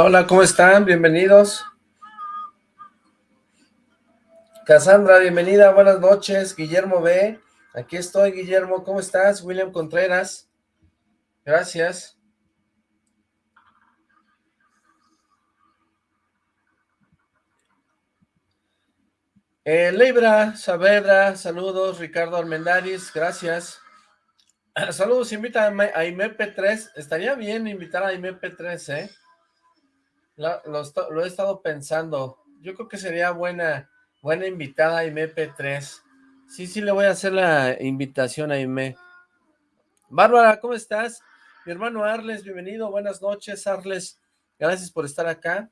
Hola, ¿cómo están? Bienvenidos. Cassandra, bienvenida, buenas noches. Guillermo B. Aquí estoy, Guillermo, ¿cómo estás? William Contreras. Gracias. Eh, Leibra Saavedra, saludos. Ricardo Almendaris, gracias. Saludos, invita a IMP3. Estaría bien invitar a IMP3, ¿eh? Lo, he estado pensando. Yo creo que sería buena, buena invitada a IMP3. Sí, sí, le voy a hacer la invitación a IME. Bárbara, ¿cómo estás? Mi hermano Arles, bienvenido. Buenas noches, Arles. Gracias por estar acá.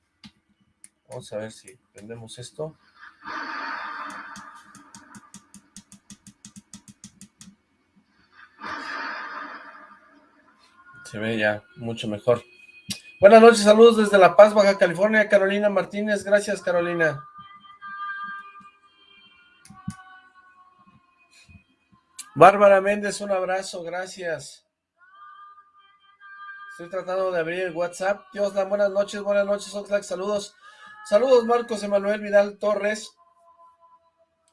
Vamos a ver si prendemos esto. Se ve ya mucho mejor. Buenas noches, saludos desde La Paz, Baja California, Carolina Martínez. Gracias, Carolina. Bárbara Méndez, un abrazo, gracias. Estoy tratando de abrir el WhatsApp. Dios, buenas noches, buenas noches, Oxlack, saludos. Saludos, Marcos Emanuel Vidal Torres.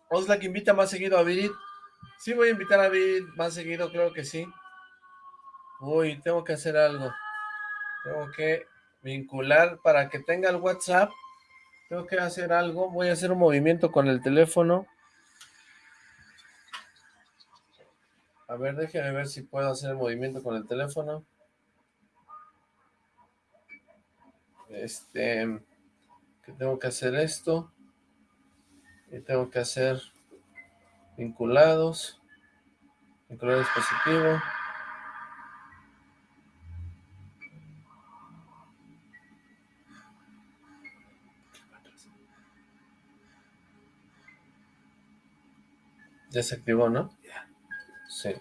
Oxlack invita más seguido a Virid. Sí voy a invitar a Virid más seguido, creo que sí. Uy, tengo que hacer algo. Tengo que vincular para que tenga el WhatsApp. Tengo que hacer algo. Voy a hacer un movimiento con el teléfono. A ver, déjeme ver si puedo hacer el movimiento con el teléfono. Este, que tengo que hacer esto. Y tengo que hacer vinculados. Vincular dispositivo. Desactivó, ¿no? Sí.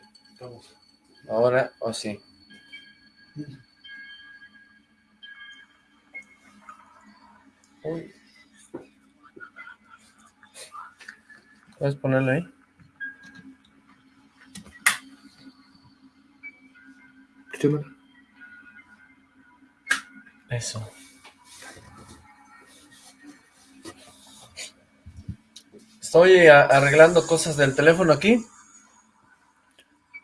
Ahora, o sí. ¿Puedes ponerlo ahí? Eso. Estoy arreglando cosas del teléfono aquí.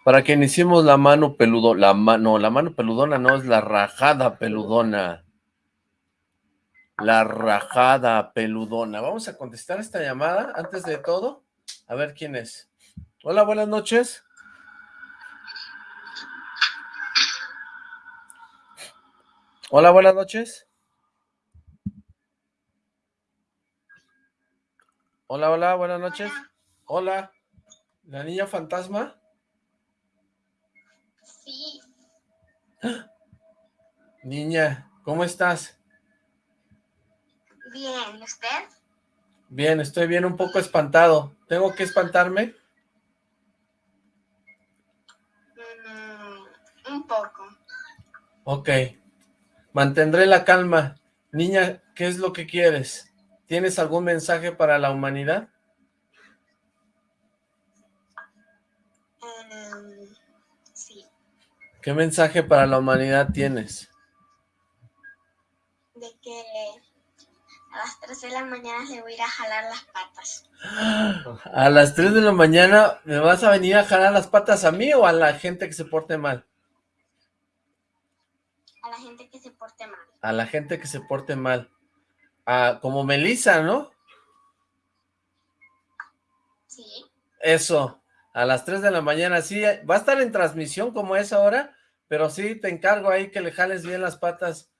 Para que iniciemos la mano peludona. La mano, la mano peludona no, es la rajada peludona. La rajada peludona. Vamos a contestar esta llamada antes de todo. A ver quién es. Hola, buenas noches. Hola, buenas noches. Hola, hola, buenas noches. Hola. ¿La niña fantasma? Sí. Niña, ¿cómo estás? Bien, ¿y usted? Bien, estoy bien un poco espantado. ¿Tengo que espantarme? Mm, un poco. Ok. Mantendré la calma. Niña, ¿qué es lo que quieres? ¿Tienes algún mensaje para la humanidad? Em, sí. ¿Qué mensaje para la humanidad tienes? De que a las 3 de la mañana le voy a ir a jalar las patas. ¿A las 3 de la mañana me vas a venir a jalar las patas a mí o a la gente que se porte mal? A la gente que se porte mal. A la gente que se porte mal como Melissa, ¿no? Sí. Eso, a las 3 de la mañana, sí, va a estar en transmisión como es ahora, pero sí, te encargo ahí que le jales bien las patas.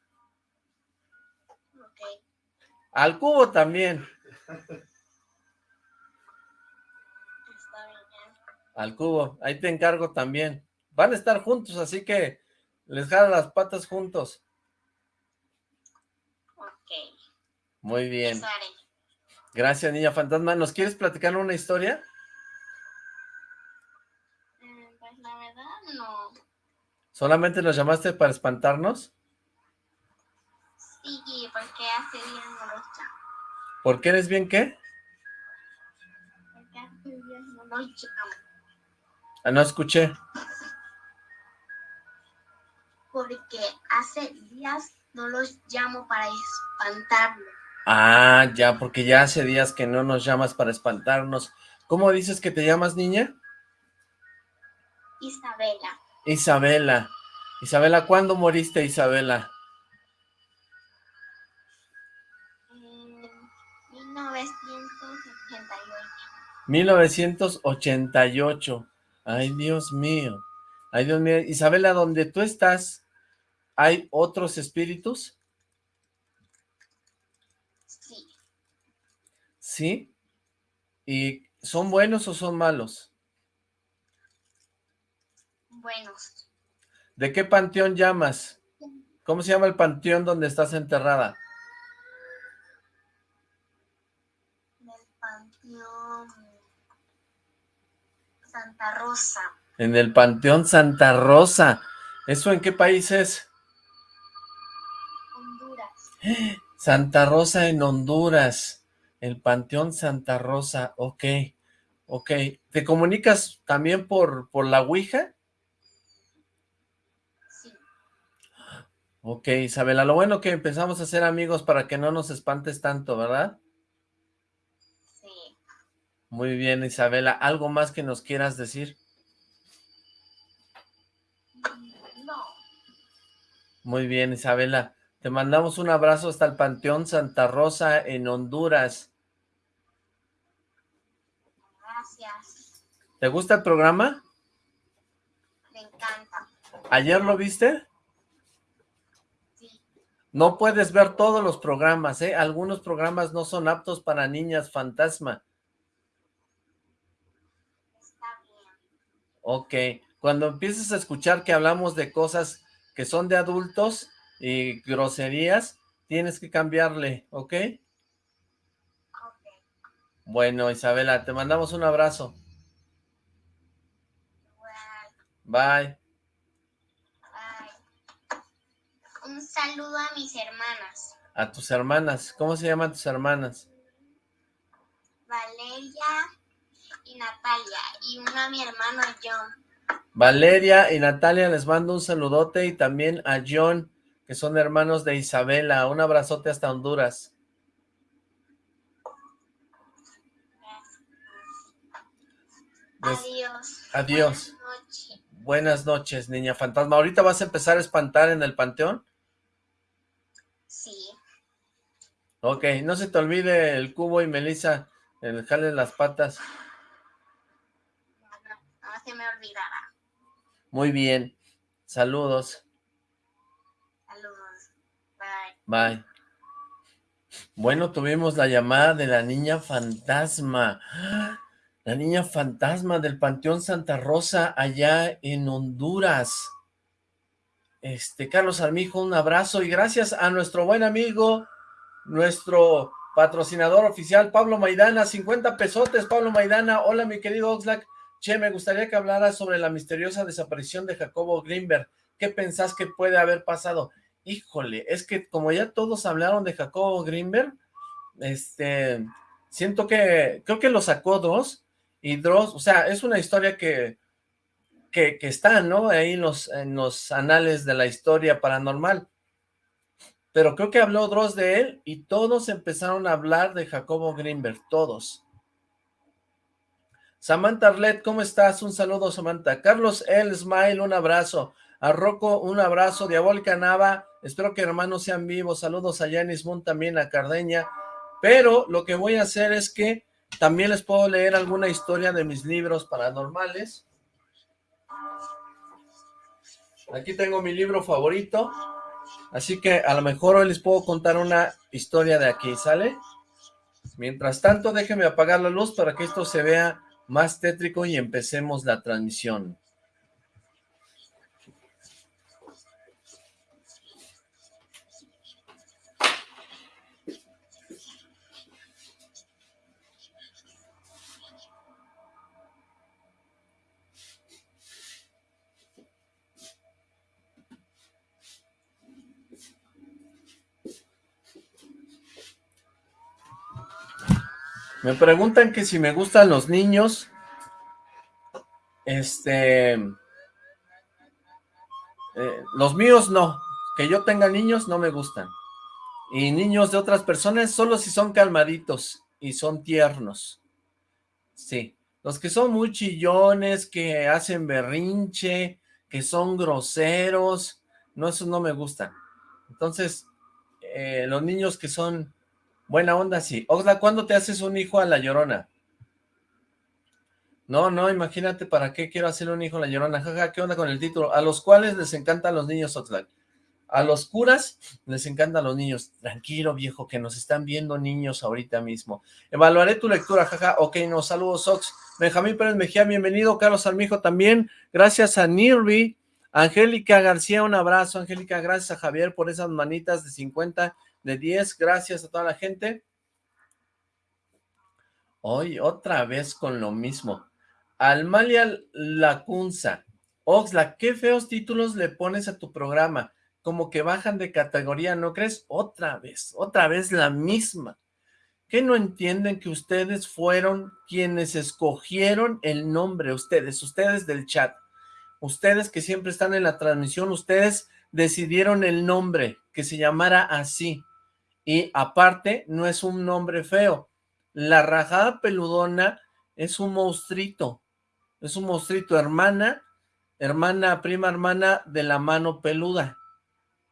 Ok. Al cubo también. Al cubo, ahí te encargo también. Van a estar juntos, así que les jalan las patas juntos. Muy bien. Gracias, niña fantasma. ¿Nos quieres platicar una historia? Mm, pues la verdad, no. ¿Solamente nos llamaste para espantarnos? Sí, porque hace bien no los llamo. ¿Por qué eres bien qué? Porque hace bien no los llamo. Ah, no escuché. Porque hace hace días no los llamo para espantarlos. Ah, ya, porque ya hace días que no nos llamas para espantarnos. ¿Cómo dices que te llamas, niña? Isabela. Isabela. Isabela, ¿cuándo moriste, Isabela? En 1988. 1988. Ay, Dios mío. Ay, Dios mío. Isabela, ¿dónde tú estás, hay otros espíritus? Sí. ¿Sí? ¿Y son buenos o son malos? Buenos. ¿De qué panteón llamas? ¿Cómo se llama el panteón donde estás enterrada? Santa Rosa. En el panteón Santa Rosa. ¿Eso en qué país es? Honduras. Santa Rosa en Honduras. El panteón Santa Rosa. Ok. Ok. ¿Te comunicas también por, por la Ouija? Sí. Ok, Isabela, lo bueno que empezamos a ser amigos para que no nos espantes tanto, ¿verdad? Sí. Muy bien, Isabela. ¿Algo más que nos quieras decir? No. Muy bien, Isabela. Te mandamos un abrazo hasta el Panteón Santa Rosa en Honduras. Gracias. ¿Te gusta el programa? Me encanta. ¿Ayer lo viste? Sí. No puedes ver todos los programas, ¿eh? Algunos programas no son aptos para niñas fantasma. Está bien. Ok. Cuando empieces a escuchar que hablamos de cosas que son de adultos y groserías, tienes que cambiarle, ¿ok? Ok. Bueno, Isabela, te mandamos un abrazo. Bye. Bye. Un saludo a mis hermanas. A tus hermanas. ¿Cómo se llaman tus hermanas? Valeria y Natalia. Y uno a mi hermano John. Valeria y Natalia les mando un saludote y también a John, que son hermanos de Isabela. Un abrazote hasta Honduras. Des- Adiós. Adiós. Buenas noches. Buenas noches, niña fantasma. ¿Ahorita vas a empezar a espantar en el panteón? Sí. Ok, no se te olvide el cubo y Melissa, el jale las patas. No, no, no se me olvidará. Muy bien. Saludos. Saludos. Bye. Bueno, tuvimos la llamada de la niña fantasma. La niña fantasma del Panteón Santa Rosa allá en Honduras. Este, Carlos Armijo, un abrazo y gracias a nuestro buen amigo, nuestro patrocinador oficial, Pablo Maidana, 50 pesotes, Pablo Maidana. Hola, mi querido Oxlack. Che, me gustaría que hablaras sobre la misteriosa desaparición de Jacobo Greenberg. ¿Qué pensás que puede haber pasado? Híjole, es que como ya todos hablaron de Jacobo Greenberg, este, siento que, creo que lo sacó Dross, y Dross, o sea, es una historia que, que, está, ¿no? Ahí en los, en los anales de la historia paranormal. Pero creo que habló Dross de él y todos empezaron a hablar de Jacobo Greenberg, todos. Samantha Arlet, ¿cómo estás? Un saludo, Samantha. Carlos El Smile, un abrazo. A Rocco, un abrazo. Diabólica Nava, espero que hermanos sean vivos. Saludos a Janis Moon, también a Cardeña. Pero lo que voy a hacer es que también les puedo leer alguna historia de mis libros paranormales. Aquí tengo mi libro favorito. Así que a lo mejor hoy les puedo contar una historia de aquí, ¿sale? Mientras tanto, déjenme apagar la luz para que esto se vea más tétrico y empecemos la transmisión. Me preguntan que si me gustan los niños. Este... eh, los míos no. Que yo tenga niños no me gustan. Y niños de otras personas solo si son calmaditos y son tiernos. Sí. Los que son muy chillones, que hacen berrinche, que son groseros, no, esos no me gustan. Entonces, eh, los niños que son buena onda, sí. Oxla, ¿cuándo te haces un hijo a la llorona? No, no, imagínate para qué quiero hacer un hijo a la llorona. Jaja, ¿qué onda con el título? A los cuales les encantan los niños, Oxlack. A los curas les encantan los niños. Tranquilo, viejo, que nos están viendo niños ahorita mismo. Evaluaré tu lectura, jaja. Ok, no, saludos, Ox. Benjamín Pérez Mejía, bienvenido. Carlos Armijo también. Gracias a Nirvi. Angélica García, un abrazo. Angélica, gracias a Javier por esas manitas de 50, de 10. Gracias a toda la gente. Hoy otra vez con lo mismo. Almalia Lacunza. Oxla, qué feos títulos le pones a tu programa. Como que bajan de categoría, ¿no crees? Otra vez, otra vez la misma. ¿Qué no entienden que ustedes fueron quienes escogieron el nombre? Ustedes, ustedes del chat. Ustedes que siempre están en la transmisión, ustedes decidieron el nombre, que se llamara así. Y aparte, no es un nombre feo. La rajada peludona es un monstruito es un monstruito, hermana, hermana, prima hermana de la mano peluda.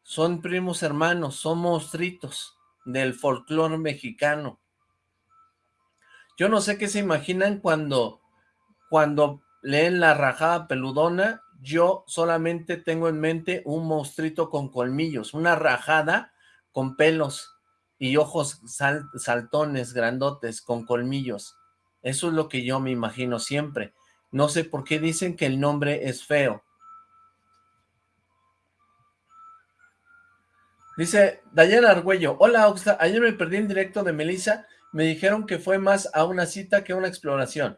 Son primos hermanos, son monstruitos del folclore mexicano. Yo no sé qué se imaginan cuando, cuando leen la rajada peludona, yo solamente tengo en mente un monstruito con colmillos, una rajada con pelos y ojos saltones, grandotes, con colmillos. Eso es lo que yo me imagino siempre. No sé por qué dicen que el nombre es feo. Dice Dayana Argüello, hola Oxla, ayer me perdí en directo de Melissa, me dijeron que fue más a una cita que a una exploración.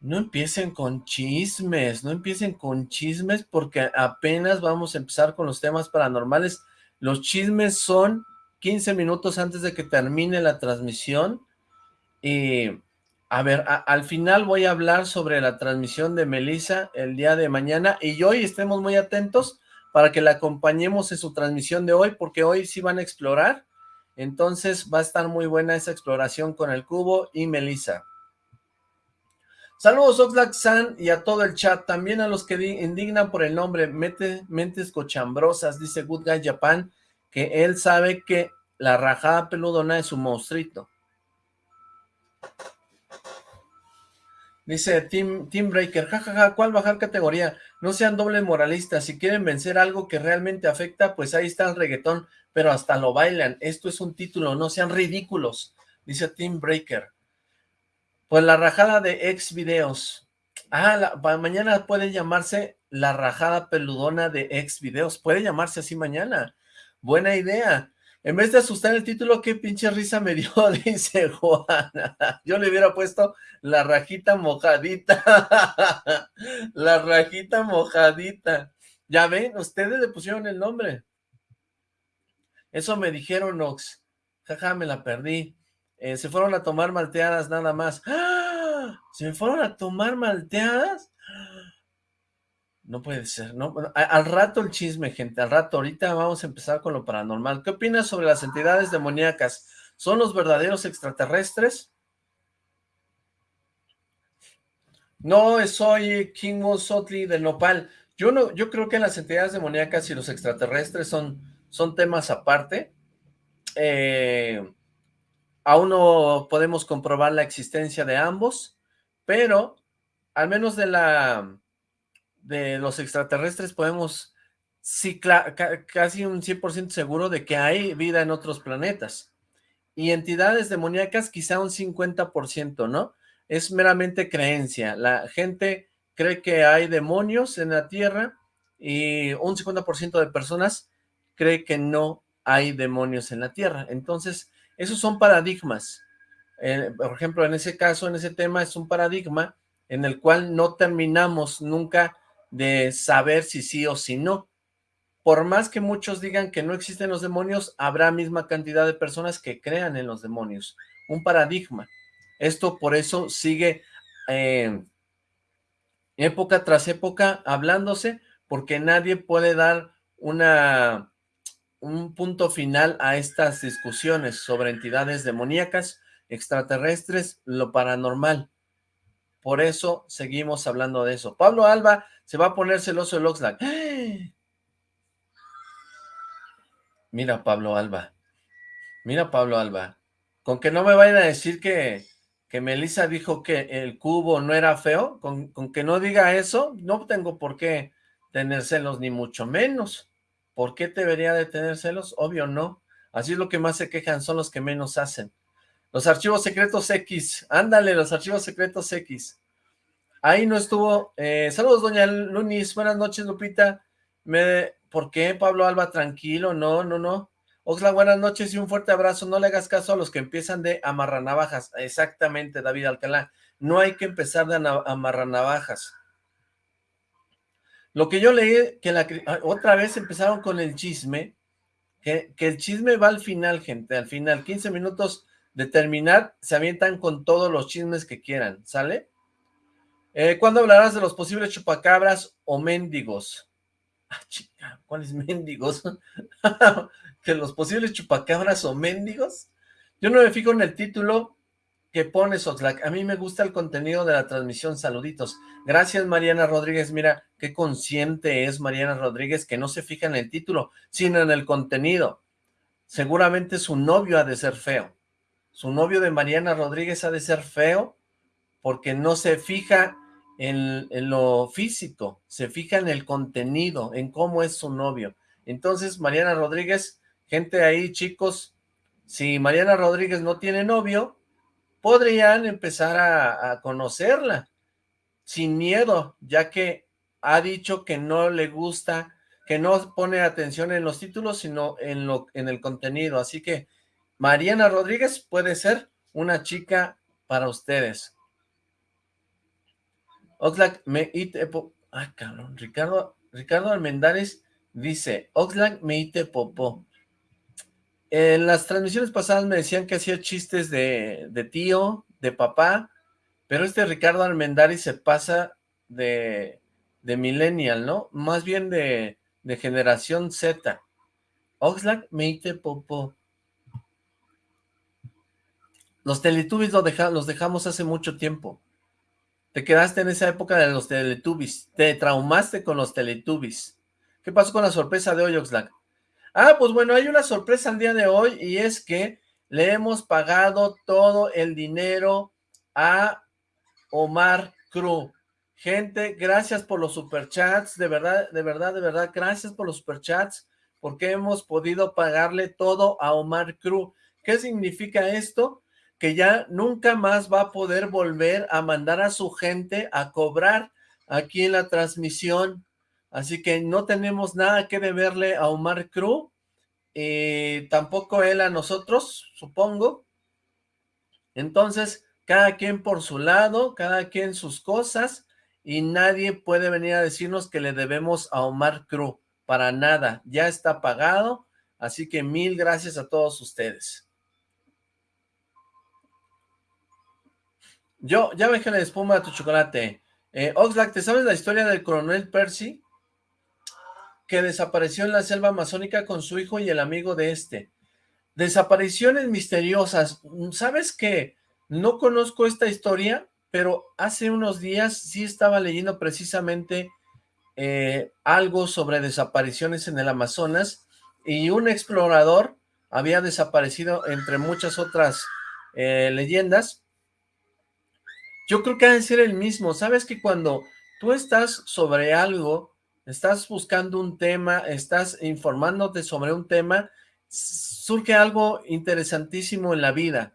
No empiecen con chismes, no empiecen con chismes porque apenas vamos a empezar con los temas paranormales. Los chismes son 15 minutos antes de que termine la transmisión y a ver, al final voy a hablar sobre la transmisión de Melissa el día de mañana y hoy estemos muy atentos para que la acompañemos en su transmisión de hoy, porque hoy sí van a explorar, entonces va a estar muy buena esa exploración con el cubo y Melissa. Saludos Oxlack San y a todo el chat, también a los que indignan por el nombre, Mete, mentes cochambrosas, dice Good Guy Japan, que él sabe que la rajada peludona es un monstruito. Dice Team, Breaker, jajaja, ¿cuál bajar categoría? No sean doble moralistas, si quieren vencer algo que realmente afecta, pues ahí está el reggaetón, pero hasta lo bailan, esto es un título, no sean ridículos, dice Team Breaker. Pues la rajada de ex videos. Ah, mañana puede llamarse la rajada peludona de ex videos, puede llamarse así mañana, buena idea. En vez de asustar el título, qué pinche risa me dio, dice Juana. Yo le hubiera puesto la rajita mojadita. la rajita mojadita. Ya ven, ustedes le pusieron el nombre. Eso me dijeron, Ox. Jaja, me la perdí. Eh, se fueron a tomar malteadas nada más. ¡Ah! ¿Se fueron a tomar malteadas? No puede ser, ¿no? al rato el chisme, gente, al rato. Ahorita vamos a empezar con lo paranormal. ¿Qué opinas sobre las entidades demoníacas? ¿Son los verdaderos extraterrestres? No, soy King Sotli de Nopal. Yo no, yo creo que las entidades demoníacas y los extraterrestres son, son temas aparte. Eh, aún no podemos comprobar la existencia de ambos, pero al menos de la de los extraterrestres podemos, sí, casi un 100% seguro de que hay vida en otros planetas. Y entidades demoníacas quizá un 50%, ¿no? Es meramente creencia. La gente cree que hay demonios en la Tierra y un 50% de personas cree que no hay demonios en la Tierra. Entonces, esos son paradigmas. Eh, por ejemplo, en ese caso, en ese tema, es un paradigma en el cual no terminamos nunca de saber si sí o si no. Por más que muchos digan que no existen los demonios, habrá misma cantidad de personas que crean en los demonios. Un paradigma. Esto por eso sigue eh, época tras época hablándose, porque nadie puede dar una, un punto final a estas discusiones sobre entidades demoníacas, extraterrestres, lo paranormal. Por eso seguimos hablando de eso. Pablo Alba se va a poner celoso el Oxlack. Mira Pablo Alba. Mira Pablo Alba. Con que no me vayan a decir que, que Melissa dijo que el cubo no era feo. Con que no diga eso, no tengo por qué tener celos, ni mucho menos. ¿Por qué debería de tener celos? Obvio no. Así es lo que más se quejan, son los que menos hacen. Los archivos secretos X. Ándale, los archivos secretos X. Ahí no estuvo. Eh, saludos, doña Lunis. Buenas noches, Lupita. Me, ¿Por qué, Pablo Alba? Tranquilo, no, no, no. Oxla, buenas noches y un fuerte abrazo. No le hagas caso a los que empiezan de amarranavajas. Exactamente, David Alcalá. No hay que empezar de amarranavajas. Lo que yo leí, que la, ah, otra vez empezaron con el chisme, que, que el chisme va al final, gente, al final. 15 minutos de terminar, se avientan con todos los chismes que quieran, ¿sale? Eh, ¿Cuándo hablarás de los posibles chupacabras o mendigos? Ah, chica, ¿cuáles mendigos? ¿Que los posibles chupacabras o mendigos? Yo no me fijo en el título que pones, Oxlack. A mí me gusta el contenido de la transmisión. Saluditos. Gracias, Mariana Rodríguez. Mira, qué consciente es Mariana Rodríguez que no se fija en el título, sino en el contenido. Seguramente su novio ha de ser feo su novio de Mariana Rodríguez ha de ser feo porque no se fija en, lo físico, se fija en el contenido, en cómo es su novio. Entonces, Mariana Rodríguez, gente ahí, chicos, si Mariana Rodríguez no tiene novio, podrían empezar a, conocerla sin miedo, ya que ha dicho que no le gusta, que no pone atención en los títulos, sino en, lo, en el contenido. Así que Mariana Rodríguez puede ser una chica para ustedes. Oxlack me ite Ah, cabrón. Ricardo, Ricardo Almendares dice, Oxlack me ite popó. En las transmisiones pasadas me decían que hacía chistes de, tío, de papá, pero este Ricardo Almendares se pasa de, de millennial, ¿no? Más bien de, generación Z. Oxlack me ite popó. Los Teletubbies los dejamos hace mucho tiempo. Te quedaste en esa época de los Teletubbies. Te traumaste con los Teletubbies. ¿Qué pasó con la sorpresa de hoy, Oxlack? Ah, pues bueno, hay una sorpresa el día de hoy y es que le hemos pagado todo el dinero a Omar Cruz. Gente, gracias por los superchats, de verdad, de verdad, de verdad, gracias por los superchats, porque hemos podido pagarle todo a Omar Cruz. ¿Qué significa esto? que ya nunca más va a poder volver a mandar a su gente a cobrar aquí en la transmisión. Así que no tenemos nada que deberle a Omar Cruz, y tampoco él a nosotros, supongo. Entonces, cada quien por su lado, cada quien sus cosas, y nadie puede venir a decirnos que le debemos a Omar Cruz. Para nada, ya está pagado, así que mil gracias a todos ustedes. Yo, ya que la espuma a tu chocolate. Eh, Oxlack, ¿te sabes la historia del coronel Percy? Que desapareció en la selva amazónica con su hijo y el amigo de este. Desapariciones misteriosas. ¿Sabes qué? No conozco esta historia, pero hace unos días sí estaba leyendo precisamente eh, algo sobre desapariciones en el Amazonas y un explorador había desaparecido entre muchas otras eh, leyendas yo creo que ha de ser el mismo. Sabes que cuando tú estás sobre algo, estás buscando un tema, estás informándote sobre un tema, surge algo interesantísimo en la vida.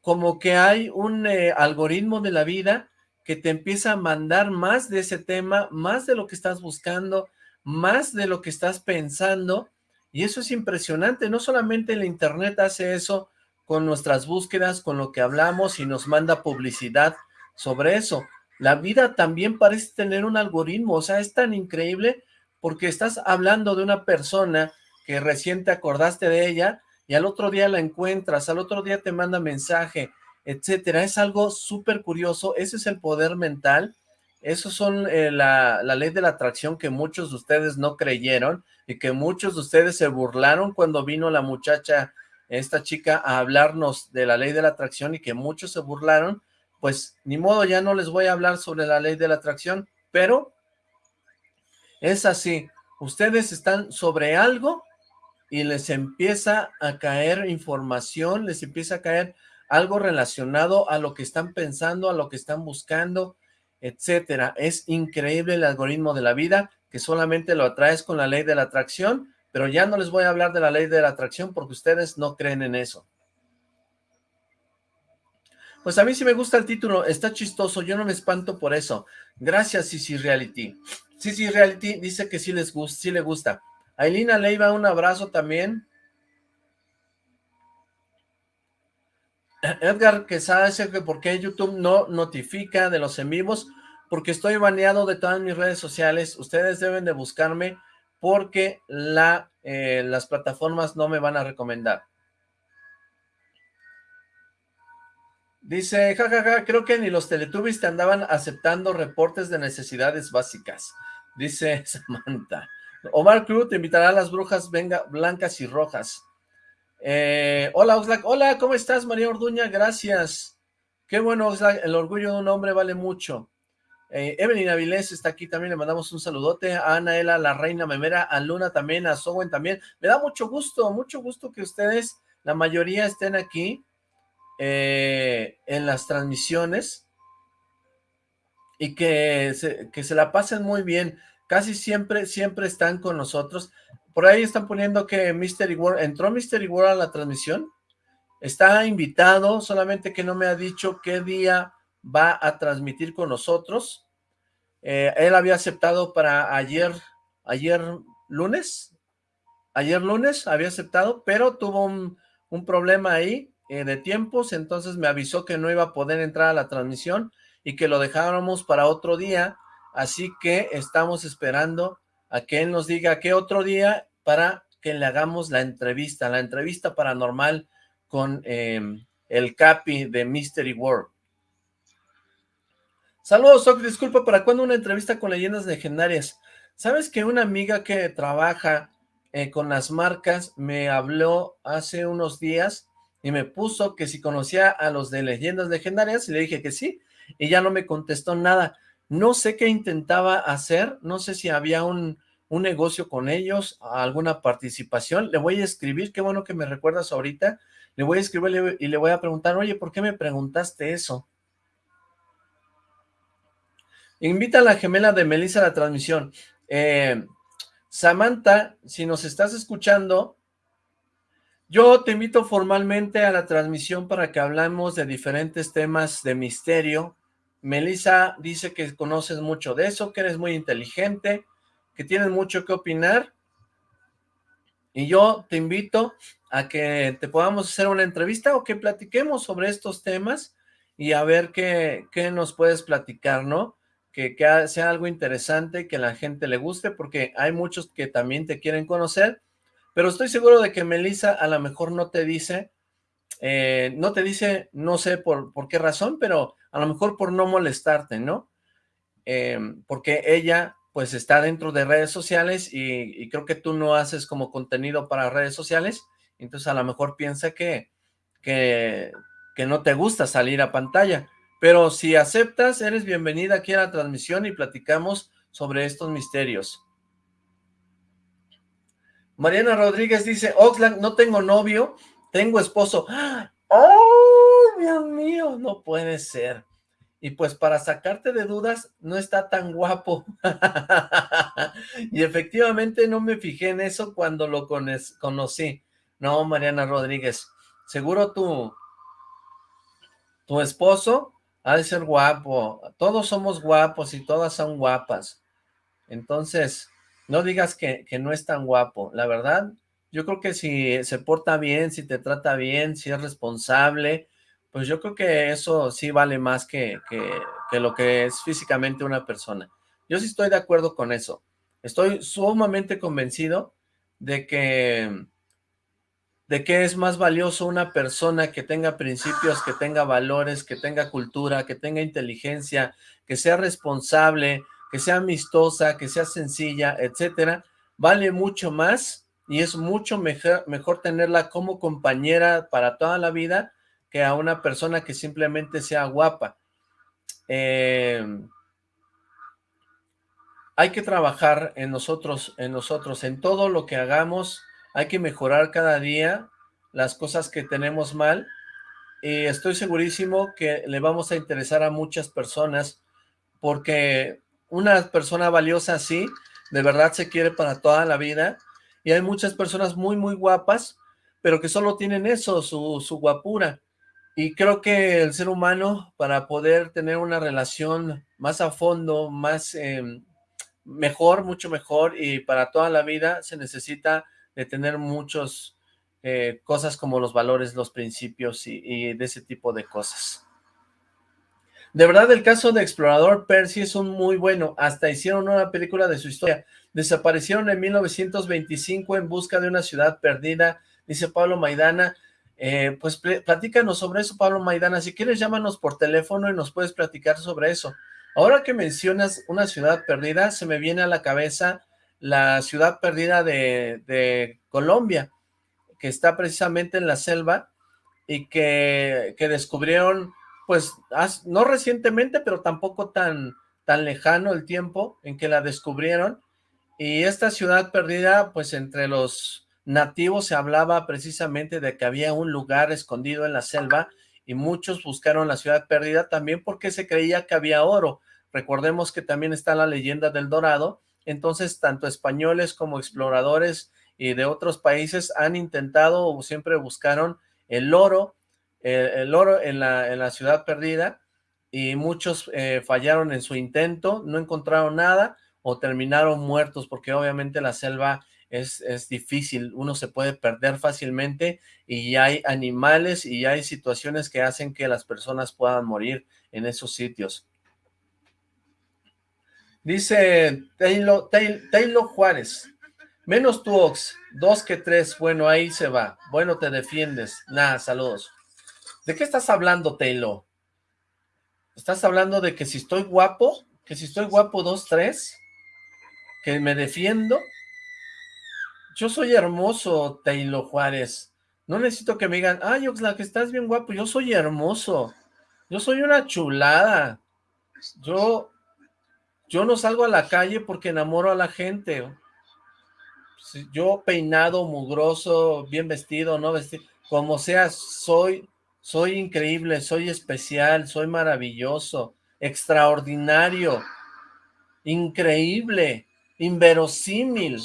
Como que hay un eh, algoritmo de la vida que te empieza a mandar más de ese tema, más de lo que estás buscando, más de lo que estás pensando, y eso es impresionante. No solamente el internet hace eso, con nuestras búsquedas, con lo que hablamos y nos manda publicidad sobre eso. La vida también parece tener un algoritmo, o sea, es tan increíble porque estás hablando de una persona que recién te acordaste de ella y al otro día la encuentras, al otro día te manda mensaje, etcétera. Es algo súper curioso, ese es el poder mental Esos son eh, la, la, ley de la atracción que muchos de ustedes no creyeron y que muchos de ustedes se burlaron cuando vino la muchacha, esta chica, a hablarnos de la ley de la atracción y que muchos se burlaron. Pues ni modo, ya no les voy a hablar sobre la ley de la atracción, pero es así. Ustedes están sobre algo y les empieza a caer información, les empieza a caer algo relacionado a lo que están pensando, a lo que están buscando, etcétera. Es increíble el algoritmo de la vida, que solamente lo atraes con la ley de la atracción, pero ya no les voy a hablar de la ley de la atracción porque ustedes no creen en eso. Pues a mí sí me gusta el título, está chistoso, yo no me espanto por eso. Gracias, Sisi Reality. Sisi Reality dice que sí les gusta, sí le gusta. Ailina Leiva, un abrazo también. Edgar Quesada dice que por qué YouTube no notifica de los en vivos, porque estoy baneado de todas mis redes sociales, ustedes deben de buscarme porque la, eh, las plataformas no me van a recomendar. Dice, jajaja, creo que ni los Teletubbies te andaban aceptando reportes de necesidades básicas, dice Samantha. Omar Cruz te invitará a las brujas venga, blancas y rojas. Eh, hola Oxlack, hola, ¿cómo estás María Orduña? Gracias. Qué bueno Oxlack, el orgullo de un hombre vale mucho. Eh, Evelyn Avilés está aquí también, le mandamos un saludote. A Anaela, la reina memera, a Luna también, a Sowen también. Me da mucho gusto, mucho gusto que ustedes, la mayoría estén aquí eh, en las transmisiones y que que se la pasen muy bien casi siempre, siempre están con nosotros. Por ahí están poniendo que Mystery World, ¿entró Mystery World a la transmisión? Está invitado, solamente que no me ha dicho qué día va a transmitir con nosotros. Eh, él había aceptado para ayer, ayer lunes, ayer lunes había aceptado, pero tuvo un, problema ahí eh, de tiempos, entonces me avisó que no iba a poder entrar a la transmisión y que lo dejáramos para otro día, Así que estamos esperando a que él nos diga qué otro día para que le hagamos la entrevista, la entrevista paranormal con em, el Capi de Mystery World. Saludos, Oc, disculpa, ¿para cuándo una entrevista con leyendas legendarias? ¿Sabes que una amiga que trabaja eh, con las marcas me habló hace unos días y me puso que si conocía a los de leyendas legendarias y le dije que sí, y ya no me contestó nada. No sé qué intentaba hacer, no sé si había un, negocio con ellos, alguna participación. Le voy a escribir, qué bueno que me recuerdas ahorita. Le voy a escribir y le voy a preguntar, oye, ¿por qué me preguntaste eso? Invita a la gemela de Melissa a la transmisión. Eh, Samantha, si nos estás escuchando, yo te invito formalmente a la transmisión para que hablamos de diferentes temas de misterio, Melissa dice que conoces mucho de eso, que eres muy inteligente, que tienes mucho que opinar. Y yo te invito a que te podamos hacer una entrevista o que platiquemos sobre estos temas y a ver qué, qué nos puedes platicar, ¿no? Que, que, sea algo interesante, que la gente le guste, porque hay muchos que también te quieren conocer, pero estoy seguro de que Melissa a lo mejor no te dice, eh, no te dice, no sé por, por qué razón, pero a lo mejor por no molestarte, ¿no? Em, porque ella pues está dentro de redes sociales y, creo que tú no haces como contenido para redes sociales, entonces a lo mejor piensa que, que, que no te gusta salir a pantalla, pero si aceptas, eres bienvenida aquí a la transmisión y platicamos sobre estos misterios. Mariana Rodríguez dice, Oxlack, no tengo novio, tengo esposo. ¡Ah! ¡Oh, Dios mío! No puede ser. Y pues para sacarte de dudas, no está tan guapo. y efectivamente no me fijé en eso cuando lo conocí. No, Mariana Rodríguez, seguro tu, tu esposo ha de ser guapo. Todos somos guapos y todas son guapas. Entonces, no digas que, que no es tan guapo. La verdad, yo creo que si se porta bien, si te trata bien, si es responsable, pues yo creo que eso sí vale más que, que, lo que es físicamente una persona. Yo sí estoy de acuerdo con eso. Estoy sumamente convencido de que, de qué es más valioso una persona que tenga principios, que tenga valores, que tenga cultura, que tenga inteligencia, que sea responsable, que sea amistosa, que sea sencilla, etcétera, vale mucho más y es mucho mejor, tenerla como compañera para toda la vida que a una persona que simplemente sea guapa. Eh, hay que trabajar en nosotros, en nosotros, en todo lo que hagamos, hay que mejorar cada día las cosas que tenemos mal, y estoy segurísimo que le vamos a interesar a muchas personas, porque una persona valiosa así, de verdad se quiere para toda la vida, y hay muchas personas muy, muy guapas, pero que solo tienen eso, su, su guapura, y creo que el ser humano, para poder tener una relación más a fondo, más em, mejor, mucho mejor, y para toda la vida, se necesita de tener muchas eh, cosas como los valores, los principios y, y de ese tipo de cosas. De verdad, el caso de Explorador Percy es un muy bueno. Hasta hicieron una película de su historia. Desaparecieron en 1925 en busca de una ciudad perdida, dice Pablo Maidana. Eh, pues platícanos sobre eso, Pablo Maidana. Si quieres, llámanos por teléfono y nos puedes platicar sobre eso. Ahora que mencionas una ciudad perdida, se me viene a la cabeza la ciudad perdida de, de Colombia, que está precisamente en la selva y que, que descubrieron pues no recientemente, pero tampoco tan, tan lejano el tiempo en que la descubrieron, y esta ciudad perdida, pues entre los nativos se hablaba precisamente de que había un lugar escondido en la selva, y muchos buscaron la ciudad perdida también porque se creía que había oro. Recordemos que también está la leyenda del Dorado, entonces tanto españoles como exploradores y de otros países han intentado o siempre buscaron el oro, el, oro en la, en la, ciudad perdida y muchos eh, fallaron en su intento, no encontraron nada o terminaron muertos porque obviamente la selva es, es difícil, uno se puede perder fácilmente y hay animales y hay situaciones que hacen que las personas puedan morir en esos sitios. Dice Taylor, Taylor Juárez, menos tu Ox, dos que tres, bueno, ahí se va, bueno, te defiendes, nada, saludos. ¿De qué estás hablando, Taylor? ¿Estás hablando de que si estoy guapo? ¿Que si estoy guapo dos, tres? ¿Que me defiendo? Yo soy hermoso, Taylor Juárez. No necesito que me digan, ay, Oxlack, estás bien guapo. Yo soy hermoso. Yo soy una chulada. Yo, yo no salgo a la calle porque enamoro a la gente. Yo peinado, mugroso, bien vestido, no vestido, como sea, soy soy increíble, soy especial, soy maravilloso, extraordinario, increíble, inverosímil,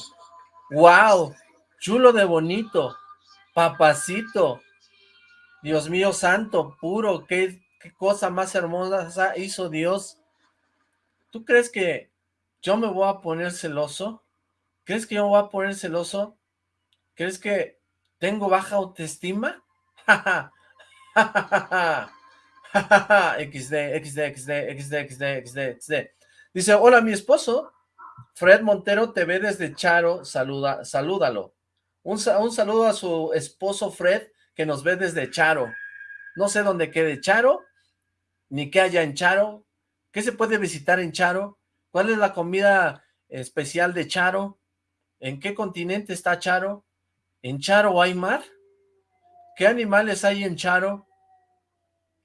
wow, chulo de bonito, papacito, Dios mío santo, puro, qué, cosa más hermosa hizo Dios. ¿Tú crees que yo me voy a poner celoso? ¿Crees que yo me voy a poner celoso? ¿Crees que tengo baja autoestima? XD, XD, XD, XD, XD, XD, XD. Dice, hola, mi esposo, Fred Montero, te ve desde Charo, saluda, salúdalo. Un, un saludo a su esposo Fred, que nos ve desde Charo. No sé dónde quede Charo, ni qué haya en Charo. ¿Qué se puede visitar en Charo? ¿Cuál es la comida especial de Charo? ¿En qué continente está Charo? ¿En Charo hay mar? ¿Qué animales hay en Charo?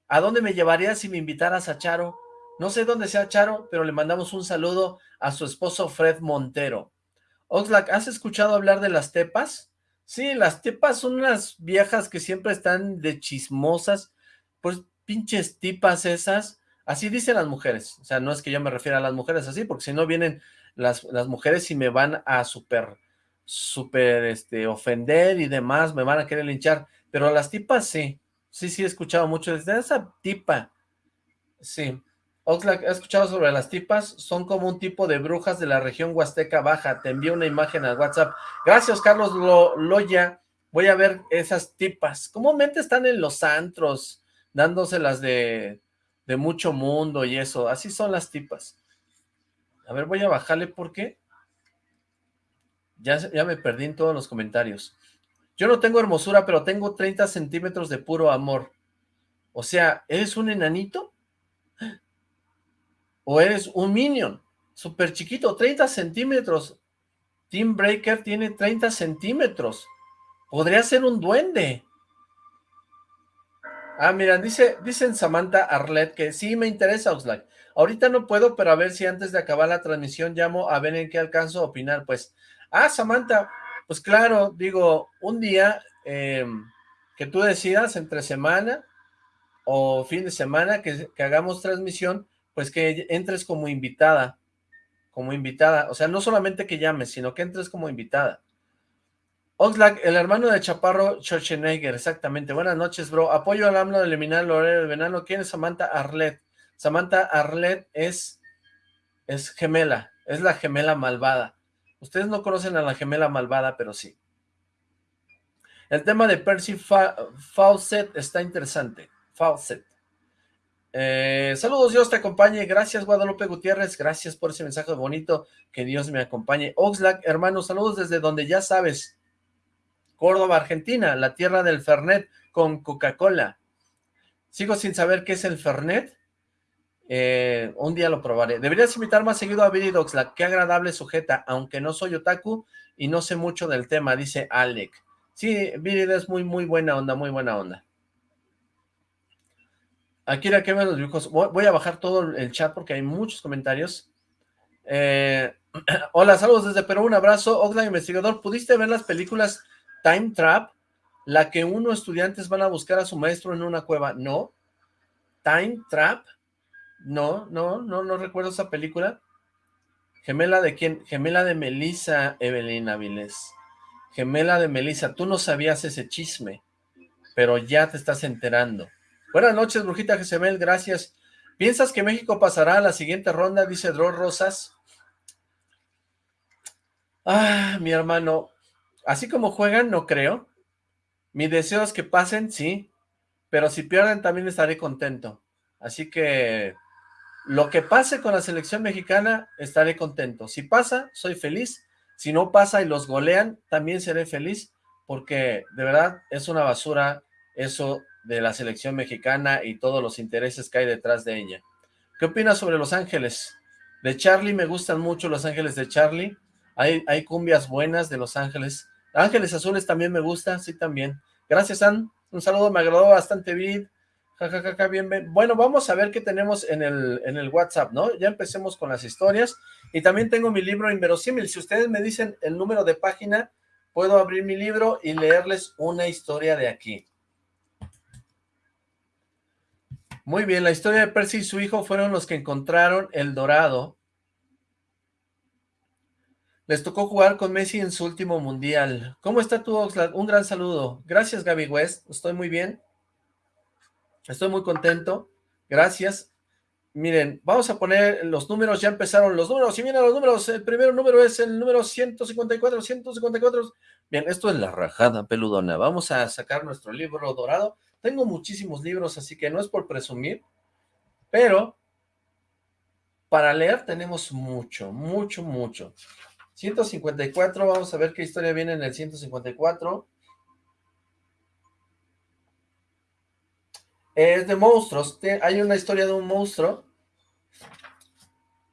¿A dónde me llevarías si me invitaras a Charo? No sé dónde sea Charo, pero le mandamos un saludo a su esposo Fred Montero. Oxlack, ¿has escuchado hablar de las tepas? Sí, las tepas son unas viejas que siempre están de chismosas, pues pinches tipas esas, así dicen las mujeres, o sea, no es que yo me refiera a las mujeres así, porque si no vienen las, las mujeres y me van a súper, súper, este, ofender y demás, me van a querer linchar, pero las tipas sí, Sí, sí, he escuchado mucho desde esa tipa. Sí. Oxlack, ¿has escuchado sobre las tipas? Son como un tipo de brujas de la región Huasteca Baja. Te envío una imagen al WhatsApp. Gracias, Carlos Loya. Voy a ver esas tipas. Comúnmente están en los antros, dándoselas de, de mucho mundo y eso. Así son las tipas. A ver, voy a bajarle porque ya, ya me perdí en todos los comentarios. Yo no tengo hermosura, pero tengo 30 centímetros de puro amor. O sea, ¿eres un enanito? ¿O eres un minion? Súper chiquito, 30 centímetros. Team Breaker tiene 30 centímetros. Podría ser un duende. Ah, mira, dice, dicen Samantha Arlet que sí me interesa Oxlack. Ahorita no puedo, pero a ver si antes de acabar la transmisión llamo a ver en qué alcanzo a opinar. Pues, ah, Samantha, pues claro, digo, un día eh, que tú decidas entre semana o fin de semana que, que hagamos transmisión, pues que entres como invitada, como invitada, o sea, no solamente que llames, sino que entres como invitada. Oxlack, el hermano de Chaparro Schwarzenegger, exactamente. Buenas noches, bro. Apoyo al AMLO de eliminar el horario del venano. ¿Quién es Samantha Arlet? Samantha Arlet es, es gemela, es la gemela malvada. Ustedes no conocen a la gemela malvada, pero sí. El tema de Percy Fawcett está interesante. Fawcett. Eh, saludos, Dios te acompañe. Gracias, Guadalupe Gutiérrez. Gracias por ese mensaje bonito. Que Dios me acompañe. Oxlack, hermano, saludos desde donde ya sabes. Córdoba, Argentina, la tierra del Fernet con Coca-Cola. Sigo sin saber qué es el Fernet. Eh, un día lo probaré. Deberías invitar más seguido a Billy Doxlack. Qué agradable sujeta, aunque no soy otaku y no sé mucho del tema, dice Alec. Sí, Billy es muy, muy buena onda, muy buena onda. Akira, ¿qué ven los dibujos? Voy a bajar todo el chat porque hay muchos comentarios. Eh, hola, saludos desde Perú, un abrazo. Oxlack investigador, ¿pudiste ver las películas Time Trap? La que unos estudiantes van a buscar a su maestro en una cueva. No. Time Trap. No, no, no, no recuerdo esa película. ¿Gemela de quién? Gemela de Melissa, Evelyn Avilés. Gemela de Melissa, tú no sabías ese chisme, pero ya te estás enterando. Buenas noches, Brujita Jezebel, gracias. ¿Piensas que México pasará a la siguiente ronda? Dice Dro Rosas. Ah, mi hermano, así como juegan, no creo. Mi deseo es que pasen, sí, pero si pierden también estaré contento. Así que lo que pase con la selección mexicana, estaré contento. Si pasa, soy feliz. Si no pasa y los golean, también seré feliz, porque de verdad es una basura eso de la selección mexicana y todos los intereses que hay detrás de ella. ¿Qué opinas sobre Los Ángeles? De Charlie me gustan mucho Los Ángeles de Charlie. Hay, hay cumbias buenas de Los Ángeles. Ángeles Azules también me gusta, sí también. Gracias, Ann. Un saludo, me agradó bastante, Vid. Bueno, vamos a ver qué tenemos en el, en el WhatsApp, ¿no? Ya empecemos con las historias. Y también tengo mi libro Inverosímil. Si ustedes me dicen el número de página, puedo abrir mi libro y leerles una historia de aquí. Muy bien, la historia de Percy y su hijo fueron los que encontraron el dorado. Les tocó jugar con Messi en su último mundial. ¿Cómo está tu Oxlack? Un gran saludo. Gracias, Gaby West. Estoy muy bien. Estoy muy contento. Gracias. Miren, vamos a poner los números. Ya empezaron los números. Y miren los números. El primer número es el número 154. 154. Bien, esto es la rajada peludona. Vamos a sacar nuestro libro dorado. Tengo muchísimos libros, así que no es por presumir, pero para leer tenemos mucho, mucho, mucho. 154, vamos a ver qué historia viene en el 154. Es de monstruos, hay una historia de un monstruo.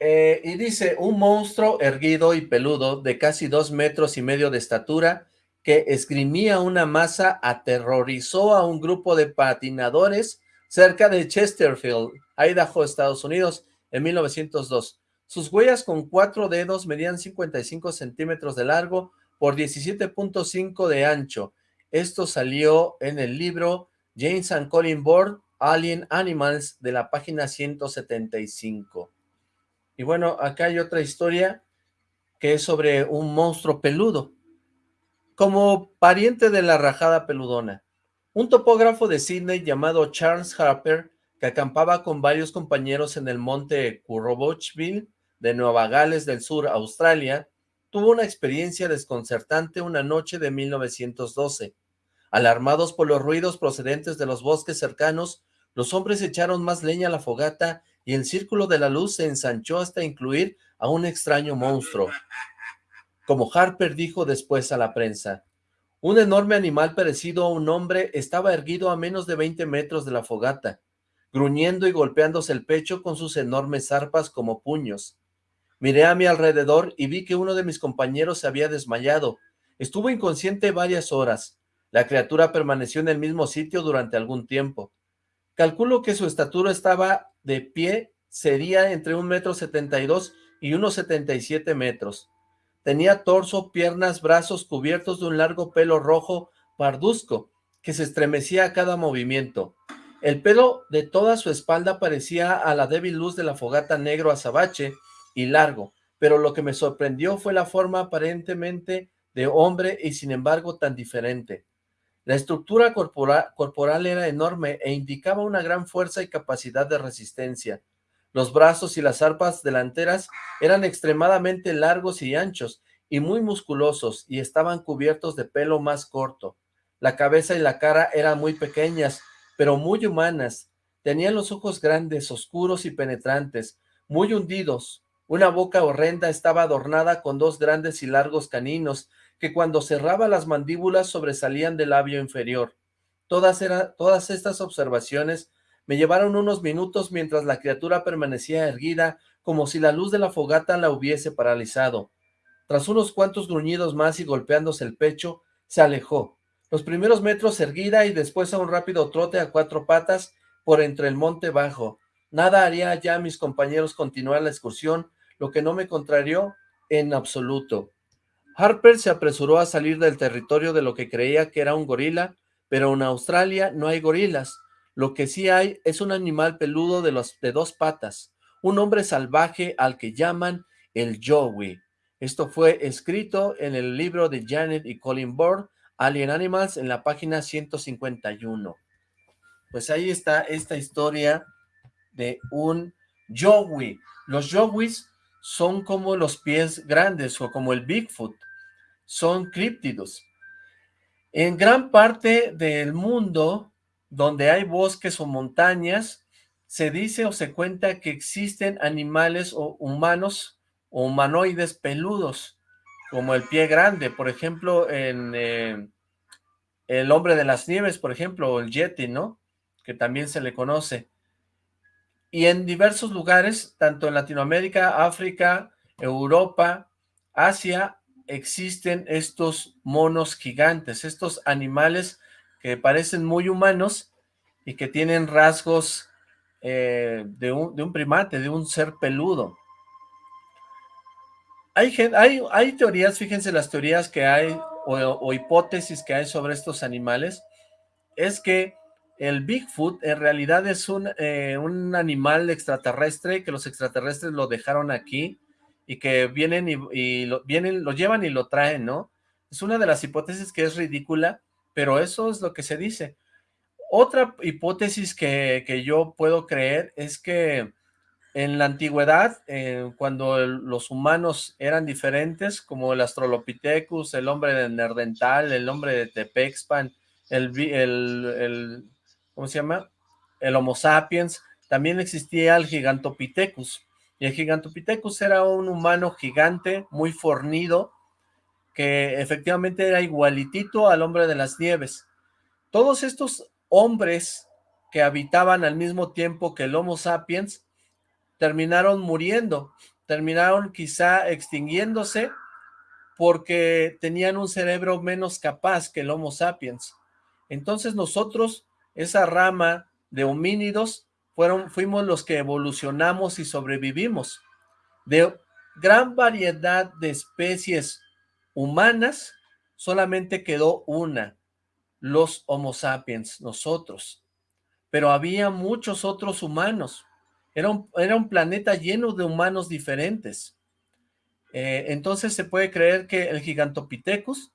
Eh, y dice, un monstruo erguido y peludo de casi dos metros y medio de estatura que esgrimía una masa aterrorizó a un grupo de patinadores cerca de Chesterfield, Idaho, Estados Unidos, en 1902. Sus huellas con cuatro dedos medían 55 centímetros de largo por 17.5 de ancho. Esto salió en el libro James and Colin Board, Alien Animals, de la página 175. Y bueno, acá hay otra historia que es sobre un monstruo peludo como pariente de la rajada peludona. Un topógrafo de Sydney llamado Charles Harper, que acampaba con varios compañeros en el monte Currobochville de Nueva Gales del Sur, Australia, tuvo una experiencia desconcertante una noche de 1912. Alarmados por los ruidos procedentes de los bosques cercanos, los hombres echaron más leña a la fogata y el círculo de la luz se ensanchó hasta incluir a un extraño monstruo como Harper dijo después a la prensa. Un enorme animal parecido a un hombre estaba erguido a menos de 20 metros de la fogata, gruñendo y golpeándose el pecho con sus enormes zarpas como puños. Miré a mi alrededor y vi que uno de mis compañeros se había desmayado. Estuvo inconsciente varias horas. La criatura permaneció en el mismo sitio durante algún tiempo. Calculo que su estatura estaba de pie, sería entre un metro setenta y dos y unos setenta y siete metros. Tenía torso, piernas, brazos cubiertos de un largo pelo rojo parduzco, que se estremecía a cada movimiento. El pelo de toda su espalda parecía a la débil luz de la fogata negro azabache y largo, pero lo que me sorprendió fue la forma aparentemente de hombre y sin embargo tan diferente. La estructura corporal, era enorme e indicaba una gran fuerza y capacidad de resistencia. Los brazos y las arpas delanteras eran extremadamente largos y anchos, y muy musculosos, y estaban cubiertos de pelo más corto. La cabeza y la cara eran muy pequeñas, pero muy humanas. Tenían los ojos grandes, oscuros y penetrantes, muy hundidos. Una boca horrenda estaba adornada con dos grandes y largos caninos, que cuando cerraba las mandíbulas sobresalían del labio inferior. Todas, estas observaciones me llevaron unos minutos mientras la criatura permanecía erguida, como si la luz de la fogata la hubiese paralizado. Tras unos cuantos gruñidos más y golpeándose el pecho, se alejó. Los primeros metros erguida y después a un rápido trote a cuatro patas por entre el monte bajo. Nada haría ya mis compañeros continuar la excursión, lo que no me contrarió en absoluto. Harper se apresuró a salir del territorio de lo que creía que era un gorila, pero en Australia no hay gorilas. Lo que sí hay es un animal peludo de, dos patas, un hombre salvaje al que llaman el Joey. Esto fue escrito en el libro de Janet y Colin Board, Alien Animals en la página 151. Pues ahí está esta historia de un Yowie. Los Yowies son como los pies grandes o como el Bigfoot. Son críptidos. En gran parte del mundo donde hay bosques o montañas, se dice o se cuenta que existen animales o humanos o humanoides peludos como el pie grande, por ejemplo, en eh, el hombre de las nieves, por ejemplo, o el yeti, ¿no? Que también se le conoce. Y en diversos lugares, tanto en Latinoamérica, África, Europa, Asia, existen estos monos gigantes, estos animales que parecen muy humanos y que tienen rasgos eh, de, un, primate, de un ser peludo. Hay, hay, hay teorías, fíjense las teorías que hay o, hipótesis que hay sobre estos animales, es que el Bigfoot en realidad es un, eh, un animal extraterrestre, que los extraterrestres lo dejaron aquí, y que vienen y, lo, vienen, lo llevan y lo traen, ¿no? Es una de las hipótesis que es ridícula, pero eso es lo que se dice. Otra hipótesis que, que yo puedo creer es que en la antigüedad, eh, cuando los humanos eran diferentes, como el Astrolopithecus, el hombre de Nerdental, el hombre de Tepexpan, el, el, ¿cómo se llama? El Homo sapiens, también existía el Gigantopithecus, y el Gigantopithecus era un humano gigante, muy fornido, que efectivamente era igualitito al hombre de las nieves. Todos estos hombres que habitaban al mismo tiempo que el Homo sapiens, terminaron muriendo, terminaron quizá extinguiéndose porque tenían un cerebro menos capaz que el Homo sapiens. Entonces nosotros, esa rama de homínidos, fueron, fuimos los que evolucionamos y sobrevivimos. De gran variedad de especies humanas, solamente quedó una, los Homo sapiens, nosotros. Pero había muchos otros humanos. Era un, planeta lleno de humanos diferentes. Eh, entonces se puede creer que el Gigantopithecus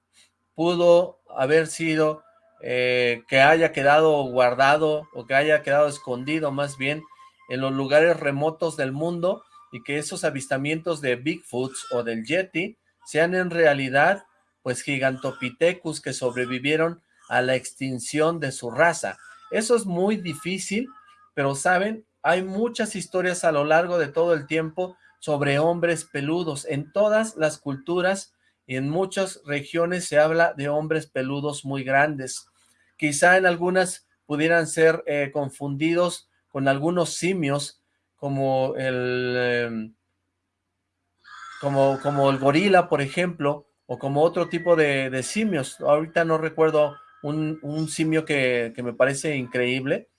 pudo haber sido, eh, que haya quedado guardado o que haya quedado escondido más bien en los lugares remotos del mundo y que esos avistamientos de Bigfoots o del Yeti sean en realidad pues Gigantopithecus que sobrevivieron a la extinción de su raza. Eso es muy difícil, pero saben, hay muchas historias a lo largo de todo el tiempo sobre hombres peludos. En todas las culturas y en muchas regiones se habla de hombres peludos muy grandes. Quizá en algunas pudieran ser eh, confundidos con algunos simios, como el, em, como, como el gorila, por ejemplo, o como otro tipo de, simios. Ahorita no recuerdo un, simio que, que me parece increíble,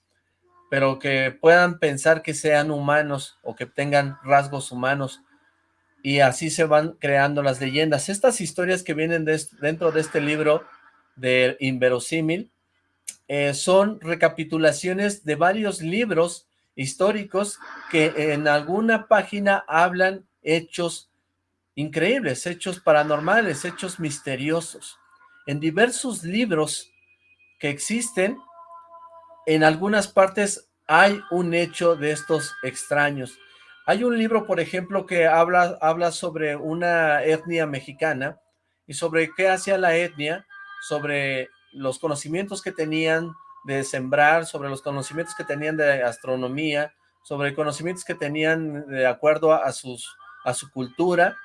pero que puedan pensar que sean humanos o que tengan rasgos humanos y así se van creando las leyendas. Estas historias que vienen dentro de este libro de Inverosímil eh, son recapitulaciones de varios libros históricos que en alguna página hablan hechos increíbles, hechos paranormales, hechos misteriosos. En diversos libros que existen, en algunas partes hay un hecho de estos extraños. Hay un libro, por ejemplo, que habla, habla sobre una etnia mexicana y sobre qué hacía la etnia, sobre los conocimientos que tenían de sembrar, sobre los conocimientos que tenían de astronomía, sobre conocimientos que tenían de acuerdo a, sus, a su cultura.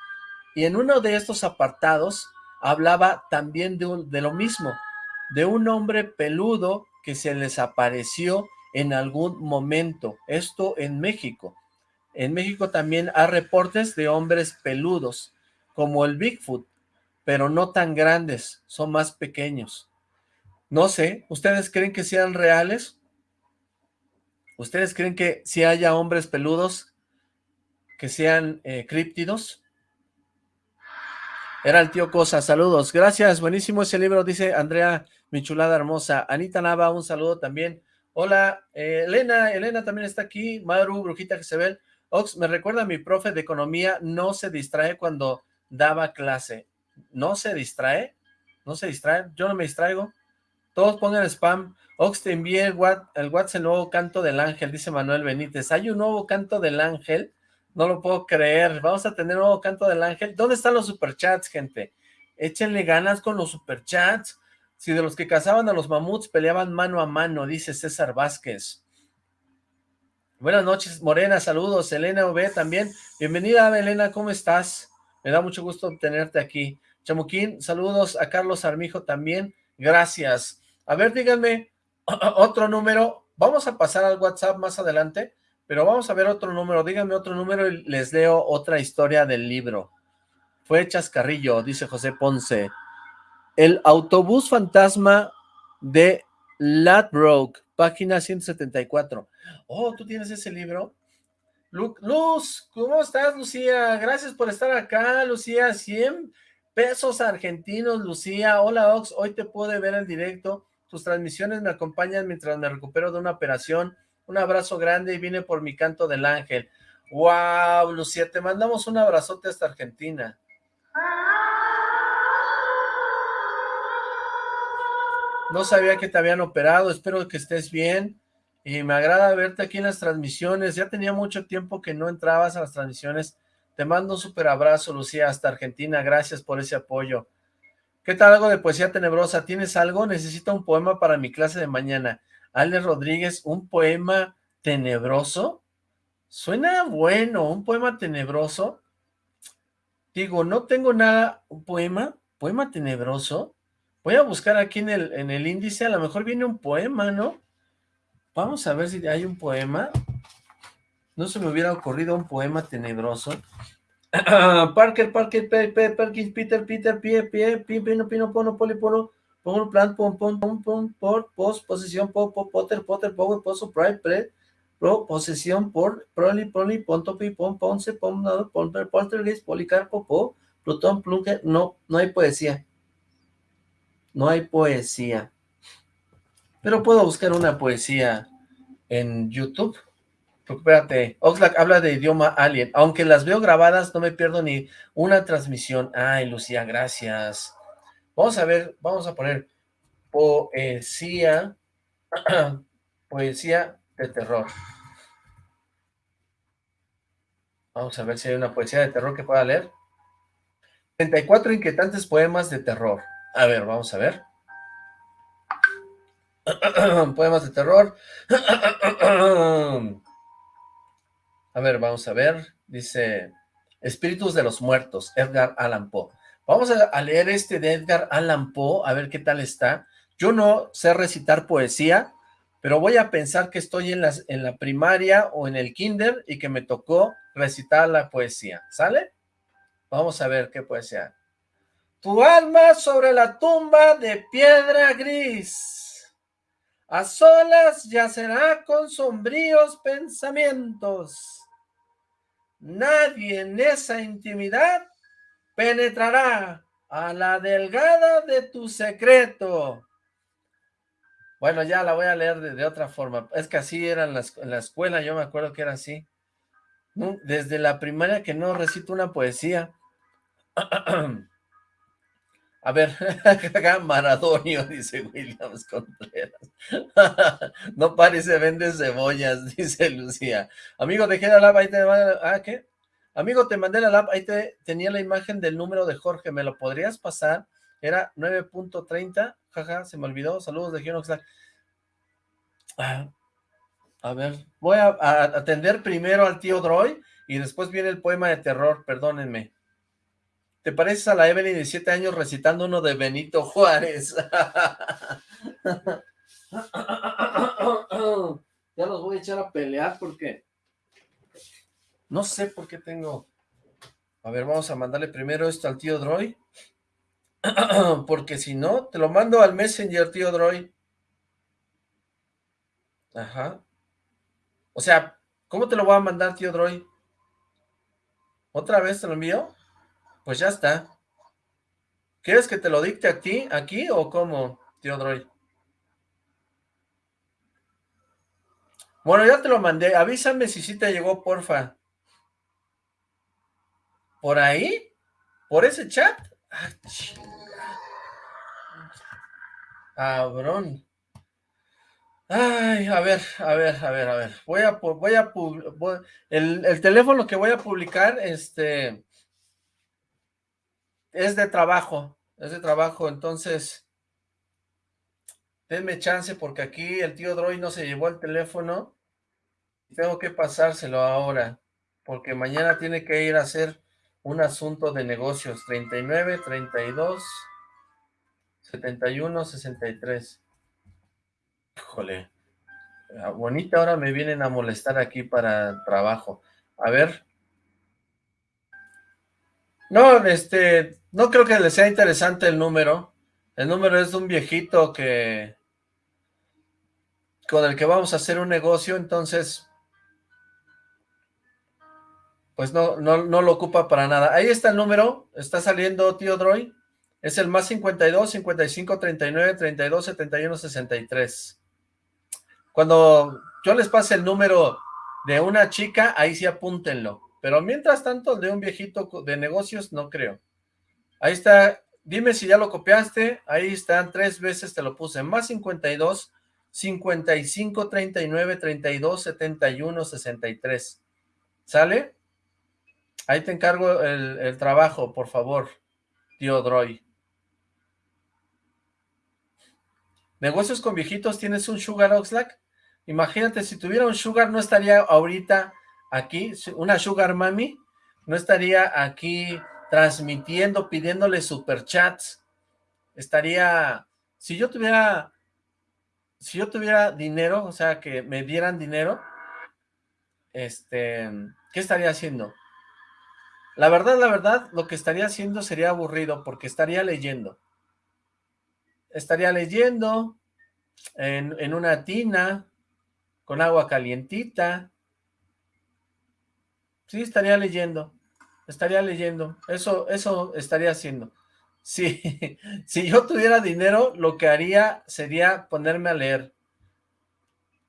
Y en uno de estos apartados hablaba también de, de lo mismo, de un hombre peludo que se les apareció en algún momento, esto en México. En México también hay reportes de hombres peludos, como el Bigfoot, pero no tan grandes, son más pequeños. No sé, ¿ustedes creen que sean reales? ¿Ustedes creen que si haya hombres peludos que sean eh, críptidos? Era el tío Cosa, saludos. Gracias, buenísimo ese libro, dice Andrea, mi chulada hermosa. Anita Nava, un saludo también. Hola, eh, Elena, Elena también está aquí. Maru, Brujita ve. Ox, me recuerda a mi profe de economía, no se distrae cuando daba clase. ¿No se distrae? ¿No se distrae? Yo no me distraigo. Todos pongan spam. Ox, te envié el, WhatsApp, el nuevo canto del ángel, dice Manuel Benítez. ¿Hay un nuevo canto del ángel? No lo puedo creer. Vamos a tener un nuevo canto del ángel. ¿Dónde están los superchats, gente? Échenle ganas con los superchats. Si de los que cazaban a los mamuts peleaban mano a mano, dice César Vázquez. Buenas noches, Morena, saludos, Elena V también. Bienvenida, Elena, ¿cómo estás? Me da mucho gusto tenerte aquí. Chamuquín, saludos a Carlos Armijo también, gracias. A ver, díganme otro número, vamos a pasar al WhatsApp más adelante, pero vamos a ver otro número, díganme otro número y les leo otra historia del libro. Fue Chascarrillo, dice José Ponce. El autobús fantasma de Ladbroke, página 174. Oh, ¿tú tienes ese libro? Luz, ¿cómo estás, Lucía? Gracias por estar acá, Lucía. 100 pesos argentinos, Lucía. Hola, Ox. Hoy te pude ver en directo. Tus transmisiones me acompañan mientras me recupero de una operación. Un abrazo grande y vine por mi canto del ángel. Wow, Lucía, te mandamos un abrazote hasta Argentina. No sabía que te habían operado, espero que estés bien. Y me agrada verte aquí en las transmisiones. Ya tenía mucho tiempo que no entrabas a las transmisiones. Te mando un súper abrazo, Lucía, hasta Argentina. Gracias por ese apoyo. ¿Qué tal algo de poesía tenebrosa? ¿Tienes algo? Necesito un poema para mi clase de mañana. Ale Rodríguez, ¿un poema tenebroso? Suena bueno, un poema tenebroso. Digo, no tengo nada, un poema, poema tenebroso. Voy a buscar aquí en el, en el índice, a lo mejor viene un poema, ¿no? Vamos a ver si hay un poema. No se me hubiera ocurrido un poema tenebroso. Parker, Parker, Peter, Peter, Peter, Peter, pie, pie, pino, pino, pono, poli, pono, pon, plan, pon, pon, pon, pon, por, pos, posesión, po, po, potter, potter, power, poso, pride, pre, pro, posesión, por, proli, proli, ponto, pi, pon, ponce, pon, pon, poltergeist, policarpo, po, plutón, plunge, no, no hay poesía. No hay poesía. Pero puedo buscar una poesía en YouTube. Espérate, Oxlack habla de idioma alien. Aunque las veo grabadas, no me pierdo ni una transmisión. Ay, Lucía, gracias. Vamos a ver, vamos a poner poesía, poesía de terror. Vamos a ver si hay una poesía de terror que pueda leer. 34 inquietantes poemas de terror. A ver, vamos a ver. Poemas de terror. a ver, vamos a ver. Dice, Espíritus de los Muertos, Edgar Allan Poe. Vamos a, leer este de Edgar Allan Poe, a ver qué tal está. Yo no sé recitar poesía, pero voy a pensar que estoy en, las, en la primaria o en el kinder y que me tocó recitar la poesía, ¿sale? Vamos a ver qué poesía. Tu alma sobre la tumba de piedra gris, a solas yacerá con sombríos pensamientos. Nadie en esa intimidad penetrará a la delgada de tu secreto. Bueno, ya la voy a leer de, otra forma. Es que así era en la, escuela, yo me acuerdo que era así. Desde la primaria que no recito una poesía. A ver, Maradonio, dice Williams Contreras. no parece vende cebollas, dice Lucía. Amigo, dejé la lava, ahí te... Ah, ¿qué? Amigo, te mandé la lap, ahí te, tenía la imagen del número de Jorge, ¿me lo podrías pasar? Era 9.30, jaja, se me olvidó, saludos de Gionoxlack. Ah, a ver, voy a, atender primero al tío Droy y después viene el poema de terror, perdónenme. ¿Te pareces a la Evelyn de 7 años recitando uno de Benito Juárez? ya los voy a echar a pelear porque no sé por qué tengo... A ver, vamos a mandarle primero esto al tío Droy. Porque si no, te lo mando al Messenger, tío Droy. Ajá. O sea, ¿cómo te lo voy a mandar, tío Droy? ¿Otra vez te lo envío? Pues ya está. ¿Quieres que te lo dicte aquí, aquí o cómo, tío Droy? Bueno, ya te lo mandé. Avísame si sí te llegó, porfa. ¿Por ahí? ¿Por ese chat? Ah, Cabrón. Ay, a ver, a ver, a ver, a ver. Voy a, voy a, el, el, teléfono que voy a publicar, este, es de trabajo, es de trabajo, entonces, denme chance porque aquí el tío Droy no se llevó el teléfono. Tengo que pasárselo ahora, porque mañana tiene que ir a hacer un asunto de negocios, 39, 32, 71, 63. Híjole, bonita ahora me vienen a molestar aquí para trabajo. A ver. No, este, no creo que les sea interesante el número. El número es de un viejito que, con el que vamos a hacer un negocio, entonces pues no, no, no lo ocupa para nada. Ahí está el número, está saliendo tío Droy, es el más 52, 55, 39, 32, 71, 63. Cuando yo les pase el número de una chica, ahí sí apúntenlo. Pero mientras tanto, el de un viejito de negocios, no creo. Ahí está, dime si ya lo copiaste, ahí están, tres veces te lo puse, más 52, 55, 39, 32, 71, 63. ¿Sale? Ahí te encargo el, trabajo, por favor, tío Droy. ¿Negocios con viejitos? ¿Tienes un Sugar Oxlack? Imagínate, si tuviera un Sugar, no estaría ahorita aquí, una Sugar Mami, no estaría aquí transmitiendo, pidiéndole superchats. Estaría, si yo tuviera, si yo tuviera dinero, o sea, que me dieran dinero, este, ¿qué estaría haciendo? La verdad, la verdad, lo que estaría haciendo sería aburrido porque estaría leyendo. Estaría leyendo en, una tina, con agua calientita. Sí, estaría leyendo. Estaría leyendo. Eso, eso estaría haciendo. Sí, si yo tuviera dinero, lo que haría sería ponerme a leer.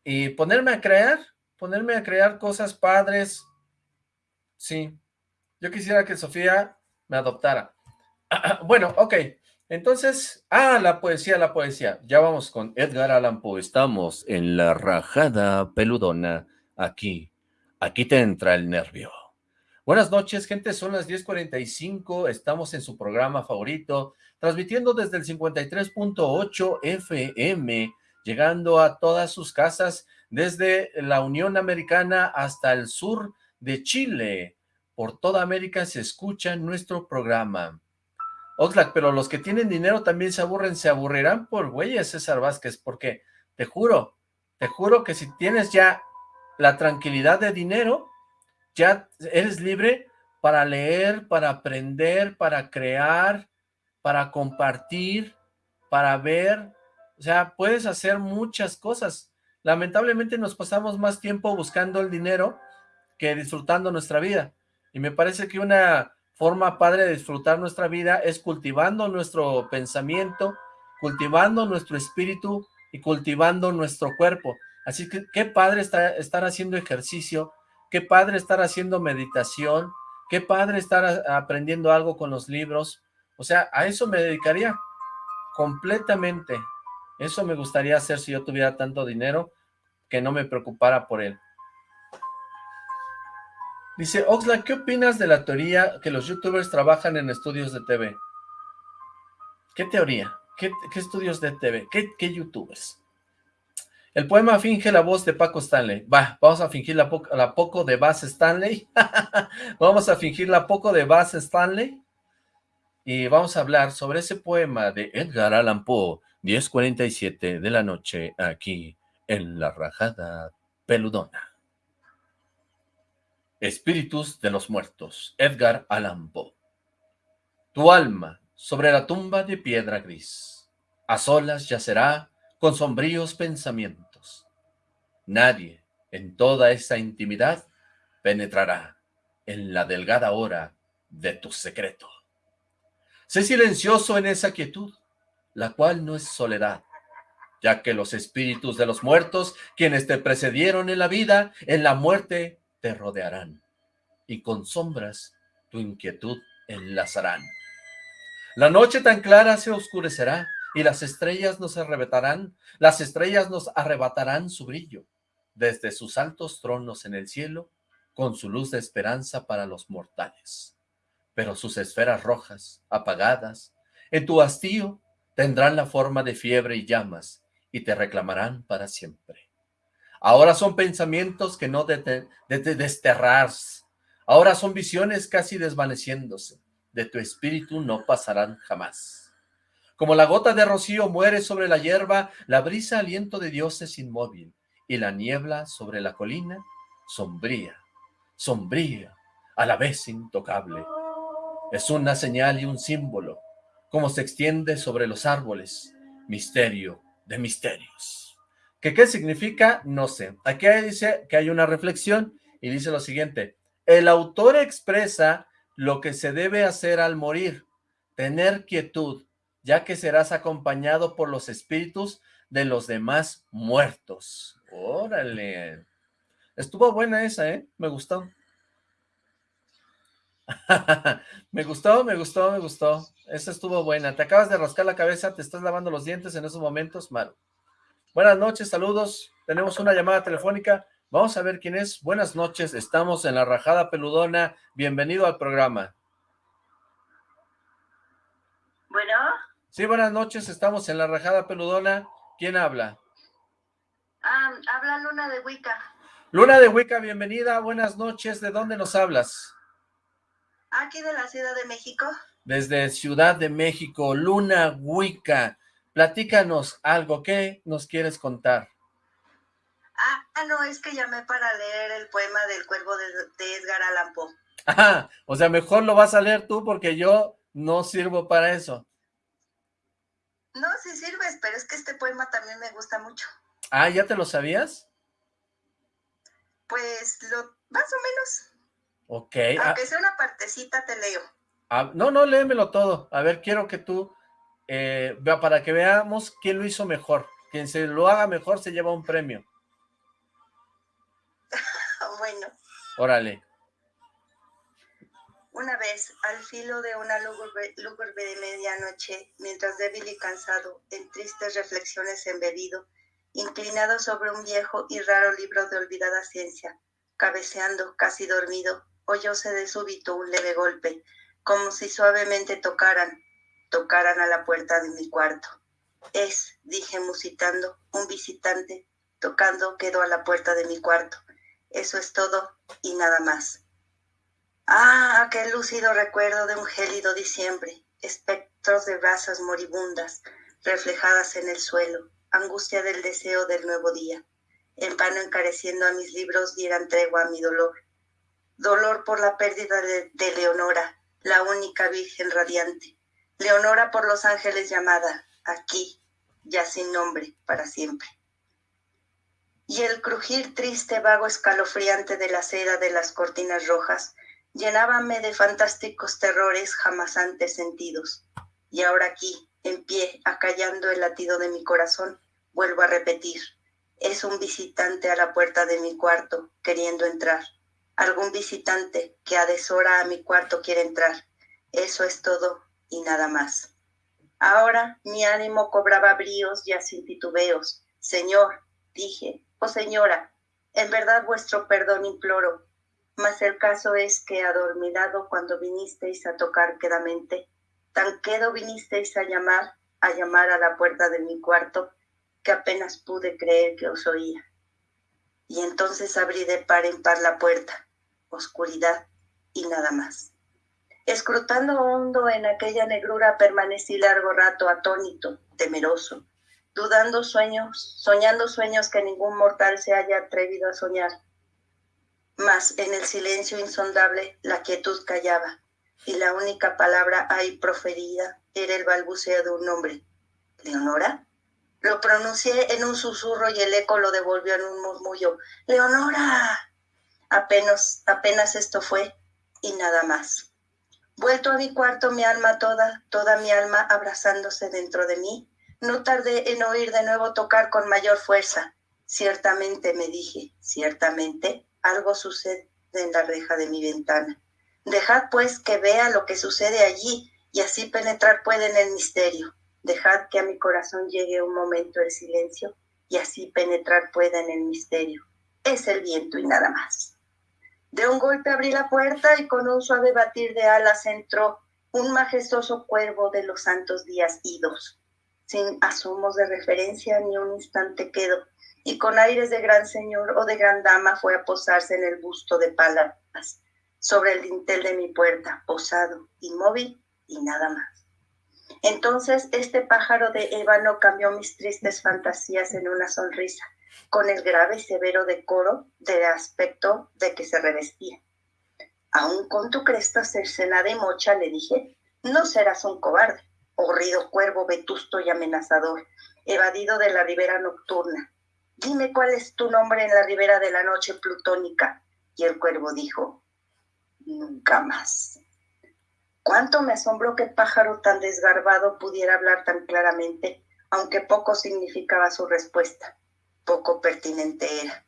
Y ponerme a crear, ponerme a crear cosas padres. Sí, yo quisiera que Sofía me adoptara. bueno, ok. Entonces, ah, la poesía, la poesía. Ya vamos con Edgar Allan Poe. Estamos en la rajada peludona. Aquí, aquí te entra el nervio. Buenas noches, gente. Son las 10.45. Estamos en su programa favorito, transmitiendo desde el 53.8 FM, llegando a todas sus casas desde la Unión Americana hasta el sur de Chile por toda América se escucha nuestro programa. Oxlack, pero los que tienen dinero también se aburren, se aburrirán por güeyes, César Vázquez, porque te juro, te juro que si tienes ya la tranquilidad de dinero, ya eres libre para leer, para aprender, para crear, para compartir, para ver, o sea, puedes hacer muchas cosas. Lamentablemente nos pasamos más tiempo buscando el dinero que disfrutando nuestra vida. Y me parece que una forma padre de disfrutar nuestra vida es cultivando nuestro pensamiento, cultivando nuestro espíritu y cultivando nuestro cuerpo. Así que qué padre estar haciendo ejercicio, qué padre estar haciendo meditación, qué padre estar aprendiendo algo con los libros. O sea, a eso me dedicaría completamente. Eso me gustaría hacer si yo tuviera tanto dinero que no me preocupara por él. Dice, Oxla, ¿qué opinas de la teoría que los youtubers trabajan en estudios de TV? ¿Qué teoría? ¿Qué, estudios de TV? ¿Qué, youtubers? El poema finge la voz de Paco Stanley. Va, vamos a fingir la, poco de Bass Stanley. vamos a fingir la poco de Bass Stanley. Y vamos a hablar sobre ese poema de Edgar Allan Poe, 10.47 de la noche, aquí en La Rajada Peludona. Espíritus de los muertos, Edgar Allan Poe. Tu alma sobre la tumba de piedra gris, a solas yacerá con sombríos pensamientos. Nadie en toda esa intimidad penetrará en la delgada hora de tu secreto. Sé silencioso en esa quietud, la cual no es soledad, ya que los espíritus de los muertos, quienes te precedieron en la vida, en la muerte te rodearán, y con sombras tu inquietud enlazarán. La noche tan clara se oscurecerá, y las estrellas nos arrebatarán, las estrellas nos arrebatarán su brillo, desde sus altos tronos en el cielo, con su luz de esperanza para los mortales. Pero sus esferas rojas, apagadas, en tu hastío, tendrán la forma de fiebre y llamas, y te reclamarán para siempre. Ahora son pensamientos que no de, desterrarse. Ahora son visiones casi desvaneciéndose. De tu espíritu no pasarán jamás. Como la gota de rocío muere sobre la hierba, la brisa aliento de Dios es inmóvil, y la niebla sobre la colina, sombría, sombría, a la vez intocable. Es una señal y un símbolo, como se extiende sobre los árboles, misterio de misterios. ¿Qué, ¿Qué significa? No sé. Aquí dice que hay una reflexión y dice lo siguiente. El autor expresa lo que se debe hacer al morir, tener quietud, ya que serás acompañado por los espíritus de los demás muertos. Órale. Estuvo buena esa, ¿eh? Me gustó. me gustó, me gustó, me gustó. Esa estuvo buena. Te acabas de rascar la cabeza, te estás lavando los dientes en esos momentos, Maru. Buenas noches, saludos. Tenemos una llamada telefónica. Vamos a ver quién es. Buenas noches, estamos en la Rajada Peludona. Bienvenido al programa. Bueno. Sí, buenas noches, estamos en la Rajada Peludona. ¿Quién habla? Ah, habla Luna de Huica. Luna de Huica, bienvenida. Buenas noches. ¿De dónde nos hablas? Aquí de la Ciudad de México. Desde Ciudad de México, Luna Huica. Platícanos algo, ¿qué nos quieres contar? Ah, no, es que llamé para leer el poema del cuervo de, Edgar Allan Poe. Ah, o sea, mejor lo vas a leer tú porque yo no sirvo para eso. No, sí sirves, pero es que este poema también me gusta mucho. Ah, ¿ya te lo sabías? Pues, lo más o menos. Ok. Ah. Aunque sea una partecita, te leo. Ah, no, no, léemelo todo. A ver, quiero que tú eh, para que veamos quién lo hizo mejor. Quien se lo haga mejor se lleva un premio. bueno. Órale. Una vez, al filo de una lúgubre, de medianoche, mientras débil y cansado, en tristes reflexiones embebido, inclinado sobre un viejo y raro libro de olvidada ciencia, cabeceando, casi dormido, oyóse de súbito un leve golpe, como si suavemente tocaran, tocaran a la puerta de mi cuarto. Es, dije musitando, un visitante tocando quedó a la puerta de mi cuarto. Eso es todo y nada más. Ah, aquel lúcido recuerdo de un gélido diciembre, espectros de razas moribundas reflejadas en el suelo, angustia del deseo del nuevo día. En vano encareciendo a mis libros dieran tregua a mi dolor. Dolor por la pérdida de, de Leonora, la única virgen radiante. Leonora por los ángeles llamada, aquí, ya sin nombre, para siempre. Y el crujir triste, vago, escalofriante de la seda de las cortinas rojas llenábame de fantásticos terrores jamás antes sentidos. Y ahora aquí, en pie, acallando el latido de mi corazón, vuelvo a repetir, es un visitante a la puerta de mi cuarto queriendo entrar. Algún visitante que a deshora a mi cuarto quiere entrar. Eso es todo y nada más. Ahora mi ánimo cobraba bríos ya sin titubeos. Señor, dije, oh señora, en verdad vuestro perdón imploro, mas el caso es que adormidado cuando vinisteis a tocar quedamente, tan quedo vinisteis a llamar, a llamar a la puerta de mi cuarto, que apenas pude creer que os oía. Y entonces abrí de par en par la puerta, oscuridad y nada más. Escrutando hondo en aquella negrura permanecí largo rato atónito, temeroso, dudando sueños, soñando sueños que ningún mortal se haya atrevido a soñar mas en el silencio insondable la quietud callaba, y la única palabra ahí proferida era el balbuceo de un nombre. ¿Leonora? Lo pronuncié en un susurro y el eco lo devolvió en un murmullo. ¡Leonora! Apenas, apenas esto fue y nada más. Vuelto a mi cuarto, mi alma toda, toda mi alma abrazándose dentro de mí, no tardé en oír de nuevo tocar con mayor fuerza. Ciertamente, me dije, ciertamente, algo sucede en la reja de mi ventana. Dejad pues que vea lo que sucede allí y así penetrar puede en el misterio. Dejad que a mi corazón llegue un momento el silencio y así penetrar pueda en el misterio. Es el viento y nada más. De un golpe abrí la puerta y con un suave batir de alas entró un majestuoso cuervo de los santos días idos. Sin asomos de referencia ni un instante quedo y con aires de gran señor o de gran dama fue a posarse en el busto de Palas, sobre el dintel de mi puerta, posado, inmóvil y nada más. Entonces este pájaro de ébano cambió mis tristes fantasías en una sonrisa, con el grave y severo decoro del aspecto de que se revestía. Aún con tu cresta cercenada y mocha, le dije, no serás un cobarde, horrido cuervo vetusto y amenazador, evadido de la ribera nocturna, dime cuál es tu nombre en la ribera de la noche plutónica. Y el cuervo dijo, nunca más. Cuánto me asombró que pájaro tan desgarbado pudiera hablar tan claramente, aunque poco significaba su respuesta, poco pertinente era.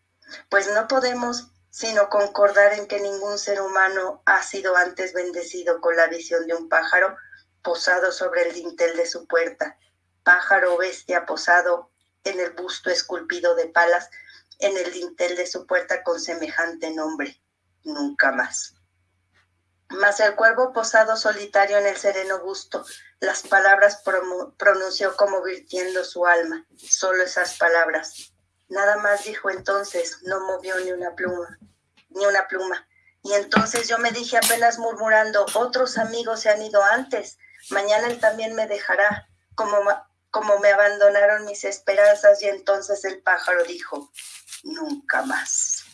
Pues no podemos sino concordar en que ningún ser humano ha sido antes bendecido con la visión de un pájaro posado sobre el dintel de su puerta, pájaro bestia posado en el busto esculpido de palas en el dintel de su puerta con semejante nombre, nunca más. Mas el cuervo posado solitario en el sereno busto, las palabras pronunció como virtiendo su alma, solo esas palabras. Nada más dijo entonces, no movió ni una pluma, ni una pluma. Y entonces yo me dije apenas murmurando, otros amigos se han ido antes, mañana él también me dejará, como como me abandonaron mis esperanzas y entonces el pájaro dijo, nunca más.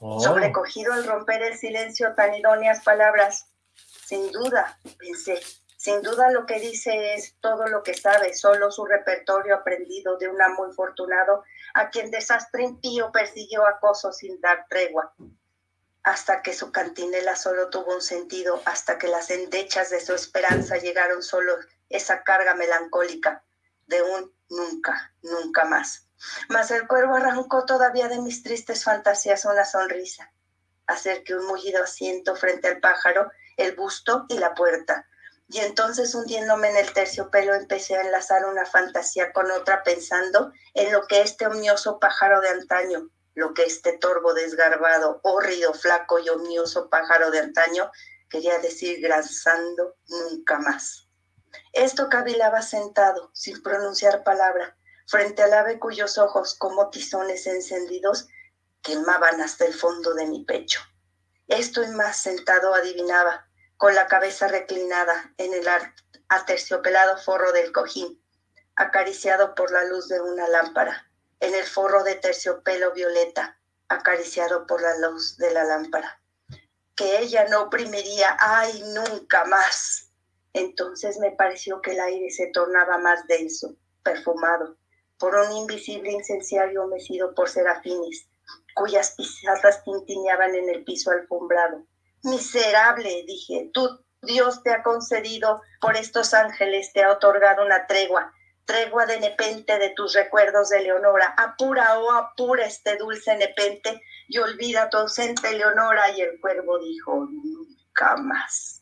Oh. Sobrecogido al romper el silencio tan idóneas palabras, sin duda, pensé, sin duda lo que dice es todo lo que sabe, solo su repertorio aprendido de un amo infortunado a quien desastre impío persiguió acoso sin dar tregua, hasta que su cantinela solo tuvo un sentido, hasta que las endechas de su esperanza llegaron solo esa carga melancólica de un nunca, nunca más. Mas el cuervo arrancó todavía de mis tristes fantasías una sonrisa. Acerqué un mullido asiento frente al pájaro, el busto y la puerta. Y entonces hundiéndome en el terciopelo empecé a enlazar una fantasía con otra pensando en lo que este omnioso pájaro de antaño, lo que este torvo desgarbado, hórrido, flaco y omnioso pájaro de antaño quería decir grazando nunca más. Esto cavilaba sentado, sin pronunciar palabra, frente al ave cuyos ojos, como tizones encendidos, quemaban hasta el fondo de mi pecho. Esto y más sentado adivinaba, con la cabeza reclinada en el, aterciopelado forro del cojín, acariciado por la luz de una lámpara, en el forro de terciopelo violeta, acariciado por la luz de la lámpara. Que ella no oprimiría, ay, nunca más. Entonces me pareció que el aire se tornaba más denso, perfumado, por un invisible incenciario mecido por serafines, cuyas pisadas tintineaban en el piso alfombrado. Miserable, dije, tú, Dios te ha concedido por estos ángeles, te ha otorgado una tregua, tregua de nepente de tus recuerdos de Leonora. Apura, oh, apura este dulce nepente y olvida tu ausente Leonora. Y el cuervo dijo, nunca más.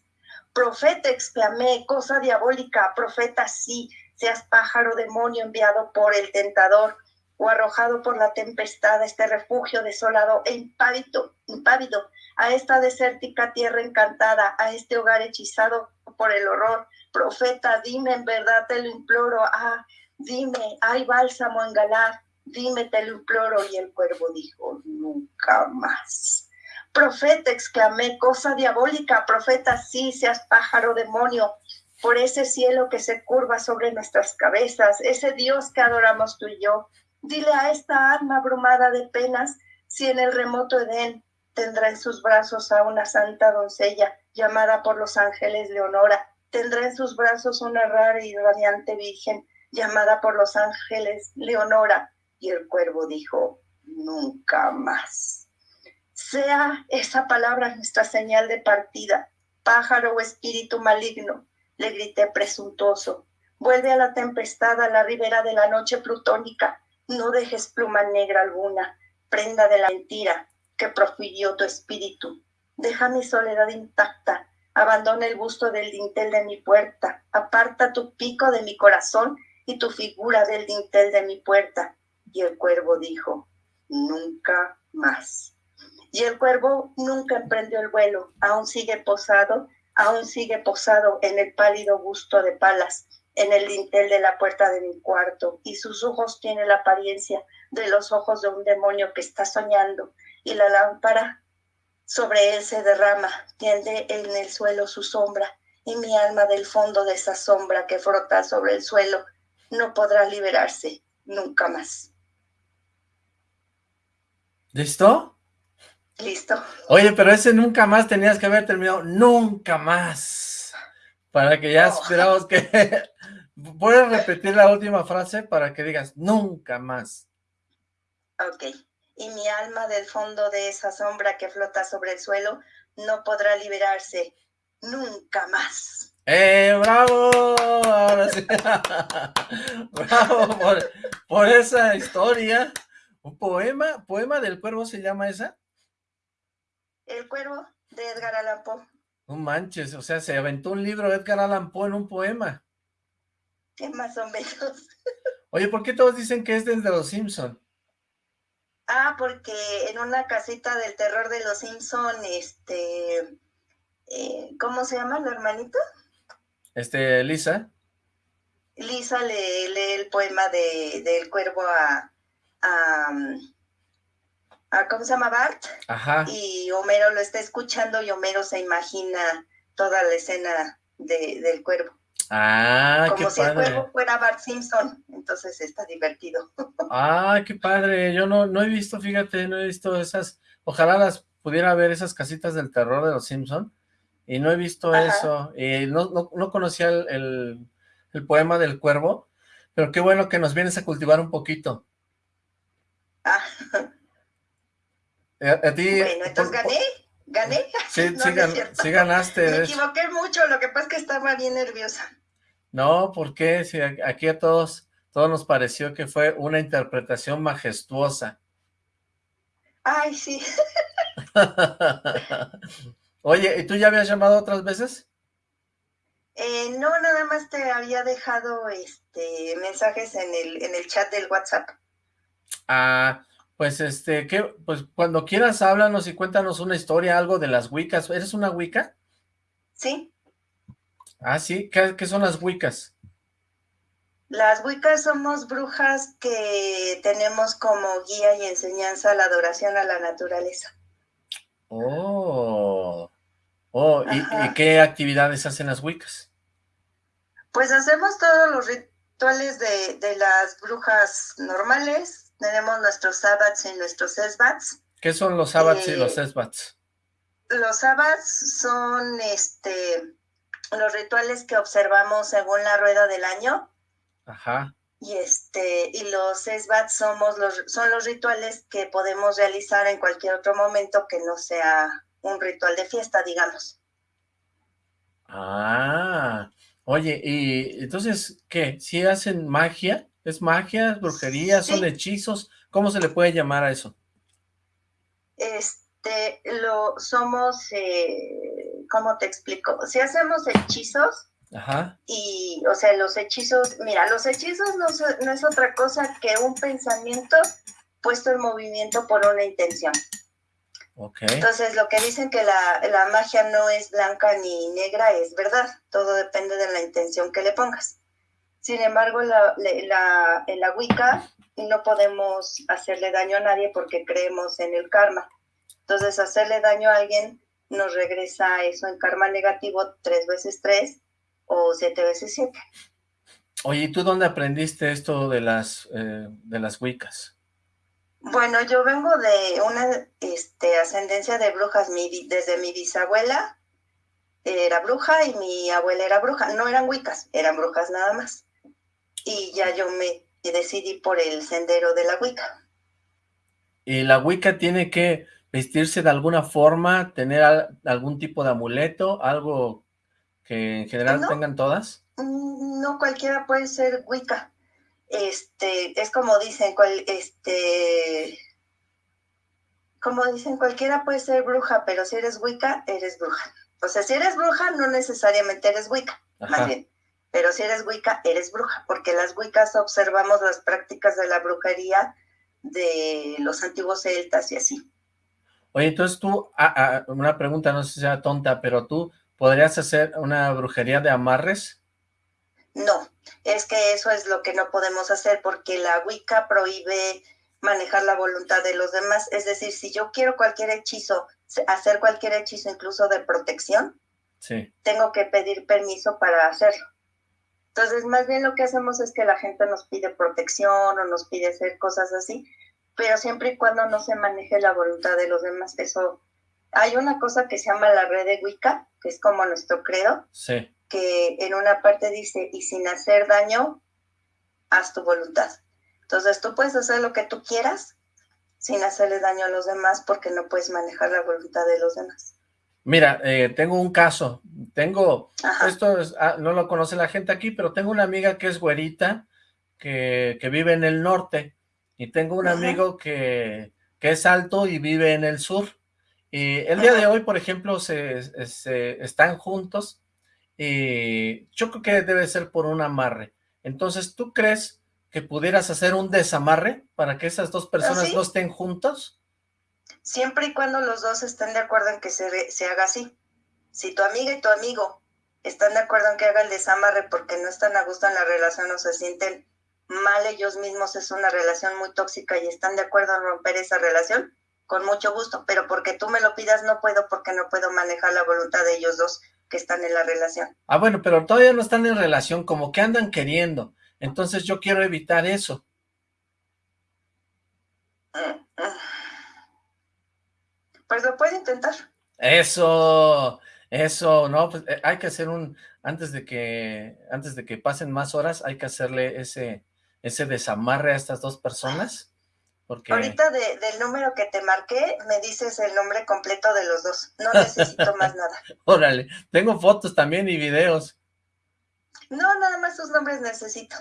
Profeta, exclamé, cosa diabólica, profeta, sí, seas pájaro demonio enviado por el tentador o arrojado por la tempestad a este refugio desolado e impávido, impávido, a esta desértica tierra encantada, a este hogar hechizado por el horror. Profeta, dime, en verdad te lo imploro, ah, dime, hay bálsamo en Galar, dime, te lo imploro. Y el cuervo dijo, nunca más. Profeta, exclamé, cosa diabólica, profeta, sí, seas pájaro demonio, por ese cielo que se curva sobre nuestras cabezas, ese Dios que adoramos tú y yo. Dile a esta alma abrumada de penas si en el remoto Edén tendrá en sus brazos a una santa doncella llamada por los ángeles Leonora, tendrá en sus brazos una rara y radiante virgen llamada por los ángeles Leonora. Y el cuervo dijo, nunca más. Sea esa palabra nuestra señal de partida, pájaro o espíritu maligno, le grité presuntuoso. Vuelve a la tempestad, a la ribera de la noche plutónica. No dejes pluma negra alguna, prenda de la mentira que profirió tu espíritu. Deja mi soledad intacta, abandona el busto del dintel de mi puerta, aparta tu pico de mi corazón y tu figura del dintel de mi puerta. Y el cuervo dijo, nunca más. Y el cuervo nunca emprendió el vuelo, aún sigue posado aún sigue posado en el pálido busto de palas, en el dintel de la puerta de mi cuarto, y sus ojos tienen la apariencia de los ojos de un demonio que está soñando, y la lámpara sobre él se derrama, tiende en el suelo su sombra, y mi alma del fondo de esa sombra que frota sobre el suelo no podrá liberarse nunca más. ¿Listo? Listo. Oye, pero ese nunca más tenías que haber terminado, nunca más. Para que ya esperamos que... ¿Puedes repetir la última frase para que digas, nunca más? Ok. Y mi alma del fondo de esa sombra que flota sobre el suelo no podrá liberarse nunca más. ¡Eh, bravo! Ahora sí. bravo por, por esa historia. ¿Un poema? ¿Poema del cuervo se llama esa? El cuervo de Edgar Allan Poe. No manches, o sea, se aventó un libro de Edgar Allan Poe en un poema. ¿Qué más o menos? Oye, ¿por qué todos dicen que es desde Los Simpson? Ah, porque en una casita del terror de Los Simpson, este, eh, ¿cómo se llama la hermanita? Este, Lisa. Lisa le lee el poema de, del cuervo a, a ¿cómo se llama? Bart. Ajá. Y Homero lo está escuchando y Homero se imagina toda la escena de, del cuervo. Ah, Como si el cuervo fuera Bart Simpson, entonces está divertido. Ah, qué padre, yo no, no he visto, fíjate, no he visto esas, ojalá las pudiera ver esas casitas del terror de los Simpson, y no he visto eso, y no, no, conocía el, el poema del cuervo, pero qué bueno que nos vienes a cultivar un poquito. Ah, eh, a, ti, bueno, entonces gané, gané. Sí, sí, ganaste. Me equivoqué mucho, lo que pasa es que estaba bien nerviosa. No, ¿por qué? Si aquí a todos, todos nos pareció que fue una interpretación majestuosa. Ay, sí. Oye, ¿y tú ya habías llamado otras veces? Eh, no, nada más te había dejado este mensajes en el, en el chat del WhatsApp. Ah, pues este, ¿qué? Pues cuando quieras háblanos y cuéntanos una historia, algo de las Wiccas. ¿Eres una Wicca? Sí. Ah, sí, ¿qué, son las Wiccas? Las Wiccas somos brujas que tenemos como guía y enseñanza la adoración a la naturaleza. Oh, oh, ¿y, qué actividades hacen las Wiccas? Pues hacemos todos los rituales de, de las brujas normales. Tenemos nuestros sabbats y nuestros esbats. ¿Qué son los sabbats y los esbats? Los sabbats son este los rituales que observamos según la rueda del año. Ajá. Y este, y los esbats somos los, son los rituales que podemos realizar en cualquier otro momento que no sea un ritual de fiesta, digamos. Ah, oye, y entonces, ¿qué? ¿Si hacen magia? ¿Es magia, brujería, son hechizos? ¿Cómo se le puede llamar a eso? Este, lo somos, eh, ¿cómo te explico? Si hacemos hechizos, Ajá. y, o sea, los hechizos, mira, los hechizos no, no es otra cosa que un pensamiento puesto en movimiento por una intención. Entonces, lo que dicen que la, la, magia no es blanca ni negra es verdad. Todo depende de la intención que le pongas. Sin embargo, la, la, en la Wicca no podemos hacerle daño a nadie porque creemos en el karma. Entonces, hacerle daño a alguien nos regresa eso en karma negativo tres veces tres o siete veces siete. Oye, ¿y tú dónde aprendiste esto de las, eh, de las Wiccas? Bueno, yo vengo de una este, ascendencia de brujas. Mi, desde mi bisabuela era bruja y mi abuela era bruja. No eran wicas, eran brujas nada más. Y ya yo me decidí por el sendero de la wicca. ¿Y la wicca tiene que vestirse de alguna forma, tener algún tipo de amuleto, algo que en general tengan todas? Mm, no, cualquiera puede ser wicca este, es como dicen, cual, este, como dicen, cualquiera puede ser bruja, pero si eres wicca, eres bruja. O sea, si eres bruja, no necesariamente eres wicca, más bien. Pero si eres wicca, eres bruja, porque las wiccas observamos las prácticas de la brujería de los antiguos celtas y así. Oye, entonces tú, ah, ah, una pregunta, no sé si sea tonta, pero tú podrías hacer una brujería de amarres? No, es que eso es lo que no podemos hacer porque la Wicca prohíbe manejar la voluntad de los demás. Es decir, si yo quiero cualquier hechizo, hacer cualquier hechizo incluso de protección, tengo que pedir permiso para hacerlo. Entonces, más bien lo que hacemos es que la gente nos pide protección o nos pide hacer cosas así, pero siempre y cuando no se maneje la voluntad de los demás. Eso, hay una cosa que se llama la red de Wicca, que es como nuestro credo. Sí que en una parte dice, y sin hacer daño, haz tu voluntad. Entonces tú puedes hacer lo que tú quieras sin hacerle daño a los demás porque no puedes manejar la voluntad de los demás. Mira, eh, tengo un caso, tengo, esto ah, no lo conoce la gente aquí, pero tengo una amiga que es güerita, que, vive en el norte, y tengo un amigo que, que, es alto y vive en el sur. Y el día de hoy, por ejemplo, se, se están juntos, y yo creo que debe ser por un amarre. Entonces, ¿tú crees que pudieras hacer un desamarre para que esas dos personas no estén juntos? Siempre y cuando los dos estén de acuerdo en que se, se haga así. Si tu amiga y tu amigo están de acuerdo en que haga el desamarre porque no están a gusto en la relación o se sienten mal ellos mismos, es una relación muy tóxica y están de acuerdo en romper esa relación, con mucho gusto, pero porque tú me lo pidas no puedo porque no puedo manejar la voluntad de ellos dos que están en la relación. Ah, bueno, pero todavía no están en relación, como que andan queriendo. Entonces yo quiero evitar eso. Pues lo puede intentar. Eso, eso, no, pues eh, hay que hacer un, antes de que, antes de que pasen más horas, hay que hacerle ese, ese desamarre a estas dos personas Ahorita del número que te marqué, me dices el nombre completo de los dos. No necesito más nada. Órale, tengo fotos también y videos. No, nada más sus nombres necesito.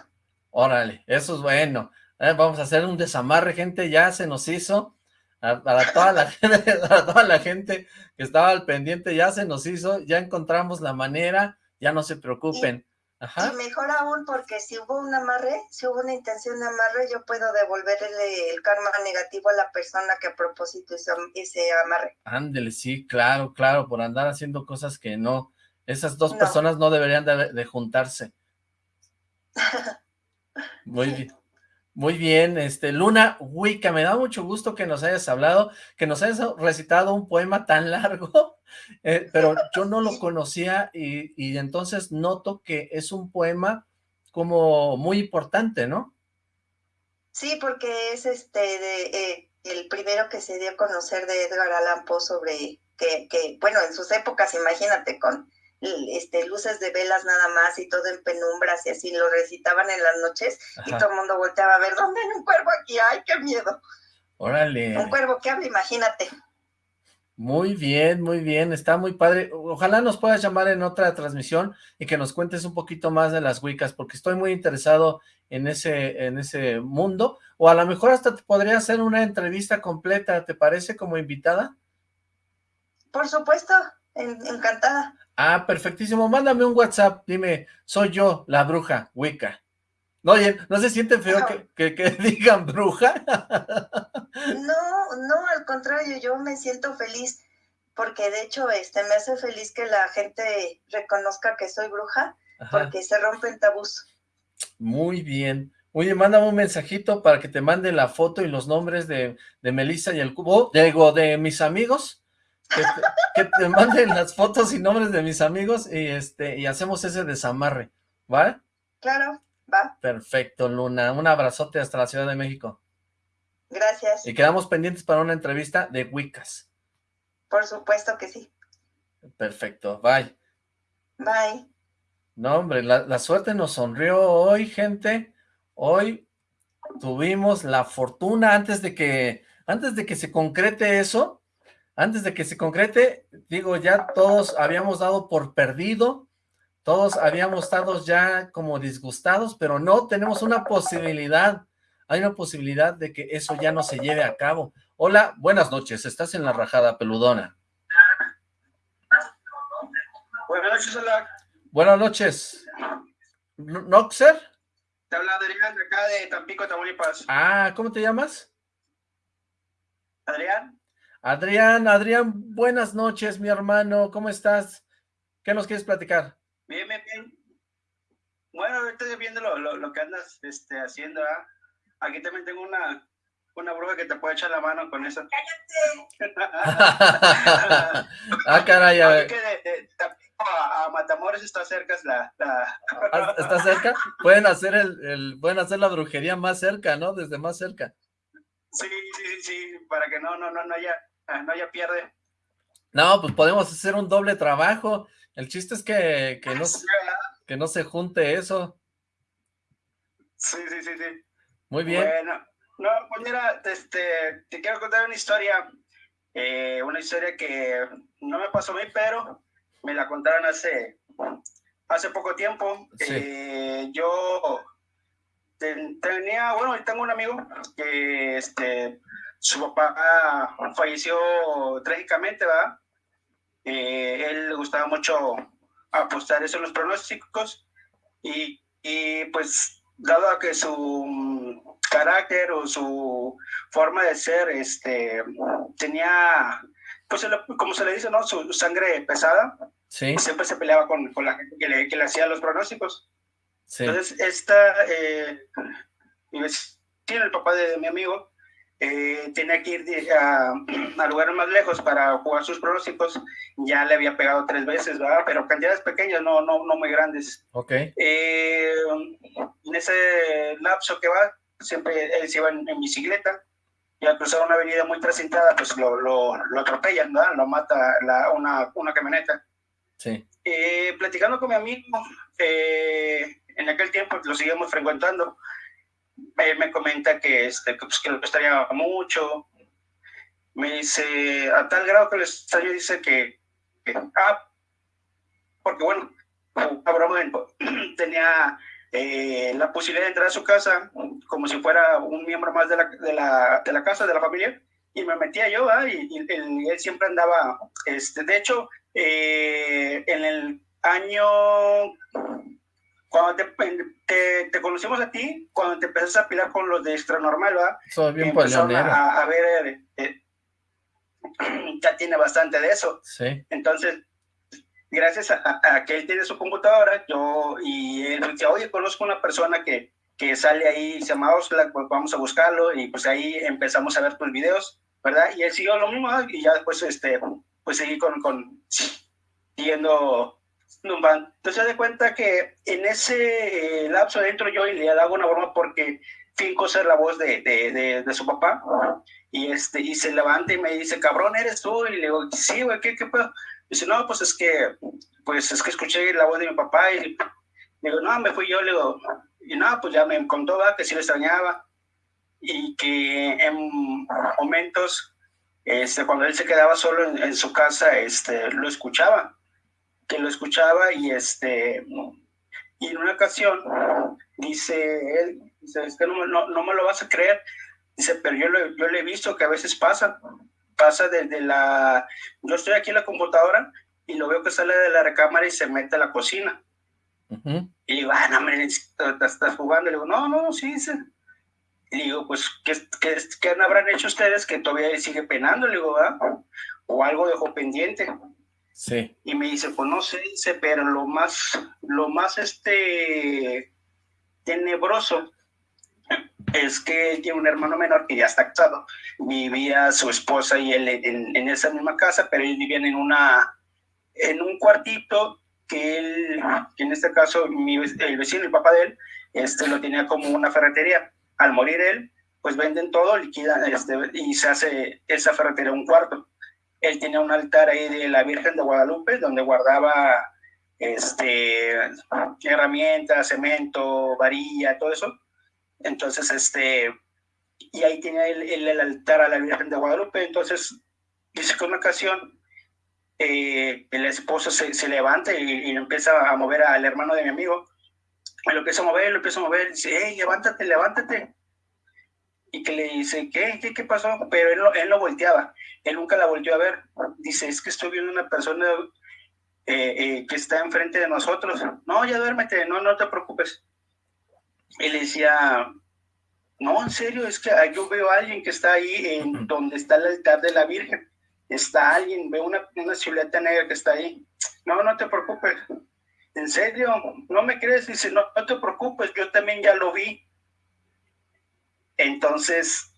Órale, eso es bueno. Eh, vamos a hacer un desamarre, gente, ya se nos hizo. Para toda la gente, para toda la gente que estaba al pendiente, ya se nos hizo, ya encontramos la manera, ya no se preocupen. Y mejor aún porque si hubo un amarre, si hubo una intención de amarre, yo puedo devolverle el karma negativo a la persona que a propósito hizo ese amarre. Ándele, sí, claro, claro, por andar haciendo cosas que no, esas dos personas no deberían de, juntarse. Muy bien. Muy bien, este Luna Wicca, me da mucho gusto que nos hayas hablado, que nos hayas recitado un poema tan largo, eh, pero yo no lo conocía y, y, entonces noto que es un poema como muy importante, ¿no? Sí, porque es este de, eh, el primero que se dio a conocer de Edgar Allan Poe sobre que, que, bueno, en sus épocas, imagínate, con este, luces de velas nada más y todo en penumbras y así lo recitaban en las noches y todo el mundo volteaba a ver, ¿dónde hay un cuervo aquí? ¡Ay, qué miedo! Órale. Un cuervo que habla, imagínate. Muy bien, muy bien, está muy padre. Ojalá nos puedas llamar en otra transmisión y que nos cuentes un poquito más de las Wiccas, porque estoy muy interesado en ese, en ese mundo. O a lo mejor hasta te podría hacer una entrevista completa, ¿te parece como invitada? Por supuesto, encantada. Ah, perfectísimo. Mándame un WhatsApp. Dime, soy yo, la bruja, Wicca. No, oye, ¿no se siente feo que, que, digan bruja? No, no, al contrario, yo me siento feliz porque de hecho este me hace feliz que la gente reconozca que soy bruja porque se rompen tabús. Muy bien. Oye, mándame un mensajito para que te mande la foto y los nombres de, de Melissa y el cubo, digo, de mis amigos, que te, manden las fotos y nombres de mis amigos y este y hacemos ese desamarre, ¿vale? Claro, va. Perfecto, Luna. Un abrazote hasta la Ciudad de México. Gracias. Y quedamos pendientes para una entrevista de Wiccas. Por supuesto que sí. Perfecto, bye. Bye. No, hombre, la, la suerte nos sonrió hoy, gente. Hoy tuvimos la fortuna antes de que antes de que se concrete eso, antes de que se concrete, digo, ya todos habíamos dado por perdido, todos habíamos estado ya como disgustados, pero no, tenemos una posibilidad, hay una posibilidad de que eso ya no se lleve a cabo. Hola, buenas noches, estás en la rajada peludona. Buenas noches, hola. Buenas noches. ¿Noxer? Te habla Adrián de acá de Tampico, Tamaulipas. Ah, ¿cómo te llamas? Adrián. Adrián, Adrián, buenas noches, mi hermano, ¿cómo estás? ¿Qué nos quieres platicar? Bien, bien, bien. Bueno, estoy viendo lo, que andas este, haciendo, ¿ah? Aquí también tengo una, una bruja que te puede echar la mano con eso. ¡Cállate! ah, caray, a ver. a, Matamoros está cerca, la, la... ¿Está cerca? Pueden hacer el, el, pueden hacer la brujería más cerca, ¿no? Desde más cerca. Sí, sí, sí, para que no, no, no, no haya, no haya pierde. No, pues podemos hacer un doble trabajo. El chiste es que, que, no, que no se junte eso. Sí, sí, sí, sí. Muy bien. Bueno, no, pues mira, este, te quiero contar una historia, eh, una historia que no me pasó a mí, pero me la contaron hace, hace poco tiempo. Eh, yo tenía, bueno, tengo un amigo que este, su papá falleció trágicamente, ¿verdad? Eh, él le gustaba mucho apostar eso en los pronósticos y, y pues dado a que su carácter o su forma de ser este tenía pues como se le dice no su sangre pesada sí. siempre se peleaba con, con la gente que le, que le hacía los pronósticos entonces, esta, eh, tiene el papá de, mi amigo, eh, tenía que ir a, a, lugares más lejos para jugar sus pronósticos, ya le había pegado tres veces, ¿verdad? Pero cantidades pequeñas, no, no, no muy grandes. Ok. Eh, en ese lapso que va, siempre él se iba en, bicicleta, y al cruzar una avenida muy trasintada, pues lo, lo, lo atropellan, ¿verdad? Lo mata la, una, una camioneta. Sí. Eh, platicando con mi amigo, eh, en aquel tiempo lo seguimos frecuentando. Me comenta que, este, pues, que lo extrañaba mucho. Me dice, a tal grado que el extraño dice que, ah, porque bueno, tenía eh, la posibilidad de entrar a su casa como si fuera un miembro más de la, de la, de la casa, de la familia, y me metía yo, y, él, siempre andaba, este, de hecho, eh, en el año cuando te, te, conocimos a ti, cuando te empezaste a pilar con los de extra normal, ¿verdad? Soy bien a, a, ver, eh, eh, ya tiene bastante de eso. Sí. Entonces, gracias a, que él tiene su computadora, yo y él me decía, oye, conozco una persona que, que sale ahí, se llama Oxlack, pues vamos a buscarlo, y pues ahí empezamos a ver tus videos, ¿verdad? Y él siguió lo mismo, y ya después, este, pues seguí con, con siguiendo un van. Entonces se da cuenta que en ese eh, lapso dentro yo y le hago una broma porque finco ser la voz de, de, de, su papá, y, este, y se levanta y me dice, cabrón, ¿eres tú? Y le digo, sí, güey, ¿qué, qué pedo? Dice, no, pues es que, pues es que escuché la voz de mi papá y digo, no, me fui yo, le digo, y no, pues ya me contó que sí lo extrañaba y que en momentos, este, cuando él se quedaba solo en, su casa, este, lo escuchaba, que lo escuchaba y este, y en una ocasión, dice él, dice, es que no, no, no me lo vas a creer, dice, pero yo lo, yo le he visto que a veces pasa, pasa desde la, yo estoy aquí en la computadora y lo veo que sale de la recámara y se mete a la cocina. Y digo, ah, no, hombre, estás jugando. Le digo, no, no, sí, sí. Y digo, pues, ¿qué, qué, qué habrán hecho ustedes que todavía sigue penando? Le digo, ¿ah? O algo dejó pendiente. Sí. Y me dice, pues no sé, dice, pero lo más, lo más, este, tenebroso es que él tiene un hermano menor que ya está casado. Vivía su esposa y él en, esa misma casa, pero ellos vivían en una en un cuartito que él, que en este caso el vecino, el papá de él, este, lo tenía como una ferretería. Al morir él, pues venden todo, liquidan este, y se hace esa ferretería un cuarto. Él tenía un altar ahí de la Virgen de Guadalupe, donde guardaba este, herramientas, cemento, varilla, todo eso entonces, este, y ahí tenía el, el, altar a la Virgen de Guadalupe. Entonces, dice que una ocasión eh, el esposo se, levanta y, empieza a mover al hermano de mi amigo. Y lo empieza a mover, lo empieza a mover, dice, hey, levántate, levántate. Y que le dice, ¿qué? ¿Qué, qué pasó? Pero él no, él no volteaba, él nunca la volteó a ver. Dice, es que estoy viendo una persona eh, eh, que está enfrente de nosotros. No, ya duérmete, no, no te preocupes él decía, no, en serio, es que yo veo a alguien que está ahí en donde está el altar de la Virgen. Está alguien, veo una, una silueta negra que está ahí. No, no te preocupes. En serio, no me crees. Dice, no, no te preocupes, yo también ya lo vi. Entonces,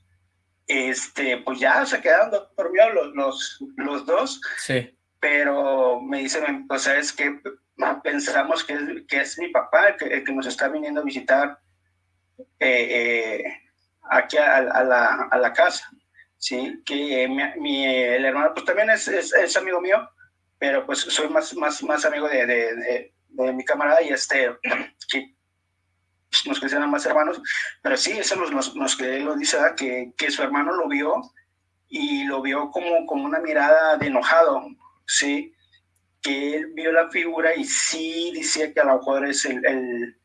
este, pues ya se quedaron dormidos los, los, los dos. Sí. Pero me dicen, o sea, es que pensamos que es, que es mi papá el que, que, nos está viniendo a visitar eh, eh, aquí a, la, a, la, casa, ¿sí? Que mi, el hermano pues también es, es, amigo mío, pero pues soy más, más, más amigo de, de, de, mi camarada y este, que nos consideran más hermanos, pero sí, eso nos, que lo dice, que, que su hermano lo vio y lo vio como, como una mirada de enojado, ¿sí? que él vio la figura y sí decía que a lo mejor es el, el,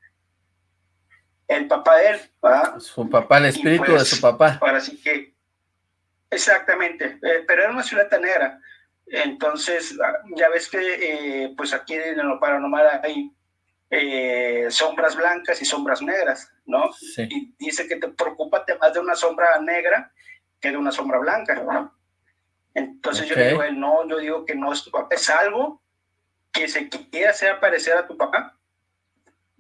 el papá de él, ¿verdad? Su papá, el espíritu de su papá. Ahora sí que, exactamente, eh, pero era una ciudad negra. Entonces, ah, ya ves que eh, pues aquí en lo paranormal hay eh, sombras blancas y sombras negras, ¿no? Sí. Y dice que te preocupa más de una sombra negra que de una sombra blanca, ¿no? Entonces okay. yo digo, no, yo digo que no es tu papá, es algo que se quiere hacer aparecer a tu papá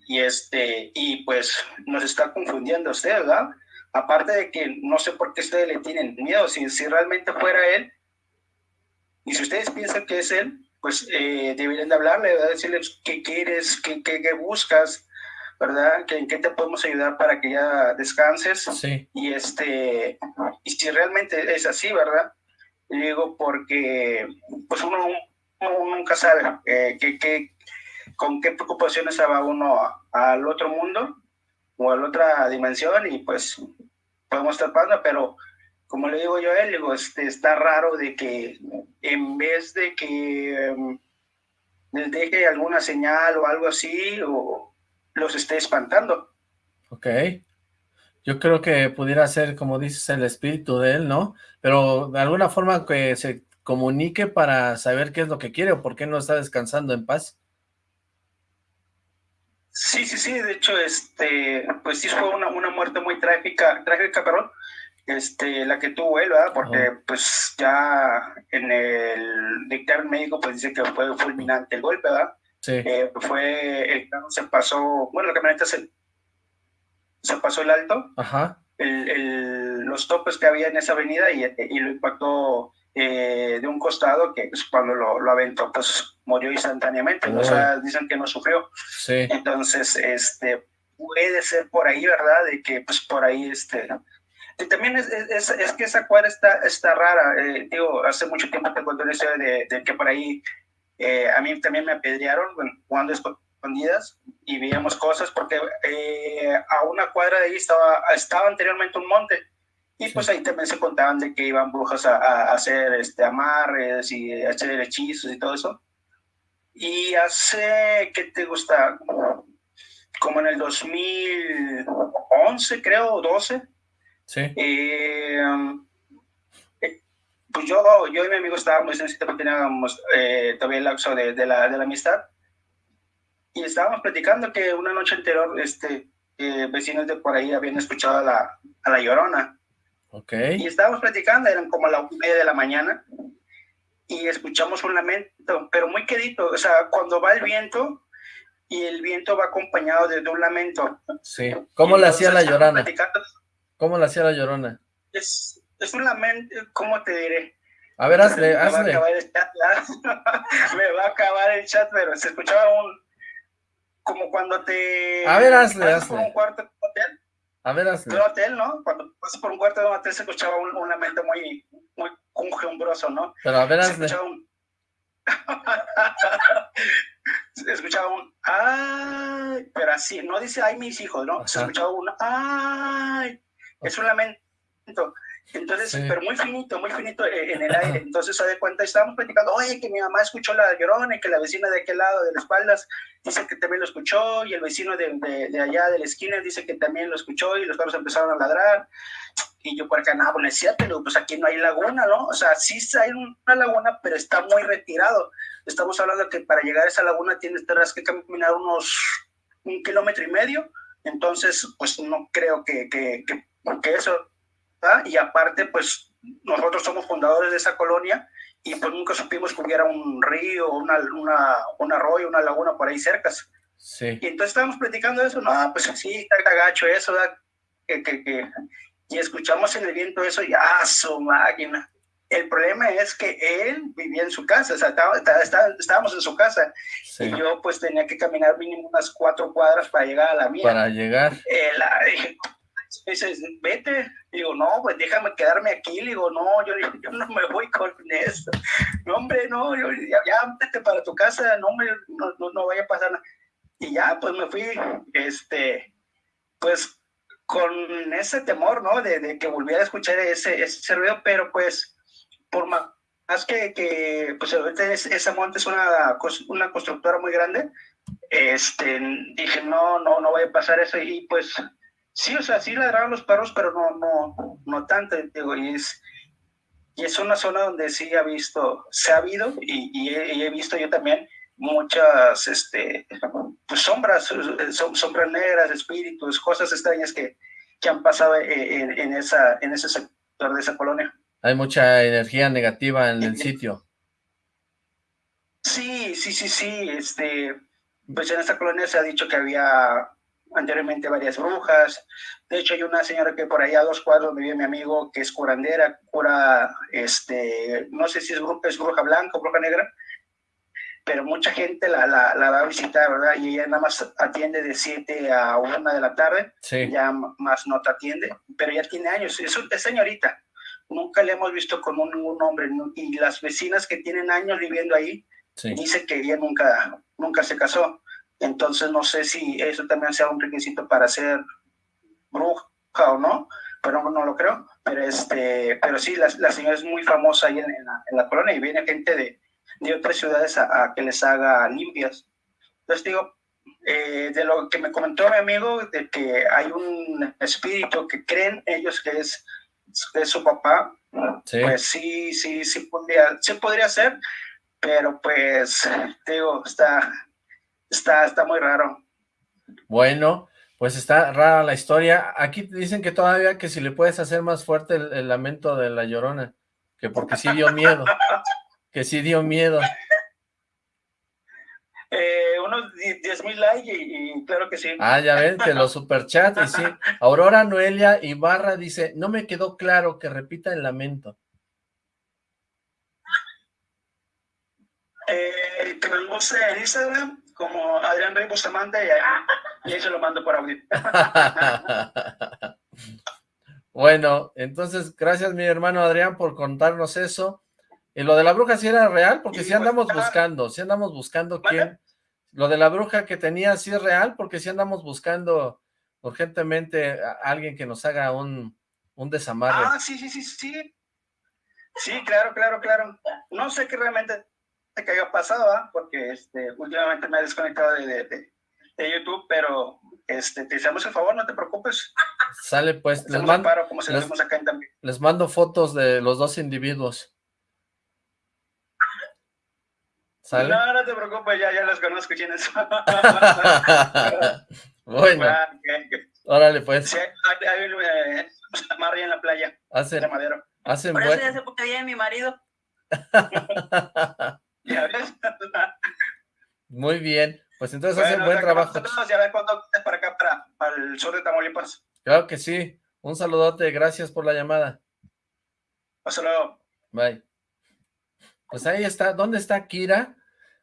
y este y pues nos está confundiendo usted, ¿verdad? Aparte de que no sé por qué ustedes le tienen miedo, si, si realmente fuera él, y si ustedes piensan que es él, pues eh, deberían de hablarle, ¿verdad? decirle qué quieres, qué, qué, qué buscas, ¿verdad? ¿En qué te podemos ayudar para que ya descanses? Sí. Y este, y si realmente es así, ¿verdad? Digo, porque pues uno uno nunca sabe eh, que, con qué preocupaciones va uno al otro mundo o a la otra dimensión y pues podemos estar pasando, pero como le digo yo a él, digo, este, está raro de que en vez de que um, les deje alguna señal o algo así, o los esté espantando. Ok. Yo creo que pudiera ser, como dices, el espíritu de él, ¿no? Pero de alguna forma que se comunique para saber qué es lo que quiere o por qué no está descansando en paz. Sí, sí, sí, de hecho, este, pues sí fue una, una muerte muy trágica, trágica, perdón, este, la que tuvo él, ¿verdad? Porque pues ya en el dictamen médico pues dice que fue fulminante el golpe, ¿verdad? Sí. Eh, fue, el carro se pasó, bueno, la camioneta se, se pasó el alto, Ajá. los topes que había en esa avenida y, y lo impactó eh, de un costado que pues, cuando lo, lo, aventó pues murió instantáneamente, o sea, dicen que no sufrió. Sí. Entonces, este, puede ser por ahí, ¿verdad? De que pues por ahí, este... Y también es, es, es, que esa cuadra está, está rara, eh, digo, hace mucho tiempo te conté una historia de, de que por ahí eh, a mí también me apedrearon, bueno, jugando escondidas y veíamos cosas porque eh, a una cuadra de ahí estaba, estaba anteriormente un monte y pues ahí también se contaban de que iban brujas a, a, hacer este, amarres y a hacer hechizos y todo eso. Y hace, ¿qué te gusta? Como en el 2011, creo, 12. Sí. Eh, pues yo, yo y mi amigo estábamos en porque teníamos eh, todavía el lapso de, de, la, de la amistad. Y estábamos platicando que una noche anterior, este, eh, vecinos de por ahí habían escuchado a la, a la llorona. Okay. Y estábamos platicando, eran como a la media de la mañana, y escuchamos un lamento, pero muy quedito, o sea, cuando va el viento, y el viento va acompañado de, de un lamento. Sí, ¿cómo le hacía la llorona? ¿Cómo le hacía la llorona? Es, es un lamento, ¿cómo te diré? A ver, hazle, me hazle. Va chat, me va a acabar el chat, pero se escuchaba un, como cuando te... A ver, hazle, hazle. Por un cuarto de hotel. A ver, hazle. De un hotel, ¿no? Cuando pasas por un cuarto de un hotel se escuchaba un, un lamento muy, muy conjumbroso, ¿no? Pero a ver, se hazle. escuchaba un... se escuchaba un ay, pero así, no dice ay mis hijos, ¿no? Ajá. Se escuchaba un ay, es un lamento. Entonces, Sí. pero muy finito, muy finito eh, en el aire. Entonces, se da cuenta, estábamos platicando, oye, que mi mamá escuchó la llorona y que la vecina de aquel lado de las espaldas dice que también lo escuchó y el vecino de, de, de allá de la esquina dice que también lo escuchó y los perros empezaron a ladrar. Y yo por acá, no, pues es cierto, digo, pues aquí no hay laguna, ¿no? O sea, sí hay una laguna, pero está muy retirado. Estamos hablando que para llegar a esa laguna tienes, tendrás que caminar unos un kilómetro y medio. Entonces, pues no creo que, que, que, que eso ¿verdad? y aparte, pues nosotros somos fundadores de esa colonia y pues nunca supimos que hubiera un río, una, una, un arroyo, una laguna por ahí cerca. Sí. Y entonces estábamos platicando de eso, no, pues sí, está gacho eso, ¿verdad? Que, que, que, y escuchamos en el viento eso y ¡ah, su máquina! El problema es que él vivía en su casa, o sea, estaba, estaba, estábamos en su casa sí. y yo pues tenía que caminar mínimo unas cuatro cuadras para llegar a la mía. Para llegar. Eh, la, dije, dices, vete. Digo, no, pues déjame quedarme aquí. Digo, no, yo, yo no me voy con eso. No, hombre, no, yo, ya, ya para tu casa, no, hombre, no, no, no, vaya a pasar nada. Y ya, pues me fui, este, pues con ese temor, ¿no? De, de que volviera a escuchar ese, ese ruido, pero pues, por más que, que pues ahorita esa monte es una, una constructora muy grande, este, dije, no, no, no vaya a pasar eso. Y pues, Sí, o sea, sí ladraban los perros, pero no, no, no tanto, digo, y es, y es una zona donde sí ha visto, se ha habido, y, y, he, y he, visto yo también muchas, este, pues sombras, sombras negras, espíritus, cosas extrañas que, que han pasado en, en, esa, en ese sector de esa colonia. Hay mucha energía negativa en el sitio. Sí, sí, sí, sí, este, pues en esta colonia se ha dicho que había anteriormente varias brujas. De hecho, hay una señora que por allá a dos cuadros donde vive mi amigo, que es curandera, cura, este, no sé si es bruja, es bruja blanca o bruja negra, pero mucha gente la, la, la, va a visitar, ¿verdad? Y ella nada más atiende de 7 a 1 de la tarde, sí. ya más no te atiende, pero ya tiene años, es, es señorita. Nunca le hemos visto con un, ningún hombre, y las vecinas que tienen años viviendo ahí, sí. dicen que ella nunca, nunca se casó. Entonces no sé si eso también sea un requisito para ser bruja o no, pero no, no lo creo. Pero este, pero sí, la, la señora es muy famosa ahí en, en, la, en, la, colonia y viene gente de, de otras ciudades a, a, que les haga limpias. Entonces digo, eh, de lo que me comentó mi amigo, de que hay un espíritu que creen ellos que es, es su papá, sí. pues sí, sí, sí podría, sí podría ser, pero pues digo, está, está, está muy raro. Bueno, pues está rara la historia. Aquí dicen que todavía que si le puedes hacer más fuerte el, el lamento de la llorona, que porque sí dio miedo, que sí dio miedo. Eh, uno unos 10 mil likes y, claro que sí. Ah, ya ven, que los superchats, y sí. Aurora Noelia Ibarra dice, no me quedó claro que repita el lamento. Eh, que me lo en Instagram como Adrián Rey Bustamante y, y ahí se lo mando por audio. bueno, entonces, gracias mi hermano Adrián por contarnos eso. ¿Y lo de la bruja sí era real? Porque si pues, andamos buscando, si andamos buscando quién... Lo de la bruja que tenía sí es real, porque si andamos buscando urgentemente a alguien que nos haga un, un desamarre. Ah, sí, sí, sí, sí. Sí, claro, claro, claro. No sé qué realmente que haya pasado, ¿ah? porque este, últimamente me he desconectado de, de, YouTube, pero este, te hacemos el favor, no te preocupes. Sale pues, les mando, les mando fotos de los dos individuos. No, no te preocupes, ya, ya los conozco quiénes son. bueno. Órale, pues. Sí, hay, un eh, en la playa. Hacen, de madero. Hacen Por eso ya sé por qué viene mi marido. ¿Ya ves? Muy bien. Pues entonces hacen buen trabajo. Ya ves cuando para acá, para, para el sur de Tamaulipas. Claro que sí. Un saludote. Gracias por la llamada. Hasta luego. Bye. Pues ahí está. ¿Dónde está Akira?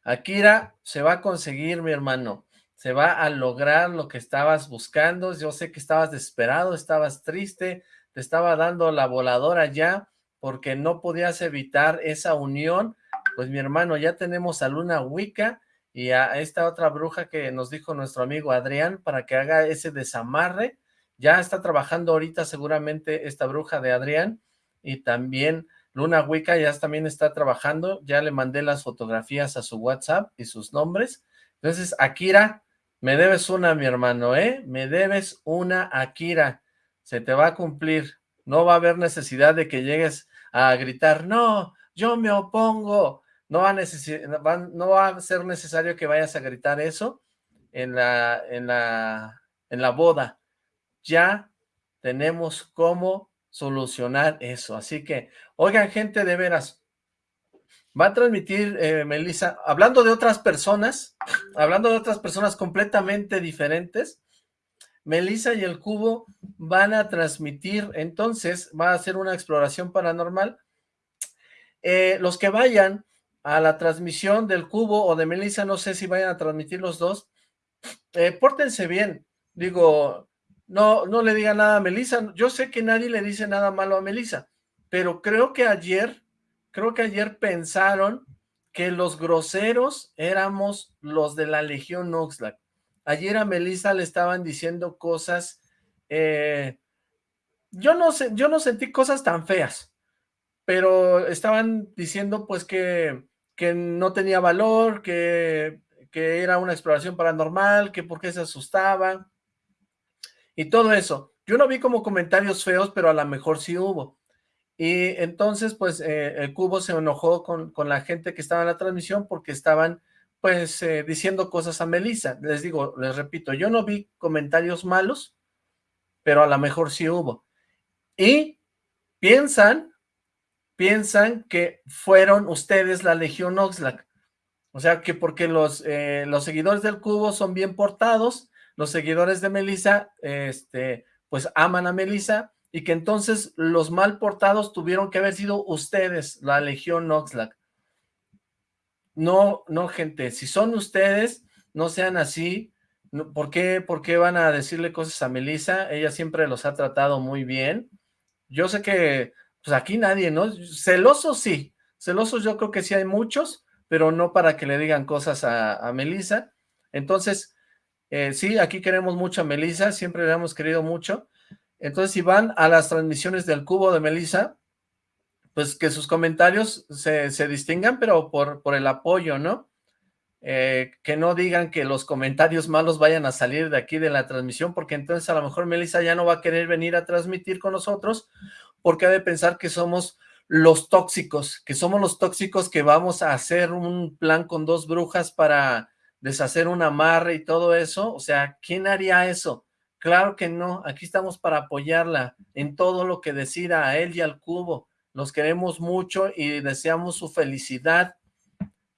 Akira se va a conseguir, mi hermano. Se va a lograr lo que estabas buscando. Yo sé que estabas desesperado, estabas triste, te estaba dando la voladora ya porque no podías evitar esa unión. Pues mi hermano, ya tenemos a Luna Wicca y a esta otra bruja que nos dijo nuestro amigo Adrián para que haga ese desamarre. Ya está trabajando ahorita seguramente esta bruja de Adrián y también Luna Wicca ya también está trabajando, ya le mandé las fotografías a su WhatsApp y sus nombres. Entonces, Akira, me debes una, mi hermano, ¿eh? Me debes una, Akira. Se te va a cumplir. No va a haber necesidad de que llegues a gritar, no, yo me opongo. No va a, ser necesario que vayas a gritar eso en la, en la, en la boda. Ya tenemos cómo solucionar eso. Así que, oigan, gente, de veras, va a transmitir, eh, Melissa, hablando de otras personas, hablando de otras personas completamente diferentes, Melissa y el Cubo van a transmitir, entonces, va a hacer una exploración paranormal. Eh, los que vayan a la transmisión del Cubo o de Melissa, no sé si vayan a transmitir los dos, eh, pórtense bien, digo, no, no le diga nada a Melissa. Yo sé que nadie le dice nada malo a Melissa, pero creo que ayer, creo que ayer pensaron que los groseros éramos los de la Legión Oxlack. Ayer a Melissa le estaban diciendo cosas, eh, yo no sé, yo no sentí cosas tan feas, pero estaban diciendo pues que, que no tenía valor, que, que era una exploración paranormal, que por qué se asustaba, y todo eso. Yo no vi como comentarios feos, pero a lo mejor sí hubo. Y entonces, pues, eh, el Cubo se enojó con, con, la gente que estaba en la transmisión porque estaban, pues, eh, diciendo cosas a Melissa. Les digo, les repito, yo no vi comentarios malos, pero a lo mejor sí hubo. Y piensan, piensan que fueron ustedes la Legión Oxlack. O sea, que porque los, eh, los seguidores del Cubo son bien portados, los seguidores de Melissa, este, pues aman a Melissa, y que entonces los mal portados tuvieron que haber sido ustedes, la Legión Oxlack. No, no, gente, si son ustedes, no sean así. ¿Por qué, ¿Por qué van a decirle cosas a Melissa? Ella siempre los ha tratado muy bien. Yo sé que, pues aquí nadie, ¿no? Celosos sí, celosos yo creo que sí hay muchos, pero no para que le digan cosas a, a Melissa. Entonces, eh, sí, aquí queremos mucho a Melissa, siempre le hemos querido mucho. Entonces, si van a las transmisiones del cubo de Melissa, pues que sus comentarios se, distingan, pero por, por el apoyo, ¿no? Eh, que no digan que los comentarios malos vayan a salir de aquí de la transmisión, porque entonces a lo mejor Melissa ya no va a querer venir a transmitir con nosotros, porque ha de pensar que somos los tóxicos, que somos los tóxicos que vamos a hacer un plan con dos brujas para deshacer un amarre y todo eso, o sea, ¿quién haría eso? Claro que no, aquí estamos para apoyarla en todo lo que decida a él y al cubo, los queremos mucho y deseamos su felicidad,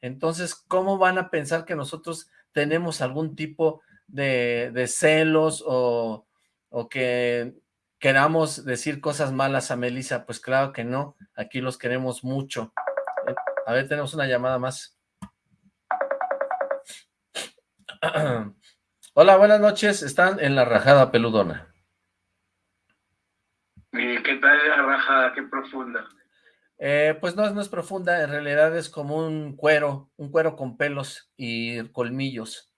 entonces, ¿cómo van a pensar que nosotros tenemos algún tipo de, de celos o, o que queramos decir cosas malas a Melissa, pues claro que no, aquí los queremos mucho. A ver, tenemos una llamada más. Hola, buenas noches, están en la rajada peludona. ¿Qué tal la rajada? Qué profunda. Eh, pues no, no es profunda, en realidad es como un cuero, un cuero con pelos y colmillos.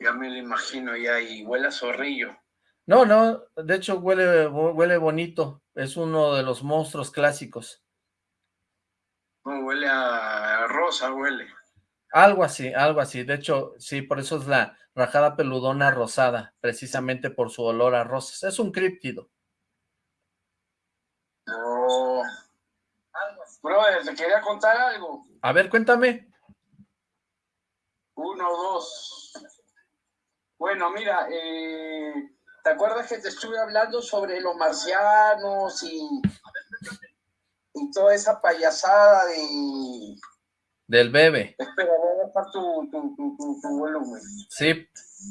Ya me lo imagino ya, y huele a zorrillo. No, no, de hecho huele, huele bonito, es uno de los monstruos clásicos. No, huele a rosa, huele. Algo así, algo así, de hecho, sí, por eso es la rajada peludona rosada, precisamente por su olor a rosas, es un críptido. No. Brother, te quería contar algo. A ver, cuéntame. Uno, dos. Bueno, mira, eh, ¿te acuerdas que te estuve hablando sobre los marcianos y, y toda esa payasada de... Del bebé. Espera, voy a bajar tu, tu, tu, tu, volumen. Sí.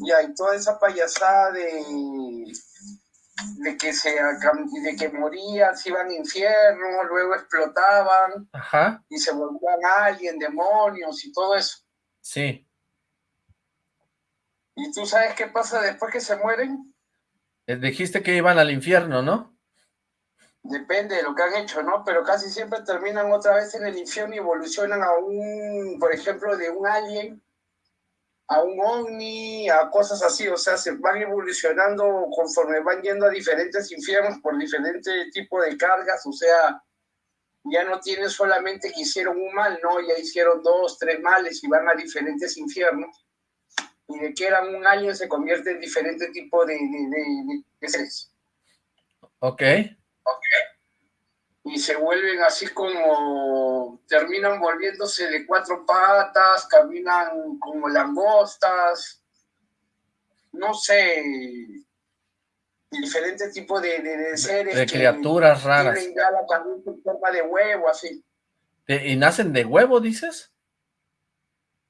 Ya, y toda esa payasada de de que se de que morían, se iban a infierno, luego explotaban Ajá. y se volvían alguien, demonios y todo eso. Sí. ¿Y tú sabes qué pasa después que se mueren? Eh, dijiste que iban al infierno, ¿no? Depende de lo que han hecho, ¿no? Pero casi siempre terminan otra vez en el infierno y evolucionan a un, por ejemplo, de un alien a un ovni, a cosas así, o sea, se van evolucionando conforme van yendo a diferentes infiernos por diferentes tipos de cargas, o sea, ya no tienen solamente que hicieron un mal, no, ya hicieron dos, tres males y van a diferentes infiernos, y de que eran un año se convierte en diferentes tipos de, de, de, seres. Ok. Ok y se vuelven así como, terminan volviéndose de cuatro patas, caminan como langostas, no sé, diferentes tipos de, de, seres. De criaturas raras. Tienen ya la cabeza en forma de huevo, así. ¿Y nacen de huevo, dices?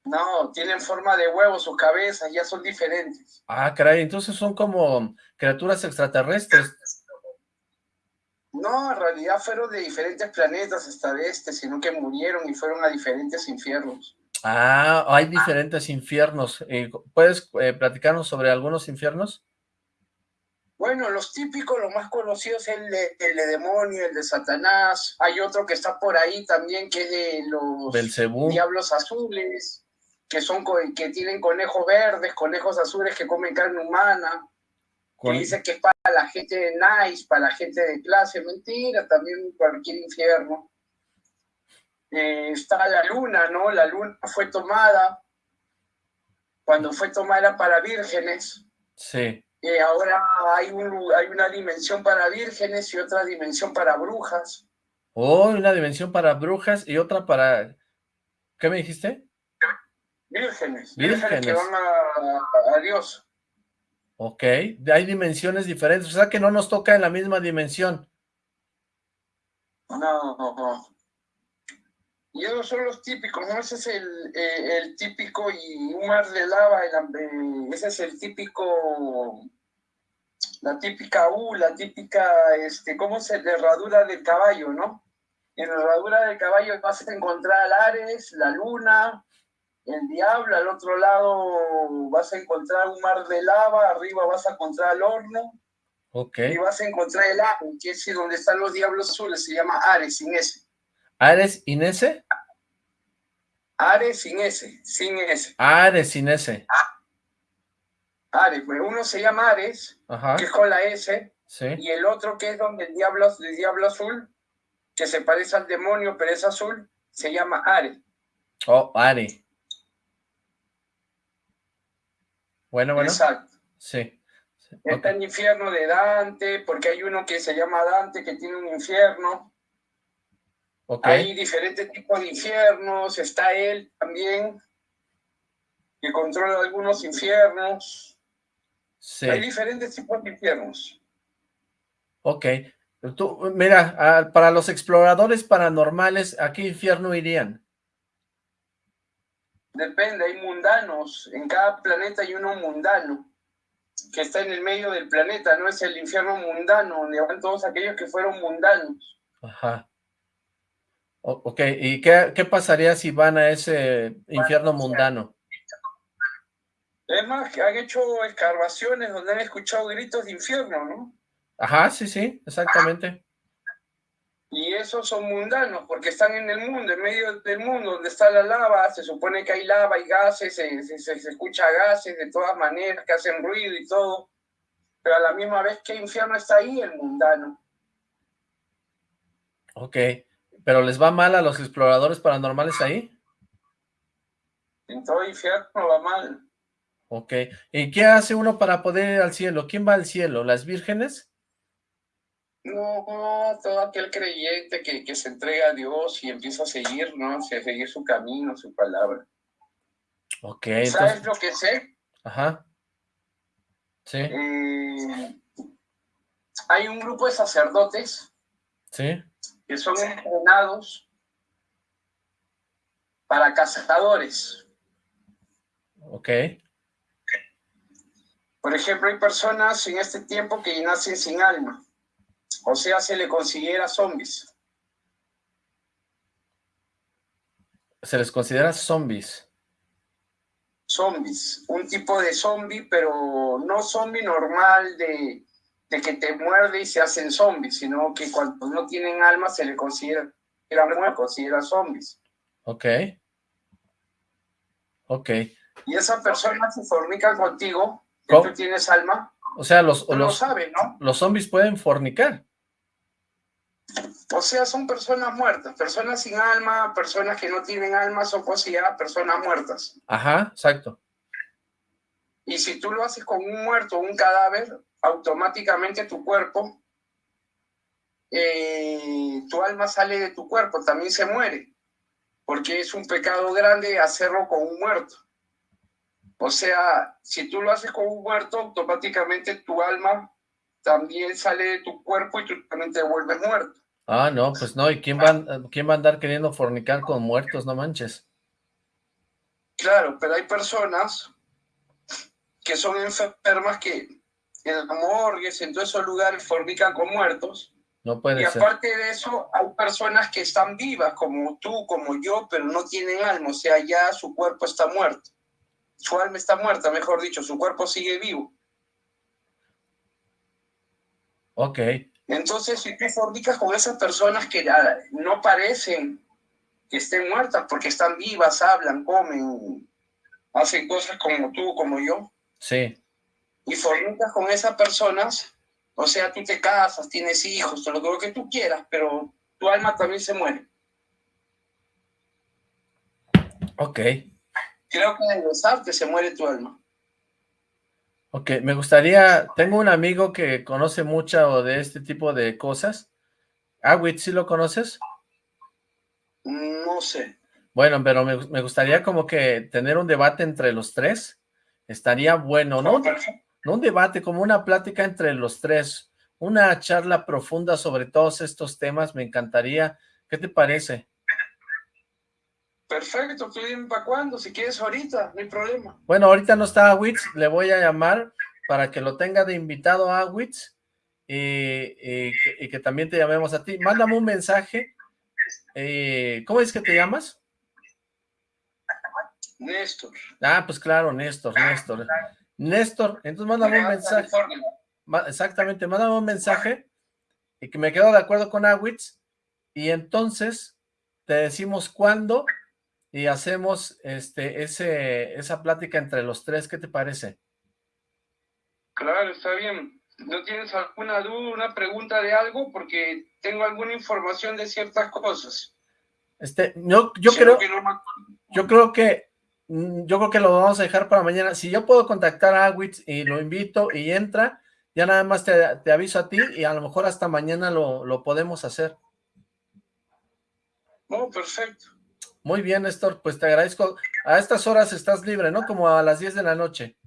No, tienen forma de huevo, sus cabezas ya son diferentes. Ah, caray, entonces son como criaturas extraterrestres. No, en realidad fueron de diferentes planetas esta este, sino que murieron y fueron a diferentes infiernos. Ah, hay diferentes infiernos. Eh, ¿Puedes eh, platicarnos sobre algunos infiernos? Bueno, los típicos, los más conocidos, el de, el de demonio, el de Satanás. Hay otro que está por ahí también, que es de los Belcebú. diablos azules, que son que tienen conejos verdes, conejos azules que comen carne humana. Que dice que es para la gente nice, para la gente de clase, mentira, también cualquier infierno. Eh, está la luna, ¿no? La luna fue tomada, cuando fue tomada para vírgenes. Sí. Eh, ahora hay, un, hay una dimensión para vírgenes y otra dimensión para brujas. Oh, una dimensión para brujas y otra para... ¿Qué me dijiste? Vírgenes. Vírgenes, que van a, a Dios. Ok, hay dimensiones diferentes, o sea que no nos toca en la misma dimensión. No, no, no. Y esos son los típicos, ¿no? Ese es el, eh, el típico y un mar de lava, el, ese es el típico, la típica U, la típica, este, ¿cómo se? La herradura del caballo, ¿no? En la herradura del caballo vas a encontrar Ares, la luna, el diablo, al otro lado vas a encontrar un mar de lava, arriba vas a encontrar el horno, okay. y vas a encontrar el agua, que es donde están los diablos azules, se llama Ares, sin S. ¿Ares sin S? Ares sin S, sin S. Ares sin S. Ares, pues uno se llama Ares, Ajá. que es con la S, sí. y el otro que es donde el diablo, el diablo azul, que se parece al demonio, pero es azul, se llama Ares. Oh, Ares. Bueno, bueno. Exacto. Sí. Está okay. el infierno de Dante, porque hay uno que se llama Dante, que tiene un infierno. Okay. Hay diferentes tipos de infiernos, está él también, que controla algunos infiernos. Sí. Hay diferentes tipos de infiernos. Ok. Tú, mira, para los exploradores paranormales, ¿a qué infierno irían? Depende, hay mundanos. En cada planeta hay uno mundano que está en el medio del planeta, no es el infierno mundano, donde van todos aquellos que fueron mundanos. Ajá. ok, ¿y qué, qué, pasaría si van a ese infierno mundano? Es más, que han hecho excavaciones donde han escuchado gritos de infierno, ¿no? Ajá, sí, sí, exactamente. Y esos son mundanos, porque están en el mundo, en medio del mundo, donde está la lava, se supone que hay lava y gases, se, se, escucha gases de todas maneras, que hacen ruido y todo, pero a la misma vez que infierno está ahí el mundano. Ok, ¿pero les va mal a los exploradores paranormales ahí? En todo infierno va mal. Ok, ¿y qué hace uno para poder ir al cielo? ¿Quién va al cielo? ¿Las vírgenes? No, todo aquel creyente que, que, se entrega a Dios y empieza a seguir, ¿no? A seguir su camino, su palabra. Ok. ¿Sabes lo que sé? Ajá. Sí. Eh, hay un grupo de sacerdotes. Sí. Que son entrenados para cazadores. Ok. Por ejemplo, hay personas en este tiempo que nacen sin alma. O sea, se le considera zombies. Se les considera zombies. Zombies, un tipo de zombie, pero no zombie normal de, de que te muerde y se hacen zombies, sino que cuando no tienen alma se le considera, se considera zombies. Ok. Ok. Y esa persona se fornica contigo, que tú tienes alma, o sea, los, los, ¿no? los zombies pueden fornicar. O sea, son personas muertas, personas sin alma, personas que no tienen alma, son consideradas personas muertas. Ajá, exacto. Y si tú lo haces con un muerto, un cadáver, automáticamente tu cuerpo, eh, tu alma sale de tu cuerpo, también se muere, porque es un pecado grande hacerlo con un muerto. O sea, si tú lo haces con un muerto, automáticamente tu alma también sale de tu cuerpo y tú también te vuelves muerto. Ah, no, pues no, ¿y quién va, quién va a andar queriendo fornicar con muertos? No manches. Claro, pero hay personas que son enfermas que en las morgues, en todos esos lugares, fornican con muertos. No puede y aparte de eso, hay personas que están vivas, como tú, como yo, pero no tienen alma, o sea, ya su cuerpo está muerto. Su alma está muerta, mejor dicho, su cuerpo sigue vivo. Ok. Entonces, si tú fornicas con esas personas que no parecen que estén muertas porque están vivas, hablan, comen, hacen cosas como tú, como yo. Sí. Y fornicas con esas personas, o sea, tú te casas, tienes hijos, todo lo que tú quieras, pero tu alma también se muere. Ok. Creo que en besarte se muere tu alma. Ok, me gustaría, tengo un amigo que conoce mucho de este tipo de cosas. Awit, ¿sí lo conoces? No sé. Bueno, pero me, gustaría como que tener un debate entre los tres. Estaría bueno, ¿no? No un debate, como una plática entre los tres. Una charla profunda sobre todos estos temas, me encantaría. ¿Qué te parece? Perfecto, para cuándo, si quieres ahorita, no hay problema. Bueno, ahorita no está Awitz, le voy a llamar para que lo tenga de invitado a Awitz y, que también te llamemos a ti. Mándame un mensaje. Eh, ¿Cómo es que te llamas? Néstor. Ah, pues claro, Néstor, Néstor. Néstor, entonces mándame un mensaje. Exactamente, mándame un mensaje y que me quedo de acuerdo con Awitz y entonces te decimos cuándo y hacemos este, ese, esa plática entre los tres, ¿qué te parece? Claro, está bien. ¿No tienes alguna duda, una pregunta de algo? Porque tengo alguna información de ciertas cosas. Este, yo, yo creo, yo creo que, yo creo que lo vamos a dejar para mañana. Si yo puedo contactar a Awitz y lo invito y entra, ya nada más te, te aviso a ti y a lo mejor hasta mañana lo, lo podemos hacer. Oh, perfecto. Muy bien, Néstor, pues te agradezco. A estas horas estás libre, ¿no? Como a las 10 de la noche.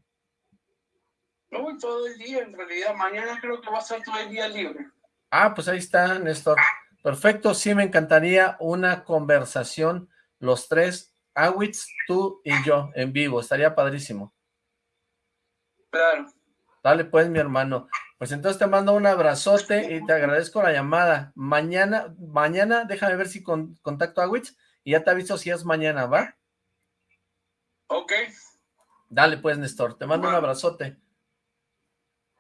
No, todo el día, en realidad. Mañana creo que va a estar todo el día libre. Ah, pues ahí está, Néstor. Perfecto, sí me encantaría una conversación, los tres, Awitz, tú y yo en vivo, estaría padrísimo. Claro. Dale pues, mi hermano. Pues entonces te mando un abrazote y te agradezco la llamada. Mañana, mañana, déjame ver si con, contacto a Witz y ya te aviso si es mañana, ¿va? Ok. Dale pues, Néstor, te mando un abrazote.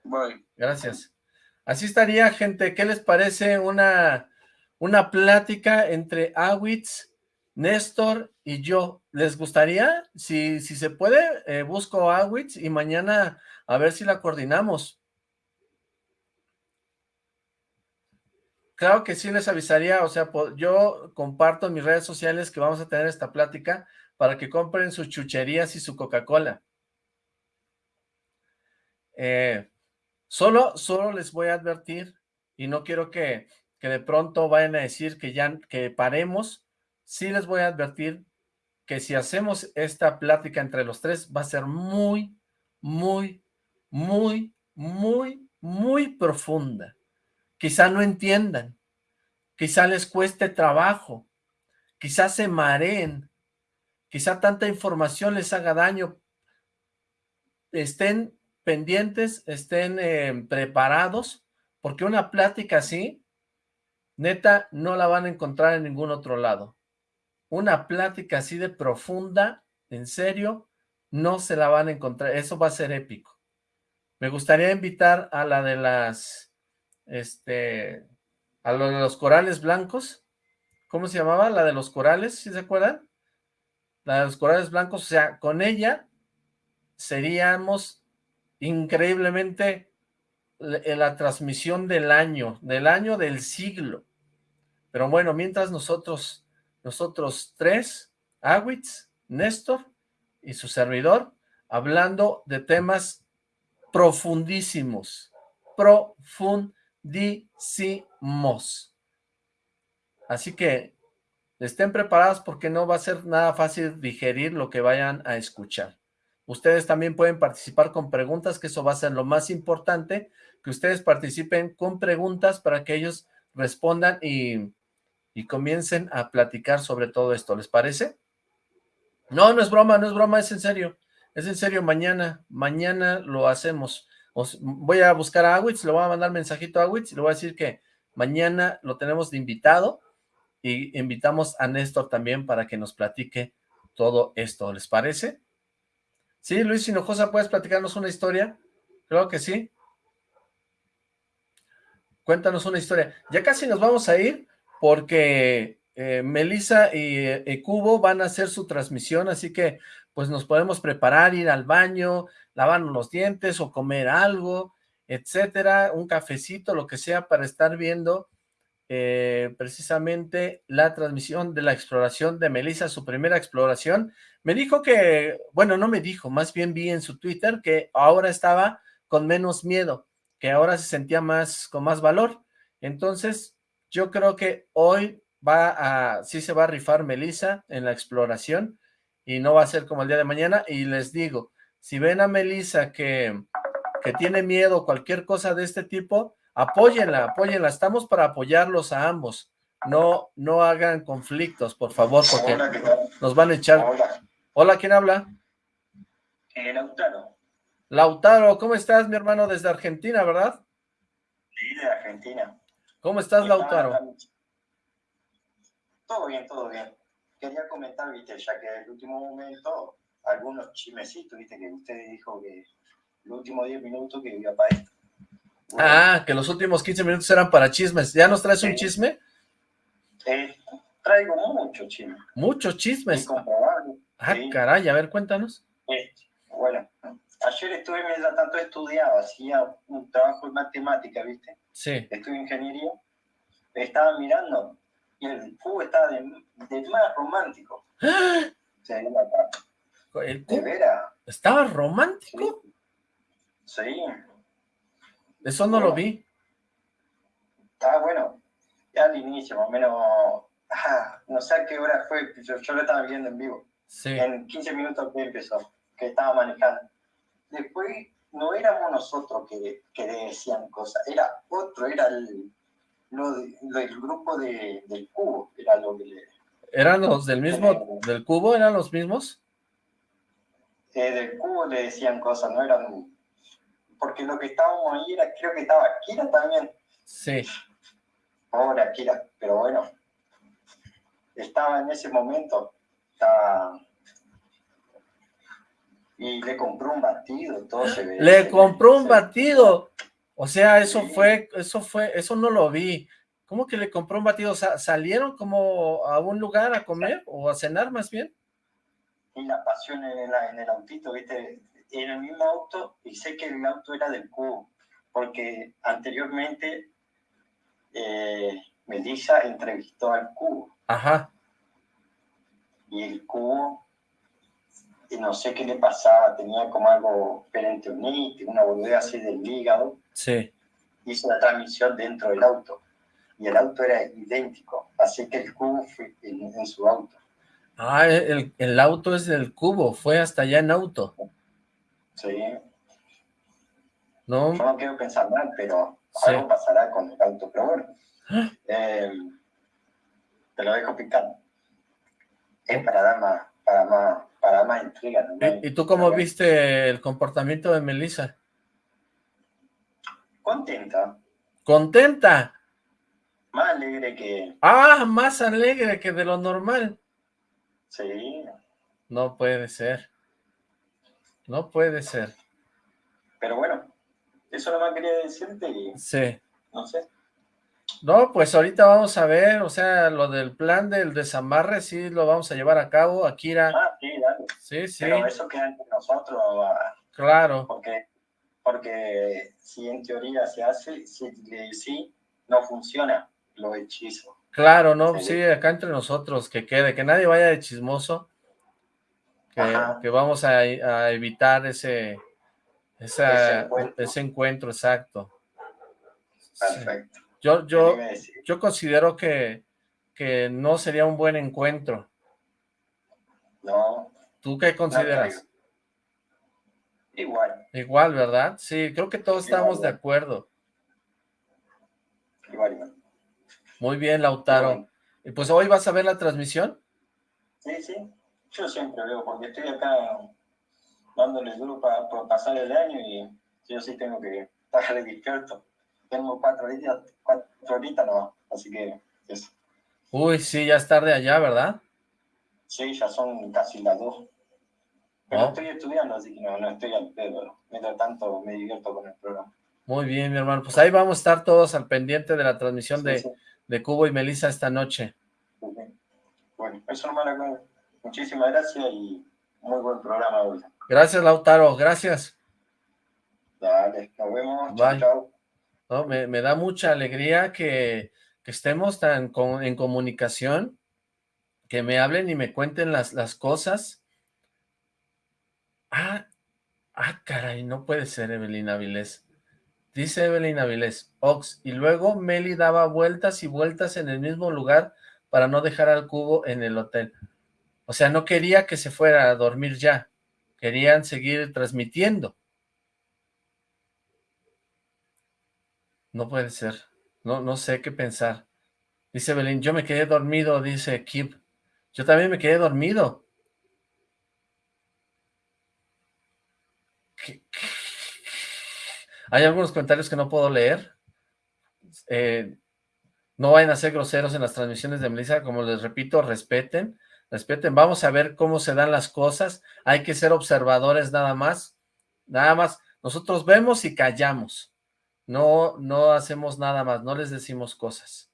Bye. Gracias. Así estaría, gente. ¿Qué les parece una, una plática entre Awitz, Néstor y yo? ¿Les gustaría? Si, si se puede, eh, busco a Awitz y mañana a ver si la coordinamos. Claro que sí les avisaría, o sea, yo comparto en mis redes sociales que vamos a tener esta plática para que compren sus chucherías y su Coca-Cola. Eh, solo, solo les voy a advertir, y no quiero que, que de pronto vayan a decir que ya que paremos, sí les voy a advertir que si hacemos esta plática entre los tres va a ser muy, muy, muy, muy, muy profunda. Quizá no entiendan, quizá les cueste trabajo, quizá se mareen, quizá tanta información les haga daño. Estén pendientes, estén eh, preparados, porque una plática así, neta, no la van a encontrar en ningún otro lado. Una plática así de profunda, en serio, no se la van a encontrar. Eso va a ser épico. Me gustaría invitar a la de las, este, a lo de los corales blancos. ¿Cómo se llamaba? La de los corales, ¿sí se acuerdan? La de los corales blancos, o sea, con ella seríamos increíblemente en la transmisión del año, del año del siglo. Pero bueno, mientras nosotros, nosotros tres, Awitz, Néstor y su servidor, hablando de temas profundísimos, profundísimos. Así que estén preparados porque no va a ser nada fácil digerir lo que vayan a escuchar. Ustedes también pueden participar con preguntas, que eso va a ser lo más importante, que ustedes participen con preguntas para que ellos respondan y, y comiencen a platicar sobre todo esto. ¿Les parece? No, no es broma, no es broma, es en serio. Es en serio, mañana, mañana lo hacemos. Voy a buscar a Awitz, le voy a mandar mensajito a Awitz y le voy a decir que mañana lo tenemos de invitado y invitamos a Néstor también para que nos platique todo esto. ¿Les parece? Sí, Luis Hinojosa, ¿puedes platicarnos una historia? Creo que sí. Cuéntanos una historia. Ya casi nos vamos a ir porque eh, Melissa y, y Cubo van a hacer su transmisión, así que pues nos podemos preparar, ir al baño, lavarnos los dientes o comer algo, etcétera, un cafecito, lo que sea, para estar viendo eh, precisamente la transmisión de la exploración de Melissa, su primera exploración. Me dijo que, bueno, no me dijo, más bien vi en su Twitter que ahora estaba con menos miedo, que ahora se sentía más, con más valor. Entonces, yo creo que hoy va a, sí se va a rifar Melissa en la exploración, y no va a ser como el día de mañana. Y les digo, si ven a Melissa que, que tiene miedo, cualquier cosa de este tipo, apóyenla, apóyenla. Estamos para apoyarlos a ambos. No, no hagan conflictos, por favor, porque nos van a echar. Hola. ¿quién habla? Eh, Lautaro. Lautaro, ¿cómo estás, mi hermano? Desde Argentina, ¿verdad? Sí, de Argentina. ¿Cómo estás, Lautaro? Todo bien, todo bien quería comentar, viste, ya que el último momento, algunos chimecitos, viste, que usted dijo que el último 10 minutos que iba para esto. ah, que los últimos 15 minutos eran para chismes. ¿Ya nos traes un chisme? Eh, traigo muchos chismes. Muchos chismes. Ah, caray, a ver, cuéntanos. bueno, ayer estuve mientras tanto estudiaba, hacía un trabajo de matemática, ¿viste? Sí. Estuve ingeniería. Estaba mirando y el cubo estaba de, más romántico. ¿El cubo? ¿Estaba romántico? Sí. Eso no lo vi. Estaba bueno. Ya al inicio, más o menos. no sé a qué hora fue, yo, yo, lo estaba viendo en vivo. Sí. En 15 minutos que empezó, que estaba manejando. Después no éramos nosotros que, que decían cosas, era otro, era el, lo, del grupo de, del cubo, era lo que le... ¿Eran los del mismo, del cubo? ¿Eran los mismos? Eh, del cubo le decían cosas, no eran... Porque lo que estábamos ahí era, creo que estaba Kira también. Sí. Pobre Akira, pero bueno. Estaba en ese momento, estaba... Y le compró un batido, todo se ve. Le compró un batido. O sea, eso Sí. fue, eso fue, eso no lo vi. ¿Cómo que le compró un batido? ¿salieron como a un lugar a comer o a cenar más bien? Y la pasión en, la- en el autito, ¿viste? En el mismo auto, y sé que el auto era del cubo, porque anteriormente eh, Melissa entrevistó al cubo, Ajá, y el cubo, y no sé qué le pasaba, tenía como algo perentonite, una boludez así del hígado, sí. hizo la transmisión dentro del auto, y el auto era idéntico, así que el cubo fue en, en su auto. Ah, el, el auto es del cubo, fue hasta allá en auto. Sí, No, Yo no quiero pensar mal, pero Sí. algo pasará con el auto. Pero bueno, eh, te lo dejo picando. Es para dar más, para más, para más intriga. ¿no? ¿Y, y tú cómo viste el comportamiento de Melissa? Contenta, ¿Contenta? más alegre que... Ah, más alegre que de lo normal. Sí, No puede ser. No puede ser. pero bueno, eso nomás quería decirte y Sí. no sé. No, pues ahorita vamos a ver, o sea, lo del plan del desamarre, sí lo vamos a llevar a cabo, Akira. Ah, sí, dale. Sí, sí, Pero eso queda entre nosotros, ah, claro. porque, porque si en teoría se hace, si le sí, no funciona los hechizos. Claro, no, Sí. sí, acá entre nosotros, que quede, que nadie vaya de chismoso, que, vamos a, a evitar ese, esa- Ese encuentro. ese encuentro, exacto. Sí. Perfecto. Yo, ¿Qué yo, yo considero que, que no sería un buen encuentro. No, ¿Tú qué consideras? igual, Igual, ¿verdad? Sí, creo que todos Igual, estamos de acuerdo. igual, igual. Muy bien, Lautaro. Y pues hoy vas a ver la transmisión. Sí, sí, yo siempre veo, porque estoy acá dándole duro para, pasar el año y yo sí tengo que estar despierto. Tengo cuatro horitas, cuatro horitas nomás, así que eso. Uy, sí, ya es tarde allá, ¿verdad? Sí, ya son casi las dos. Pero Oh. estoy estudiando, así que no, no estoy al pedo. Mientras tanto me divierto con el programa. Muy bien, mi hermano. Pues ahí vamos a estar todos al pendiente de la transmisión de, sí, de Cubo y Melissa esta noche. Bueno, eso nomás. acá. Muchísimas gracias y muy buen programa hoy. Gracias, Lautaro. Gracias. Dale, nos vemos. Bye. Chao, chao. No, me, me da mucha alegría que, que estemos tan con- en comunicación, que me hablen y me cuenten las, las cosas. Ah, ah, caray, no puede ser Evelyn Avilés. Dice Evelyn Avilés, Ox, y luego Meli daba vueltas y vueltas en el mismo lugar para no dejar al cubo en el hotel. O sea, no quería que se fuera a dormir ya, querían seguir transmitiendo. No puede ser. No, no sé qué pensar. Dice Belén, yo me quedé dormido, dice Kip. Yo también me quedé dormido. ¿Qué- qué? Hay algunos comentarios que no puedo leer. Eh, no vayan a ser groseros en las transmisiones de Melissa. Como les repito, respeten. Respeten. Vamos a ver cómo se dan las cosas. Hay que ser observadores nada más. Nada más. Nosotros vemos y callamos. No, no hacemos nada más, no les decimos cosas.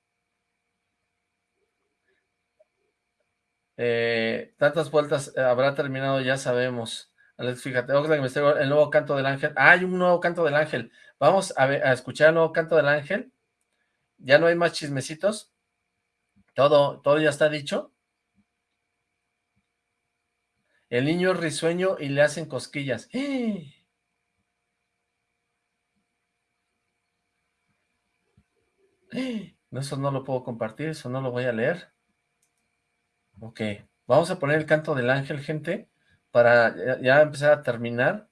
Eh, tantas vueltas eh, habrá terminado, ya sabemos. Fíjate, el nuevo canto del ángel. Hay un nuevo canto del ángel. Vamos a, ver- a escuchar el nuevo canto del ángel. Ya no hay más chismecitos. Todo, todo ya está dicho. El niño es risueño y le hacen cosquillas. ¡Eh! No, eso no lo puedo compartir, eso no lo voy a leer. Ok, vamos a poner el canto del ángel, gente, para ya, empezar a terminar.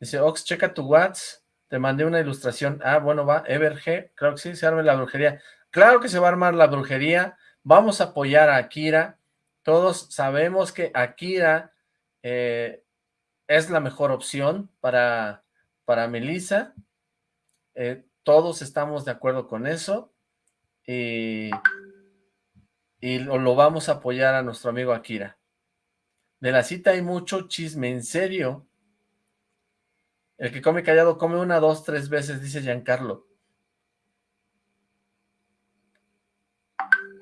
Dice, Ox, checa tu WhatsApp, te mandé una ilustración. Ah, bueno, va, Everg, claro que sí, se arme la brujería. Claro que se va a armar la brujería, Vamos a apoyar a Akira. Todos sabemos que Akira eh, es la mejor opción para, para Melissa. Eh, todos estamos de acuerdo con eso. Y, y lo, lo vamos a apoyar a nuestro amigo Akira. De la cita hay mucho chisme, en serio. El que come callado come una, dos, tres veces, dice Giancarlo.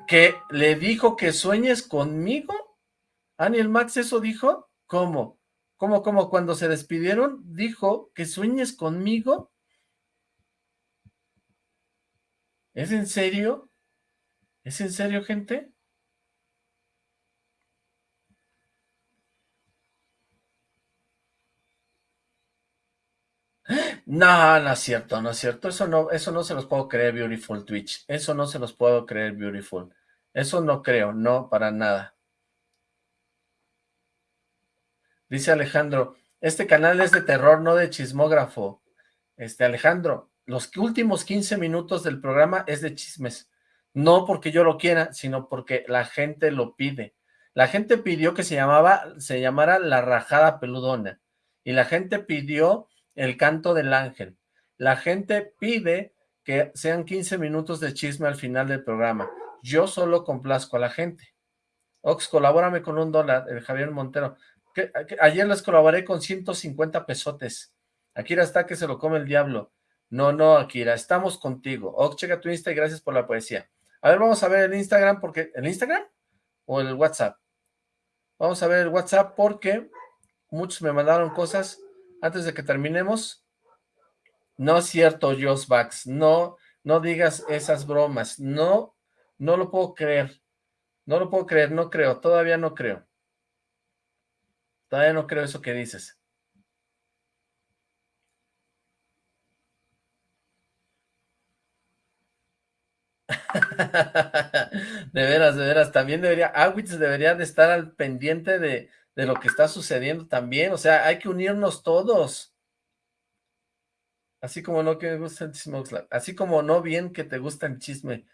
¿Que le dijo que sueñes conmigo? ¿Aniel Max eso dijo? ¿Cómo? ¿Cómo, cómo? Cuando se despidieron, dijo que sueñes conmigo. ¿Es en serio? ¿Es en serio, gente? No, no es cierto, no es cierto. Eso no, eso no se los puedo creer, Beautiful Twitch. Eso no se los puedo creer, Beautiful. Eso no creo, no, para nada. Dice Alejandro, este canal es de terror, no de chismógrafo. Este, Alejandro, los últimos 15 minutos del programa es de chismes. No porque yo lo quiera, sino porque la gente lo pide. La gente pidió que se llamaba, se llamara La Rajada Peludona. Y la gente pidió el canto del ángel. La gente pide que sean 15 minutos de chisme al final del programa. Yo solo complazco a la gente. Ox, colabórame con un dólar, el Javier Montero. ayer les colaboré con 150 pesotes. Akira está que se lo come el diablo. No, no, Akira, estamos contigo. Ox, checa tu Insta y gracias por la poesía. A ver, vamos a ver el Instagram, porque... ¿El Instagram? ¿O el WhatsApp? Vamos a ver el WhatsApp porque muchos me mandaron cosas antes de que terminemos. No es cierto, Bax, no, no digas esas bromas, no, no lo puedo creer, no lo puedo creer, no creo, todavía no creo. Todavía no creo eso que dices. de veras, de veras, también debería, Awitz debería de estar al pendiente de, de lo que está sucediendo también, o sea, hay que unirnos todos. Así como no que me gusta el chisme, así como no bien que te gusta el chisme.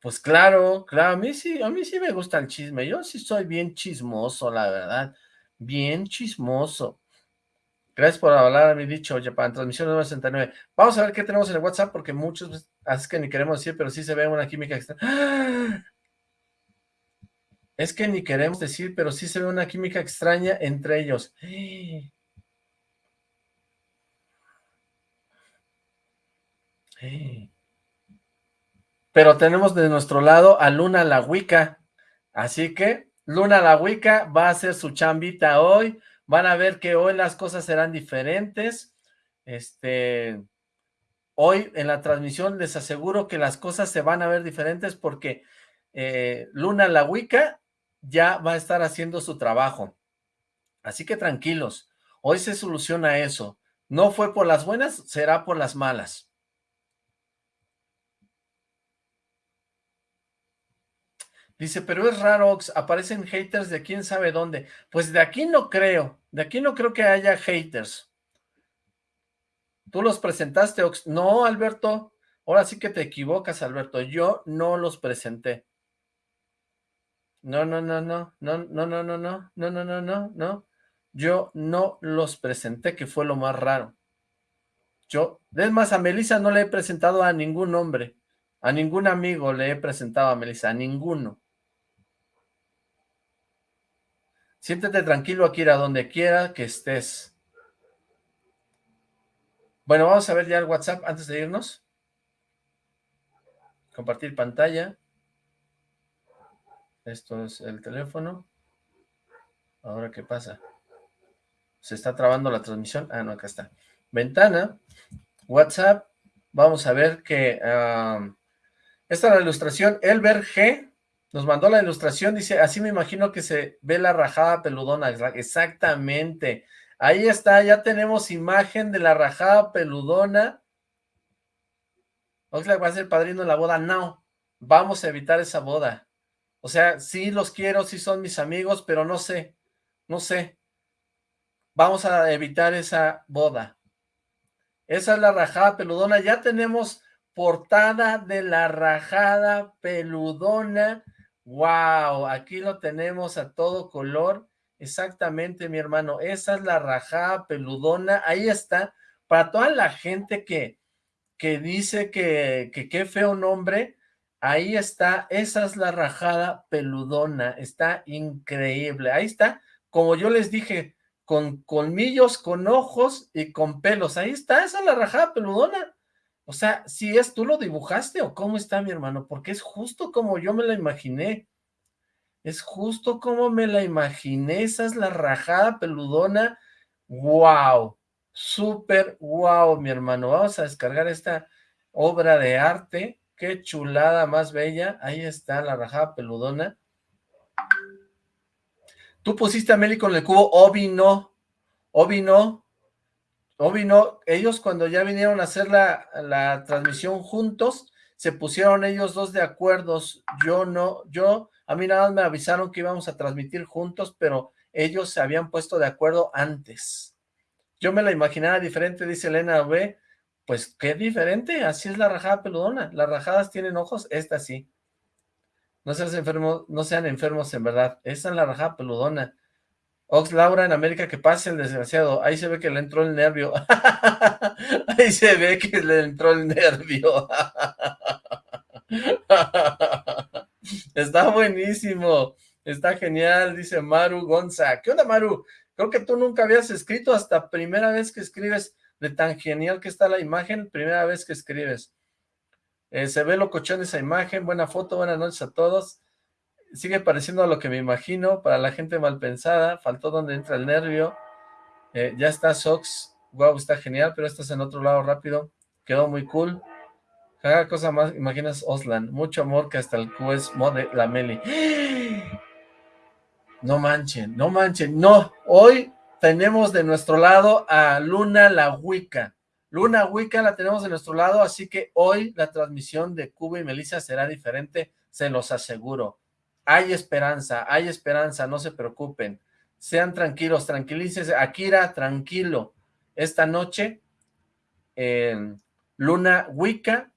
Pues claro, claro, a mí sí, a mí sí me gusta el chisme, yo sí soy bien chismoso, la verdad, bien chismoso. Gracias por hablar a mi dicho, Japan, transmisión número 69. Vamos a ver qué tenemos en el WhatsApp, porque muchos, así que ni queremos decir, pero sí se ve una química extra. ¡Ah! Es que ni queremos decir, pero sí se ve una química extraña entre ellos. Pero tenemos de nuestro lado a Luna la Wicca. Así que Luna la Wicca va a hacer su chambita hoy. Van a ver que hoy las cosas serán diferentes. Este, hoy en la transmisión les aseguro que las cosas se van a ver diferentes porque eh, Luna la Wicca ya va a estar haciendo su trabajo. Así que tranquilos, hoy se soluciona eso. No fue por las buenas, será por las malas. Dice, pero es raro, Ox, aparecen haters de quién sabe dónde. Pues de aquí no creo, de aquí no creo que haya haters. ¿Tú los presentaste, Ox? No, Alberto, ahora sí que te equivocas, Alberto. Yo no los presenté. No, no, no, no, no, no, no, no, no, no, no, no, no, no. Yo no los presenté, que fue lo más raro. Yo, es más, a Melissa no le he presentado a ningún hombre, a ningún amigo le he presentado a Melissa, a ninguno. Siéntete tranquilo, Akira, donde quiera que estés. Bueno, vamos a ver ya el WhatsApp antes de irnos. Compartir pantalla. Esto es el teléfono. Ahora, ¿qué pasa? Se está trabando la transmisión. Ah, no, acá está. Ventana, WhatsApp. Vamos a ver que... esta es la ilustración. Elber G nos mandó la ilustración. Dice, así me imagino que se ve la rajada peludona. Exactamente. Ahí está, ya tenemos imagen de la rajada peludona. Oxlack va a ser padrino de la boda. No, vamos a evitar esa boda. O sea, sí los quiero, sí son mis amigos, pero no sé, no sé. Vamos a evitar esa boda. Esa es la rajada peludona. Ya tenemos portada de la rajada peludona. Wow, aquí lo tenemos a todo color. Exactamente, mi hermano. Esa es la rajada peludona. Ahí está. Para toda la gente que, que dice que, que qué feo nombre, ahí está. Esa es la rajada peludona. Está increíble. Ahí está. Como yo les dije, con colmillos, con ojos y con pelos. Ahí está. Esa es la rajada peludona. O sea, si es, ¿tú lo dibujaste o cómo está mi hermano? Porque es justo como yo me la imaginé. Es justo como me la imaginé. Esa es la rajada peludona. ¡Wow! Súper wow, mi hermano. Vamos a descargar esta obra de arte. Qué chulada más bella. Ahí está la rajada peludona. Tú pusiste a Meli con el cubo. Obi no. Obi no. Obi no, ellos cuando ya vinieron a hacer la, la transmisión juntos, se pusieron ellos dos de acuerdos, yo no, yo, a mí nada más me avisaron que íbamos a transmitir juntos, pero ellos se habían puesto de acuerdo antes. Yo me la imaginaba diferente, dice Elena B, pues qué diferente, así es la rajada peludona, las rajadas tienen ojos, esta sí. No sean enfermos, no sean enfermos en verdad, esa es la rajada peludona. Ox Laura en América, que pase el desgraciado. Ahí se ve que le entró el nervio. Ahí se ve que le entró el nervio. Está buenísimo. Está genial, dice Maru Gonza. ¿Qué onda, Maru? Creo que tú nunca habías escrito hasta primera vez que escribes de tan genial que está la imagen, primera vez que escribes. Eh, se ve locochón esa imagen, buena foto, buenas noches a todos. Sigue pareciendo a lo que me imagino, para la gente mal pensada, faltó donde entra el nervio, eh, ya está Sox, wow, está genial, pero estás en otro lado rápido, quedó muy cool, cada cosa más, imaginas Oslan, mucho amor que hasta el QS mode la Meli, no manchen, no manchen, no, hoy tenemos de nuestro lado a Luna la Wicca, Luna Wicca la tenemos de nuestro lado, así que hoy la transmisión de Cuba y Melissa será diferente, se los aseguro. Hay esperanza, hay esperanza, no se preocupen, sean tranquilos, tranquilícense, Akira, tranquilo, esta noche Luna Wicca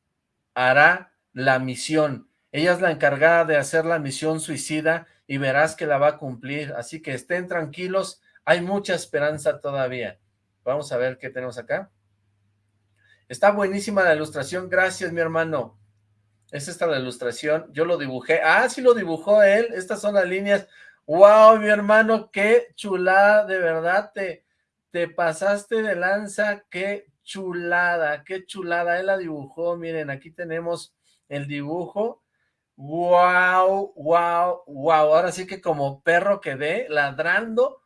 hará la misión, ella es la encargada de hacer la misión suicida y verás que la va a cumplir, así que estén tranquilos, hay mucha esperanza todavía. Vamos a ver qué tenemos acá. Está buenísima la ilustración, gracias mi hermano. Es esta la ilustración, yo lo dibujé. Ah, sí lo dibujó él, estas son las líneas. Wow, mi hermano, qué chulada, de verdad, te, te pasaste de lanza, qué chulada, qué chulada. Él la dibujó, miren, aquí tenemos el dibujo. Wow, wow, wow. Ahora sí que como perro quedé ladrando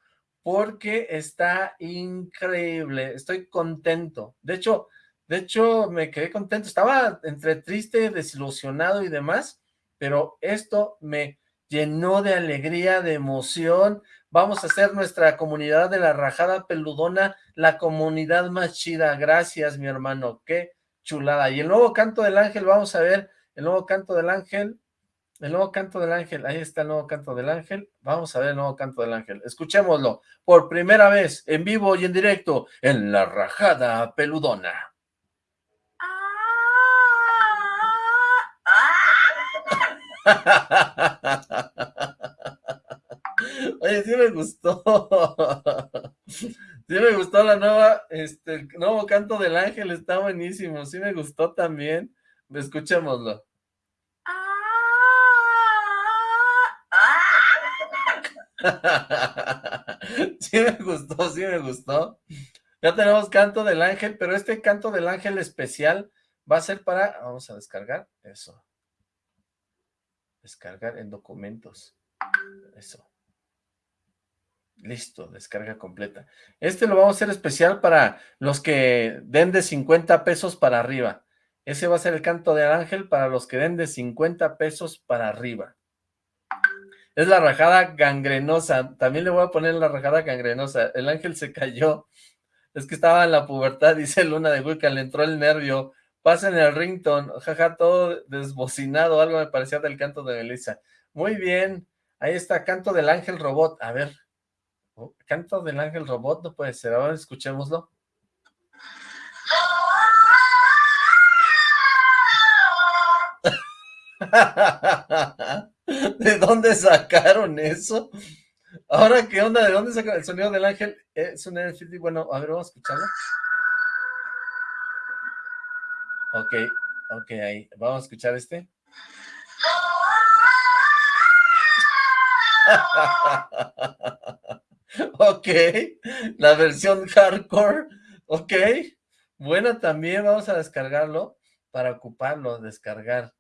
porque está increíble. Estoy contento. De hecho, de hecho, me quedé contento. Estaba entre triste, desilusionado y demás, pero esto me llenó de alegría, de emoción. Vamos a hacer nuestra comunidad de la rajada peludona, la comunidad más chida. Gracias, mi hermano. Qué chulada. Y el nuevo canto del ángel, vamos a ver el nuevo canto del ángel. El nuevo canto del ángel, ahí está el nuevo canto del ángel. Vamos a ver el nuevo canto del ángel. Escuchémoslo por primera vez, en vivo y en directo, en la rajada peludona. Oye, sí me gustó. Sí me gustó la nueva, este, el nuevo canto del ángel, está buenísimo. Sí me gustó también. Escuchémoslo. Sí me gustó, sí me gustó. Ya tenemos canto del ángel, pero este canto del ángel especial va a ser para... Vamos a descargar eso. Descargar en documentos. Eso. Listo, descarga completa. Este lo vamos a hacer especial para los que den de 50 pesos para arriba. Ese va a ser el canto del ángel para los que den de 50 pesos para arriba. Es la rajada gangrenosa. También le voy a poner la rajada gangrenosa. El ángel se cayó. Es que estaba en la pubertad, dice Luna de Wicca, le entró el nervio. Pasen el rington, jaja, todo desbocinado, algo me parecía del canto de Melissa. Muy bien, ahí está, canto del ángel robot. A ver, oh, canto del ángel robot, no puede ser, ahora escuchémoslo. ¿De dónde sacaron eso? Ahora, ¿qué onda? ¿De dónde sacaron el sonido del ángel? Es un NFT, bueno, a ver, vamos a escucharlo. Ok, ok, ahí, vamos a escuchar este. ok, la versión hardcore, ok, bueno, también vamos a descargarlo para ocuparlo, descargar.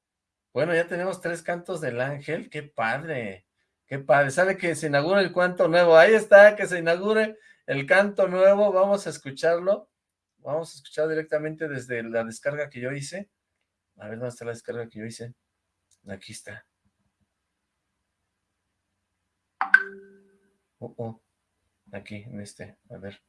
Bueno, ya tenemos tres cantos del ángel, qué padre, qué padre. Sale que se inaugura el canto nuevo, ahí está, que se inaugure el canto nuevo, vamos a escucharlo. Vamos a escuchar directamente desde la descarga que yo hice. A ver, ¿dónde está la descarga que yo hice? Aquí está. Oh, oh. Aquí, en este, a ver.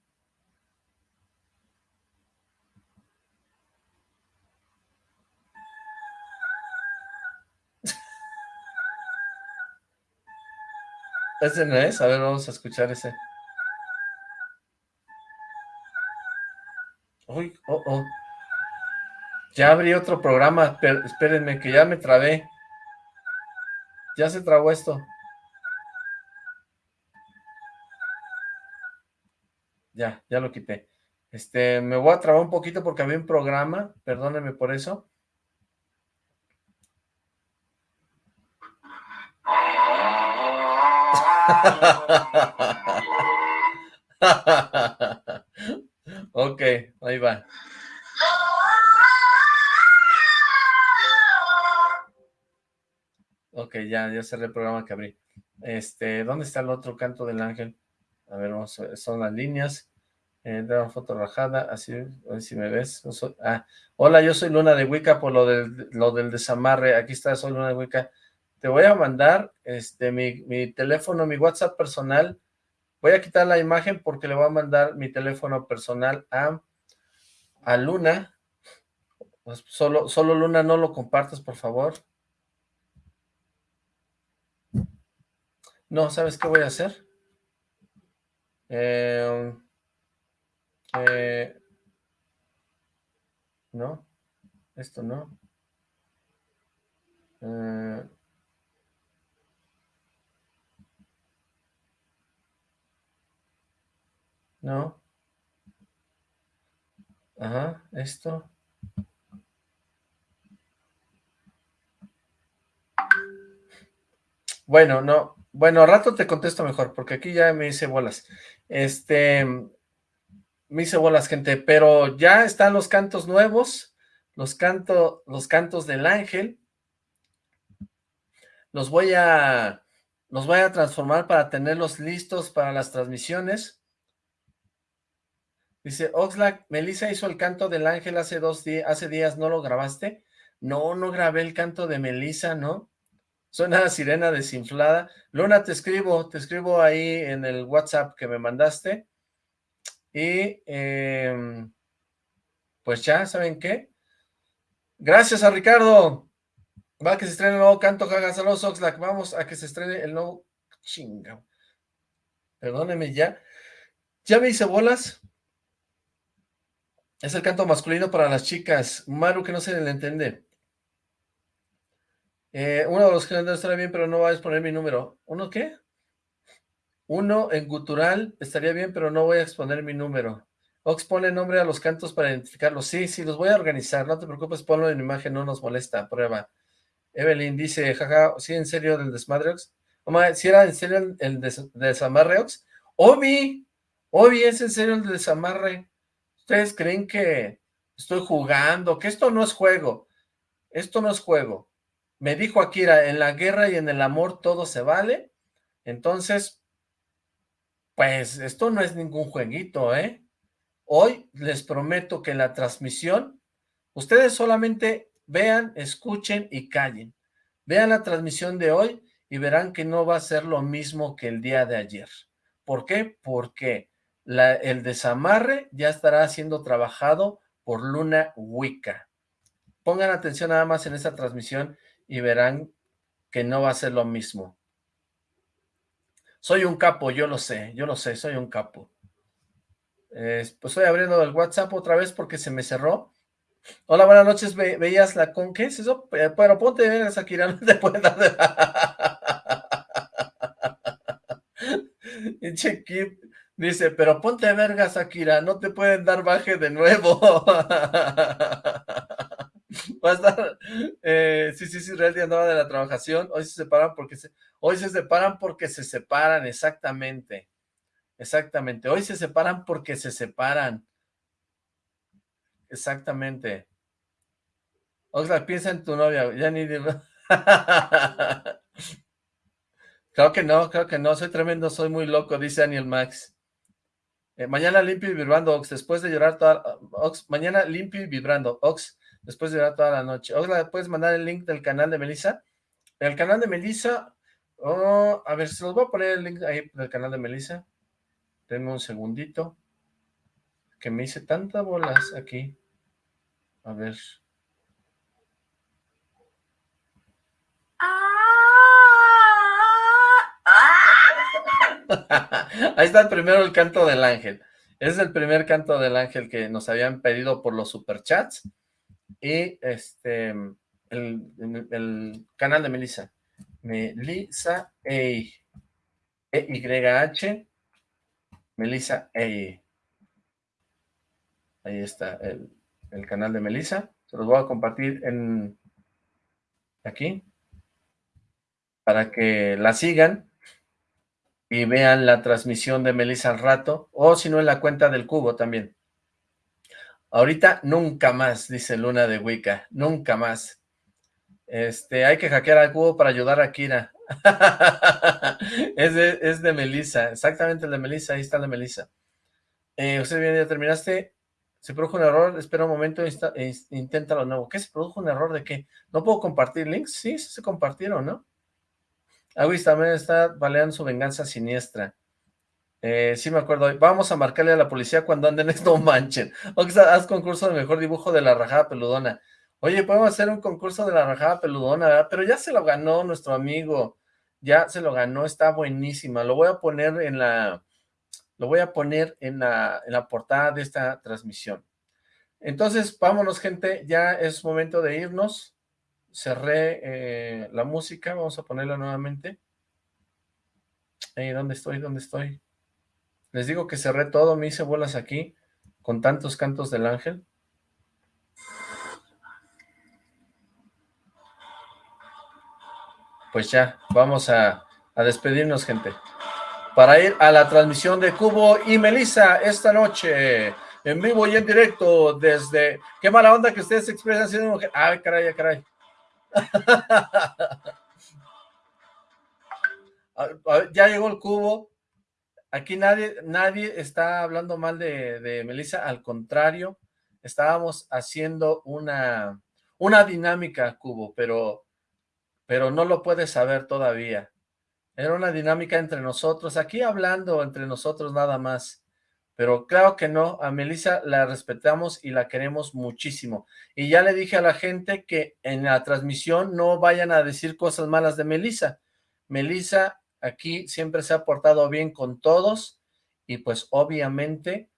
¿Ese no es? A ver, vamos a escuchar ese. Uy, oh, oh. Ya abrí otro programa, pero espérenme que ya me trabé. Ya se trabó esto. Ya, ya lo quité. Este, me voy a trabar un poquito porque había un programa, perdónenme por eso. Ok, ahí va. Ok, ya, ya cerré el programa que abrí. Este, ¿dónde está el otro canto del ángel? A ver, vamos son las líneas. Eh, una foto rajada, así, si me ves. ah, hola, yo soy Luna de Wicca por lo del, lo del desamarre. Aquí está, soy Luna de Wicca. Te voy a mandar este mi, mi teléfono, mi WhatsApp personal. Voy a quitar la imagen porque le voy a mandar mi teléfono personal a, a Luna. Pues solo, solo Luna, no lo compartas, por favor. No, ¿sabes qué voy a hacer? Eh, eh, no, esto no. Eh, no. Ajá, esto. Bueno, no. Bueno, rato te contesto mejor, porque aquí ya me hice bolas. Este, me hice bolas, gente, pero ya están los cantos nuevos, los, canto, los cantos del ángel. Los voy a, los voy a transformar para tenerlos listos para las transmisiones. Dice, Oxlack, Melissa hizo el canto del ángel hace dos días, hace días, ¿no lo grabaste? No, no grabé el canto de Melissa, ¿no? Suena sirena desinflada. Luna, te escribo, te escribo ahí en el WhatsApp que me mandaste. Y em, pues ya, ¿saben qué? Gracias a Ricardo. Va que se estrene el nuevo canto, Jaga. Saludos, Oxlack. Vamos a que se estrene el nuevo... Chinga. Perdóneme ya. Ya me hice bolas. Es el canto masculino para las chicas. Maru, que no se le entiende. Eh, uno de los que estará bien, pero no va a exponer mi número. ¿Uno qué? Uno en gutural estaría bien, pero no voy a exponer mi número. Ox pone nombre a los cantos para identificarlos. Sí, sí, los voy a organizar. No te preocupes, ponlo en imagen, no nos molesta. Prueba. Evelyn dice, jaja, ¿sí en serio del desmadreox? Mamá, si era en serio el, des desamarreox? Obi, Obi, es en serio el desamarre. ¿Ustedes creen que estoy jugando? Que esto no es juego. Esto no es juego. Me dijo Akira, en la guerra y en el amor todo se vale. Entonces, pues esto no es ningún jueguito, ¿eh? Hoy les prometo que la transmisión, ustedes solamente vean, escuchen y callen. Vean la transmisión de hoy y verán que no va a ser lo mismo que el día de ayer. ¿Por qué? Porque el desamarre ya estará siendo trabajado por Luna Wicca. Pongan atención nada más en esta transmisión y verán que no va a ser lo mismo. Soy un capo, yo lo sé, yo lo sé, soy un capo. Eh, pues estoy abriendo el WhatsApp otra vez porque se me cerró. Hola, buenas noches, ve, veías la con, ¿qué es eso? Eh, Pero ponte, eh, ven, Shakira, no te puedes dar de... dice, pero ponte vergas, Akira, no te pueden dar baje de nuevo. Va a estar, eh, sí, sí, sí, Real andaba de la trabajación, hoy se separan porque se, hoy se separan porque se separan, exactamente, exactamente, hoy se separan porque se separan, exactamente. Oxlack, piensa en tu novia, ya ni... Creo que no, creo que no, soy tremendo, soy muy loco, dice Daniel Max. Eh, mañana limpio y vibrando, Ox, después de llorar toda... Ox, mañana limpio y vibrando, Ox, después de llorar toda la noche. Ox, ¿puedes mandar el link del canal de Melissa? El canal de Melissa, oh, a ver, se los voy a poner el link ahí del canal de Melissa. Denme un segundito. Que me hice tantas bolas aquí. A ver. Ahí está primero el canto del ángel. Es el primer canto del ángel que nos habían pedido por los superchats. Y este, el, canal de Melissa. Melissa E. E-Y-H. Melissa E. Ahí está el, el canal de Melissa. Se los voy a compartir en aquí para que la sigan y vean la transmisión de Melissa al rato, o si no en la cuenta del cubo también. Ahorita nunca más, dice Luna de Wicca, nunca más. Este, hay que hackear al cubo para ayudar a Kira. es, de, es de Melissa, exactamente el de Melissa, ahí está el de Melissa. Eh, usted bien, ya terminaste. Se produjo un error, espera un momento, intenta lo nuevo. ¿Qué se produjo un error de qué? ¿No puedo compartir links? Sí, se compartieron, ¿no? Aguis también está baleando su venganza siniestra. Eh, sí me acuerdo. Vamos a marcarle a la policía cuando anden esto manchen. O haz concurso de mejor dibujo de la rajada peludona. Oye, podemos hacer un concurso de la rajada peludona, ¿verdad? Pero ya se lo ganó nuestro amigo. Ya se lo ganó, está buenísima. Lo voy a poner en la... Lo voy a poner en la, en la portada de esta transmisión. Entonces, vámonos, gente. Ya es momento de irnos cerré eh, la música, vamos a ponerla nuevamente. ¿Dónde estoy? ¿Dónde estoy? Les digo que cerré todo, me hice bolas aquí, con tantos cantos del ángel. Pues ya, vamos a, despedirnos, gente. Para ir a la transmisión de Cubo y Melissa esta noche, en vivo y en directo, desde... Qué mala onda que ustedes expresan siendo mujer. Ay, caray, caray. ya llegó el cubo. Aquí nadie, nadie está hablando mal de, de Melissa, al contrario, estábamos haciendo una, una dinámica, Cubo, pero, pero no lo puedes saber todavía. Era una dinámica entre nosotros, aquí hablando entre nosotros nada más. Pero claro que no, a Melissa la respetamos y la queremos muchísimo. Y ya le dije a la gente que en la transmisión no vayan a decir cosas malas de Melissa. Melissa aquí siempre se ha portado bien con todos y pues obviamente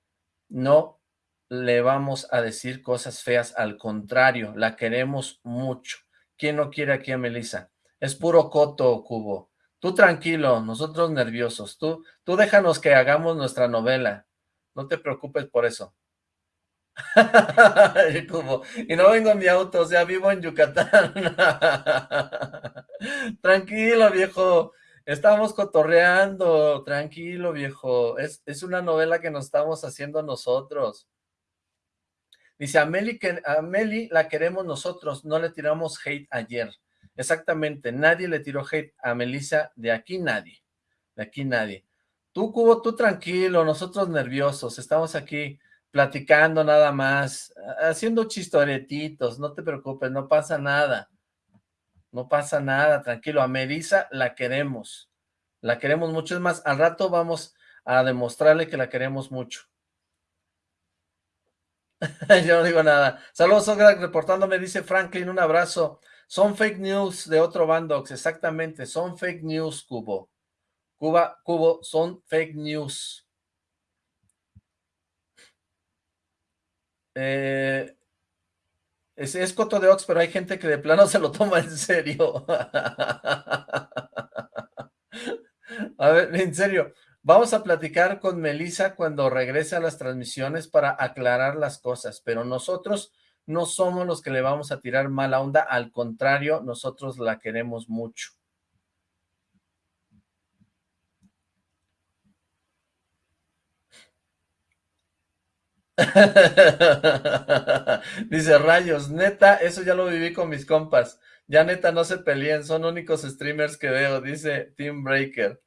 no le vamos a decir cosas feas, al contrario, la queremos mucho. ¿Quién no quiere aquí a Melissa? Es puro coto, Cubo. Tú tranquilo, nosotros nerviosos. Tú, tú déjanos que hagamos nuestra novela. No te preocupes por eso. y no vengo en mi auto, o sea, vivo en Yucatán. tranquilo, viejo. Estamos cotorreando. Tranquilo, viejo. Es, es, una novela que nos estamos haciendo nosotros. Dice, a Meli, que, a la queremos nosotros, no le tiramos hate ayer. Exactamente, nadie le tiró hate a Melissa, de aquí nadie. De aquí nadie. Tú, Cubo, tú tranquilo, nosotros nerviosos, estamos aquí platicando nada más, haciendo chistoretitos, no te preocupes, no pasa nada. No pasa nada, tranquilo. A Melissa la queremos, la queremos mucho. Es más, al rato vamos a demostrarle que la queremos mucho. Yo no digo nada. Saludos, reportándome, dice Franklin, un abrazo. Son fake news de otro Bandox, exactamente, son fake news, Cubo. Cuba, Cubo, son fake news. Eh, es, es, Coto de Ox, pero hay gente que de plano se lo toma en serio. A ver, en serio, Vamos a platicar con Melissa cuando regrese a las transmisiones para aclarar las cosas, pero nosotros no somos los que le vamos a tirar mala onda, al contrario, nosotros la queremos mucho. Dice Rayos, neta, eso ya lo viví con mis compas. Ya neta no se peleen, son únicos streamers que veo, dice Team Breaker.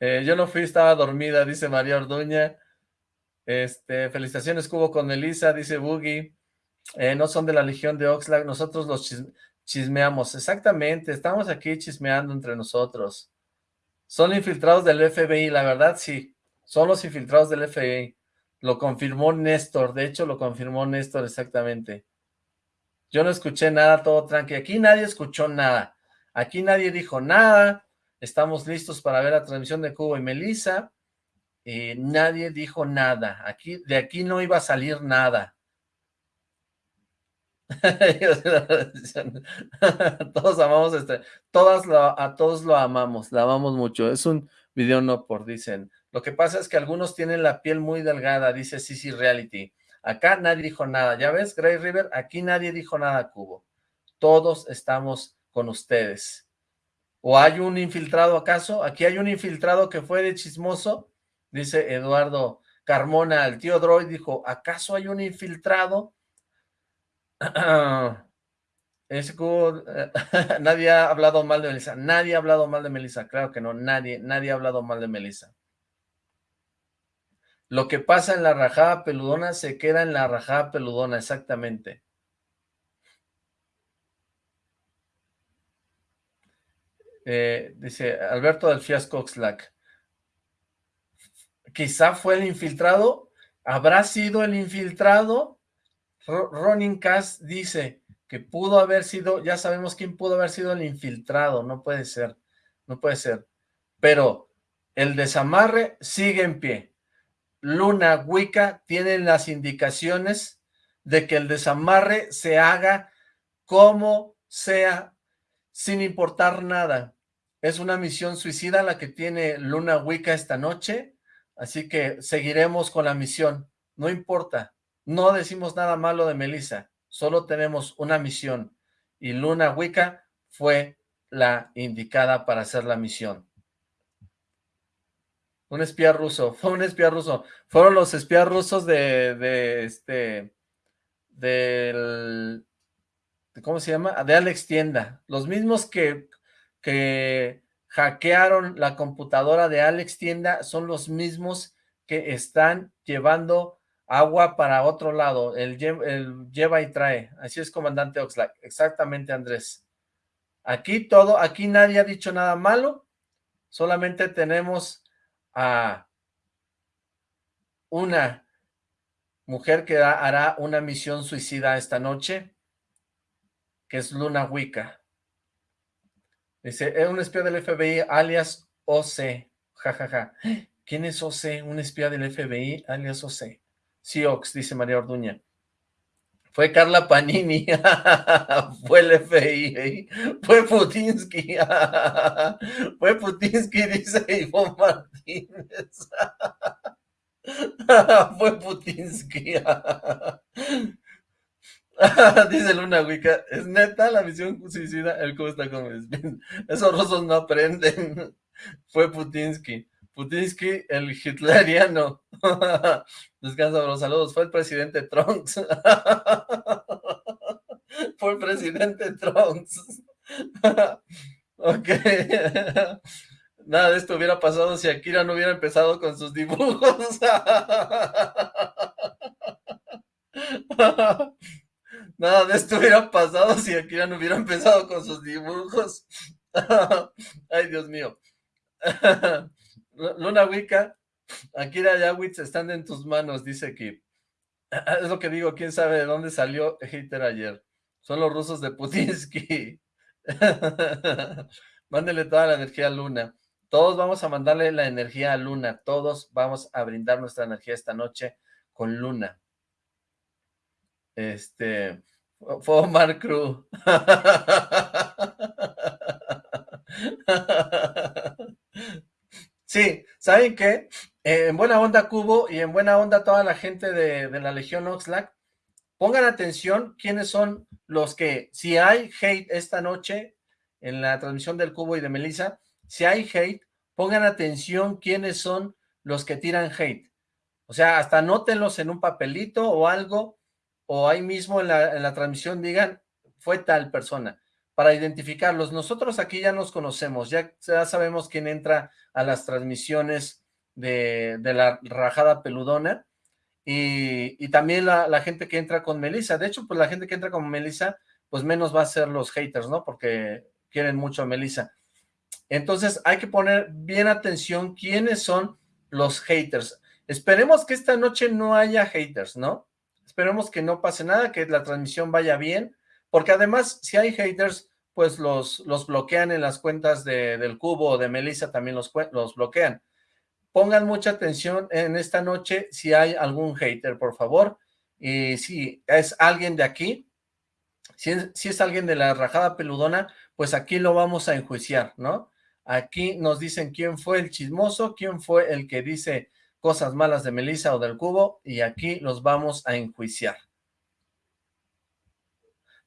Eh, yo no fui, estaba dormida, dice María Orduña. Este, felicitaciones Cubo con Elisa, dice Boogie. Eh, no son de la Legión de Oxlack, nosotros los chismeamos. Exactamente, estamos aquí chismeando entre nosotros. Son infiltrados del FBI, la verdad sí, son los infiltrados del FBI. Lo confirmó Néstor, de hecho lo confirmó Néstor exactamente. Yo no escuché nada, todo tranqui. Aquí nadie escuchó nada. Aquí nadie dijo nada. Estamos listos para ver la transmisión de Cubo y Melissa. y nadie dijo nada. Aquí, de aquí no iba a salir nada. todos amamos este, todas a todos lo amamos, la amamos mucho. Es un video no por, dicen. Lo que pasa es que algunos tienen la piel muy delgada, dice Sisi Reality. Acá nadie dijo nada. ¿Ya ves, Grey River? Aquí nadie dijo nada, Cubo. Todos estamos con ustedes. ¿O hay un infiltrado acaso? Aquí hay un infiltrado que fue de chismoso, dice Eduardo Carmona. El tío Droid dijo, ¿acaso hay un infiltrado? Ese cubo, nadie ha hablado mal de Melissa. Nadie ha hablado mal de Melissa. Claro que no, nadie, nadie ha hablado mal de Melissa. Lo que pasa en la rajada peludona se queda en la rajada peludona, exactamente. Eh, dice Alberto del Fiasco. Quizá fue el infiltrado. ¿Habrá sido el infiltrado? Ronin Cass dice que pudo haber sido, ya sabemos quién pudo haber sido el infiltrado. No puede ser, no puede ser. Pero el desamarre sigue en pie. Luna Wicca tienen las indicaciones de que el desamarre se haga como sea, sin importar nada. Es una misión suicida la que tiene Luna Wicca esta noche, así que seguiremos con la misión. No importa, no decimos nada malo de Melissa, solo tenemos una misión y Luna Wicca fue la indicada para hacer la misión. Un espía ruso, fue un espía ruso. Fueron los espías rusos de, de este, del, ¿cómo se llama? De Alex Tienda. Los mismos que, que hackearon la computadora de Alex Tienda son los mismos que están llevando agua para otro lado, el, el lleva y trae. Así es, comandante Oxlack. Exactamente, Andrés. Aquí todo, aquí nadie ha dicho nada malo, solamente tenemos a una mujer que hará una misión suicida esta noche, que es Luna Wicca. Dice, es un espía del FBI alias OC. Jajaja. ¿Quién es OC? Un espía del FBI alias OC. Siox, dice María Orduña. Fue Carla Panini, fue el FBI, fue Putinsky, fue Putinsky, dice Ivonne Martínez, fue Putinsky, dice Luna Wicca, es neta la misión suicida, el cómo está con esos rusos no aprenden, fue Putinsky. Putinsky, el hitleriano. Descansa los saludos. Fue el presidente Trunks. Fue el presidente Trunks. ok. Nada de esto hubiera pasado si Akira no hubiera empezado con sus dibujos. Nada de esto hubiera pasado si Akira no hubiera empezado con sus dibujos. Ay, Dios mío. Luna Wicca, Akira Yawitz están en tus manos, dice Kip. Es lo que digo, quién sabe de dónde salió Hater ayer. Son los rusos de Putinsky. Mándele toda la energía a Luna. Todos vamos a mandarle la energía a Luna. Todos vamos a brindar nuestra energía esta noche con Luna. Este... Fue Omar Cruz. Sí, ¿saben qué? En buena onda Cubo y en buena onda toda la gente de, de la Legión Oxlack, pongan atención quiénes son los que, si hay hate esta noche en la transmisión del Cubo y de Melissa, si hay hate, pongan atención quiénes son los que tiran hate. O sea, hasta anótenlos en un papelito o algo, o ahí mismo en la, en la transmisión digan, fue tal persona, para identificarlos. Nosotros aquí ya nos conocemos, ya, ya sabemos quién entra a las transmisiones de, de la rajada peludona, y, también la, gente que entra con Melissa. De hecho, pues la gente que entra con Melissa, pues menos va a ser los haters, ¿no? Porque quieren mucho a Melissa. Entonces hay que poner bien atención quiénes son los haters. Esperemos que esta noche no haya haters, ¿no? Esperemos que no pase nada, que la transmisión vaya bien, porque además si hay haters, pues los, los bloquean en las cuentas de, del cubo o de Melissa, también los, los bloquean pongan mucha atención en esta noche si hay algún hater, por favor, y si es alguien de aquí, si es, si es alguien de la rajada peludona, pues aquí lo vamos a enjuiciar, ¿no? Aquí nos dicen quién fue el chismoso, quién fue el que dice cosas malas de Melissa o del Cubo, y aquí los vamos a enjuiciar.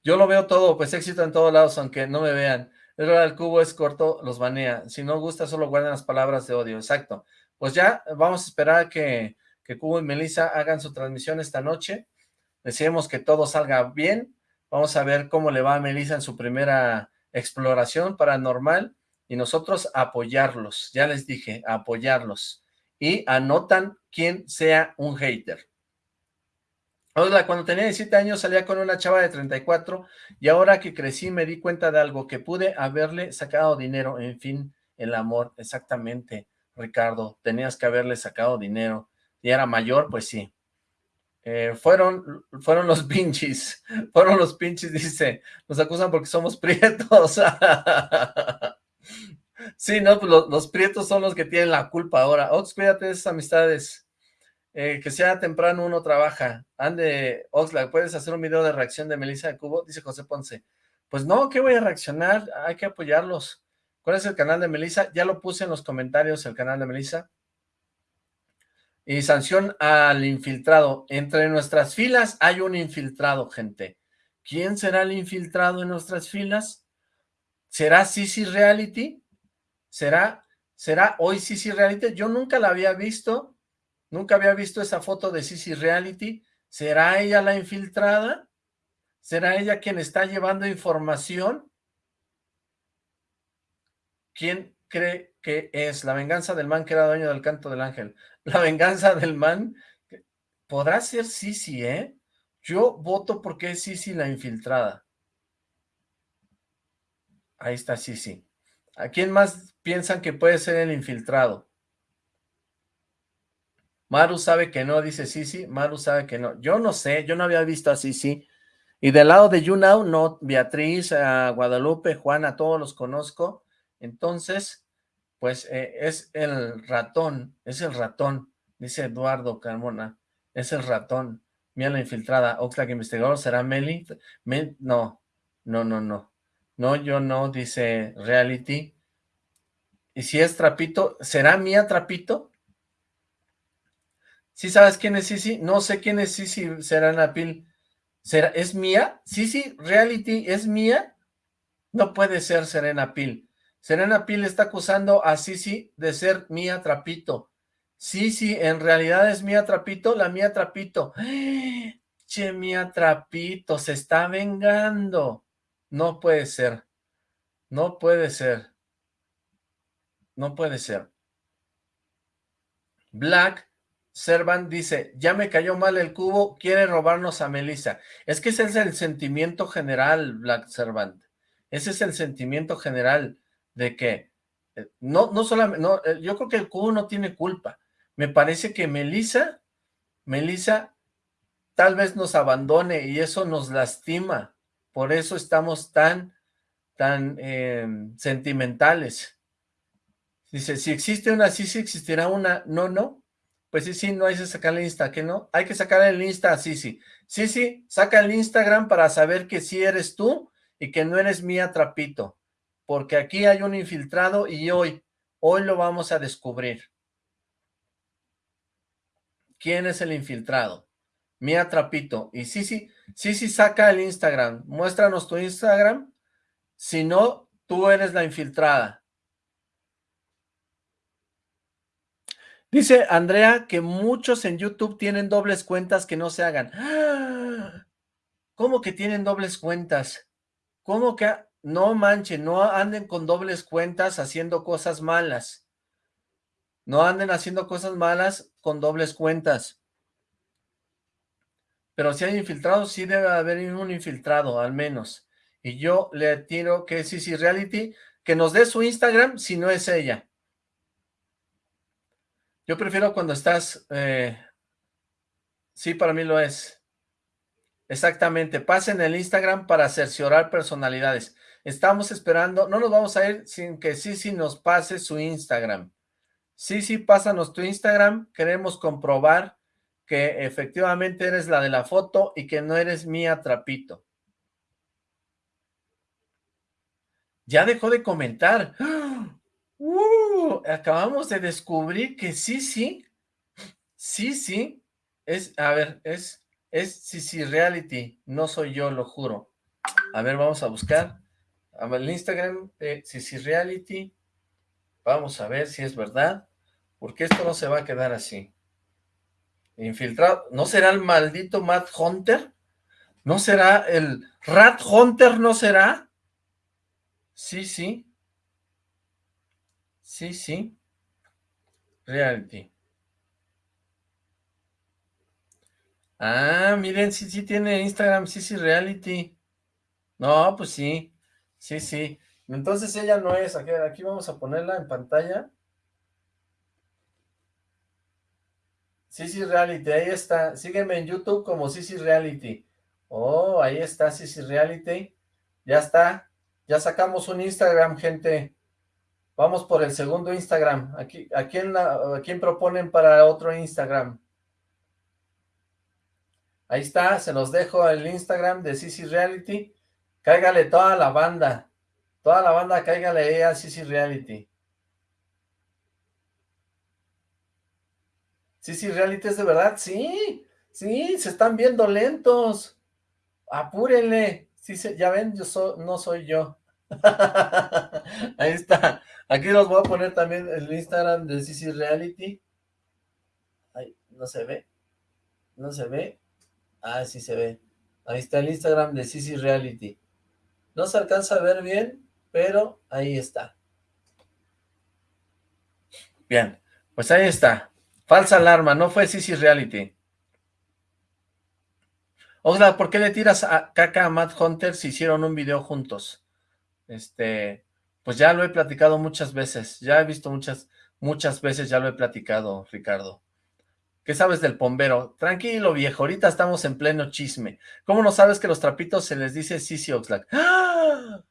Yo lo veo todo, pues éxito en todos lados, aunque no me vean. El cubo es corto, los banea. Si no gusta, solo guardan las palabras de odio. Exacto pues ya vamos a esperar que, que Cubo y Melissa hagan su transmisión esta noche. Deseemos que todo salga bien. Vamos a ver cómo le va a Melissa en su primera exploración paranormal y nosotros apoyarlos. Ya les dije, apoyarlos. Y anotan quién sea un hater. Cuando tenía 17 años salía con una chava de 34 y ahora que crecí me di cuenta de algo, que pude haberle sacado dinero, en fin, el amor, exactamente. Ricardo, tenías que haberle sacado dinero, y era mayor, pues sí. Eh, fueron, fueron los pinches, fueron los pinches, dice, nos acusan porque somos prietos. sí, no, pues los, prietos son los que tienen la culpa ahora. Ox, cuídate de esas amistades. Eh, que sea temprano uno trabaja. Ande, Oxlack, ¿puedes hacer un video de reacción de Melissa de Cubo? Dice José Ponce. Pues no, ¿qué voy a reaccionar? Hay que apoyarlos. ¿Cuál es el canal de Melissa? Ya lo puse en los comentarios, el canal de Melissa. Y sanción al infiltrado. Entre nuestras filas hay un infiltrado, gente. ¿Quién será el infiltrado en nuestras filas? ¿Será Sisi Reality? ¿Será, será hoy Sisi Reality? Yo nunca la había visto. Nunca había visto esa foto de Sisi Reality. ¿Será ella la infiltrada? ¿Será ella quien está llevando información? ¿Quién cree que es la venganza del man que era dueño del canto del ángel? La venganza del man, podrá ser Sisi, ¿eh? Yo voto porque es Sisi la infiltrada. Ahí está Sisi. ¿A quién más piensan que puede ser el infiltrado? Maru sabe que no, dice Sisi. Maru sabe que no. Yo no sé, yo no había visto a Sisi. Y del lado de YouNow, no, Beatriz, Guadalupe, Juana, todos los conozco. Entonces, pues eh, es el ratón, es el ratón, dice Eduardo Carmona, es el ratón. Mira la infiltrada, Oxlack investigador, ¿será Meli? no, no, no, no. No, yo no, dice Reality. ¿Y si es Trapito? ¿Será mía Trapito? ¿Sí sabes quién es Sisi? No sé quién es Sisi Será Pil. ¿Será, ¿Es mía? ¿Sisi Reality es mía? No puede ser Serena Pil. Serena Pil está acusando a Sisi de ser Mía Trapito. Sisi, en realidad es Mía Trapito, la Mía Trapito. Che, Mía Trapito, se está vengando. No puede ser. No puede ser. No puede ser. Black Servan dice, ya me cayó mal el cubo, quiere robarnos a Melissa. Es que ese es el sentimiento general, Black Servant. Ese es el sentimiento general de que eh, no, no solamente, no, eh, yo creo que el cubo no tiene culpa. Me parece que Melissa, Melissa tal vez nos abandone y eso nos lastima. Por eso estamos tan, tan em, sentimentales. Dice, si existe una, sí, sí existirá una, no, no. Pues sí, sí, no hay que sacar el Insta, ¿que no? Hay que sacar el Insta sí, sí. Sí, sí, saca el Instagram para saber que sí eres tú y que no eres mía trapito porque aquí hay un infiltrado y hoy, Hoy lo vamos a descubrir. ¿Quién es el infiltrado? Mía Trapito. Y sí, sí, sí, sí, saca el Instagram. Muéstranos tu Instagram. Si no, tú eres la infiltrada. Dice Andrea que muchos en YouTube tienen dobles cuentas que no se hagan. ¿Cómo que tienen dobles cuentas? ¿Cómo que no manchen, no anden con dobles cuentas haciendo cosas malas? No anden haciendo cosas malas con dobles cuentas. Pero si hay infiltrados, sí debe haber un infiltrado, al menos. Y yo le tiro que es Reality, que nos dé su Instagram si no es ella. Yo prefiero cuando estás... Eh, sí, para mí lo es. Exactamente. Pasen el Instagram para cerciorar personalidades. Estamos esperando... No nos vamos a ir sin que Sisi nos pase su Instagram. Sisi, pásanos tu Instagram. Queremos comprobar que efectivamente eres la de la foto y que no eres mía trapito. Ya dejó de comentar. ¡Ah! Acabamos de descubrir que sí, sí, sí, sí, es, a ver, es, es sí, reality, no soy yo, lo juro. A ver, vamos a buscar el Instagram de sí, reality, vamos a ver si es verdad, porque esto no se va a quedar así. Infiltrado, ¿no será el maldito Matt Hunter? ¿No será el Rat Hunter, no será? Sí, sí. Sí, sí. Reality. Ah, miren, sí, sí tiene Instagram, sí, sí, Reality. No, pues sí, sí, sí. Entonces ella no es, aquí, aquí vamos a ponerla en pantalla. Sí, Reality, ahí está. Sígueme en YouTube como sí, Reality. Oh, ahí está, sí, Reality. Ya está. Ya sacamos un Instagram, gente. Vamos por el segundo Instagram. Aquí, ¿a, quién, ¿A quién proponen para otro Instagram? Ahí está, se los dejo el Instagram de Sisi Reality. Cáigale toda la banda. Toda la banda cáigale a Sisi Reality. Sisi Reality es de verdad, sí. Sí, se están viendo lentos. Apúrenle. Sí, ya ven, yo no soy yo. Ahí está. Aquí los voy a poner también el Instagram de CC Reality. Ay, no se ve. No se ve. Ah, sí se ve. Ahí está el Instagram de CC Reality. No se alcanza a ver bien, pero ahí está. Bien, pues ahí está. Falsa alarma, no fue CC Reality. Oxla, ¿por qué le tiras a caca a Matt Hunter si hicieron un video juntos? Este, pues ya lo he platicado muchas veces, ya he visto muchas, muchas veces, ya lo he platicado, Ricardo. ¿Qué sabes del pombero? Tranquilo, viejo, ahorita estamos en pleno chisme. ¿Cómo no sabes que los trapitos se les dice Sisi Oxlack? ¡Ah!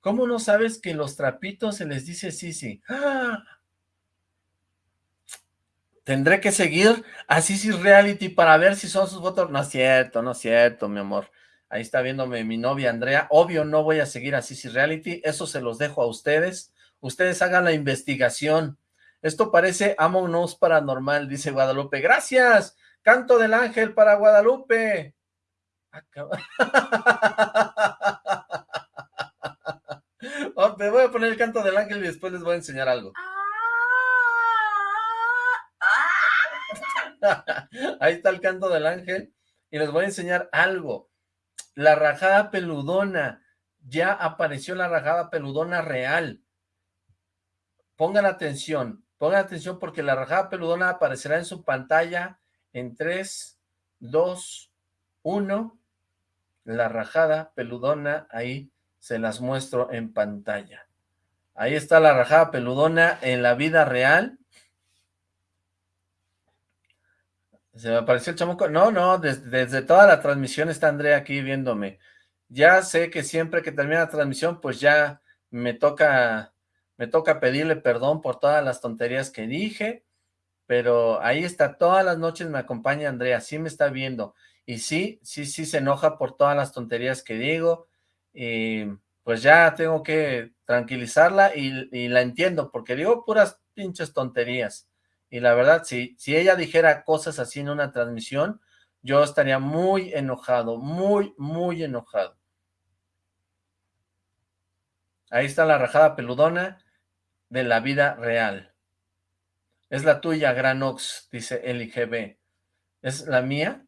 ¿Cómo no sabes que los trapitos se les dice Sisi? ¡Ah! Tendré que seguir a Sisi Reality para ver si son sus votos. No es cierto, no es cierto, mi amor. Ahí está viéndome mi novia Andrea. Obvio no voy a seguir a Sisi Reality, eso se los dejo a ustedes. Ustedes hagan la investigación. Esto parece Among Us paranormal, dice Guadalupe. ¡Gracias! Canto del ángel para Guadalupe. Oh, me voy a poner el canto del ángel y después les voy a enseñar algo. Ahí está el canto del ángel y les voy a enseñar algo la rajada peludona, ya apareció la rajada peludona real. Pongan atención, pongan atención porque la rajada peludona aparecerá en su pantalla en 3, 2, 1. La rajada peludona, ahí se las muestro en pantalla. Ahí está la rajada peludona en la vida real. Se me apareció el chamuco. No, no, desde, toda la transmisión está Andrea aquí viéndome. Ya sé que siempre que termina la transmisión, pues ya me toca, me toca pedirle perdón por todas las tonterías que dije, pero ahí está, todas las noches me acompaña Andrea, sí me está viendo, y sí, sí, sí se enoja por todas las tonterías que digo, y pues ya tengo que tranquilizarla y, y la entiendo, porque digo puras pinches tonterías. Y la verdad, si, si ella dijera cosas así en una transmisión, yo estaría muy enojado, muy, muy enojado. Ahí está la rajada peludona de la vida real. Es la tuya, Granox, dice Eli GB. ¿Es la mía?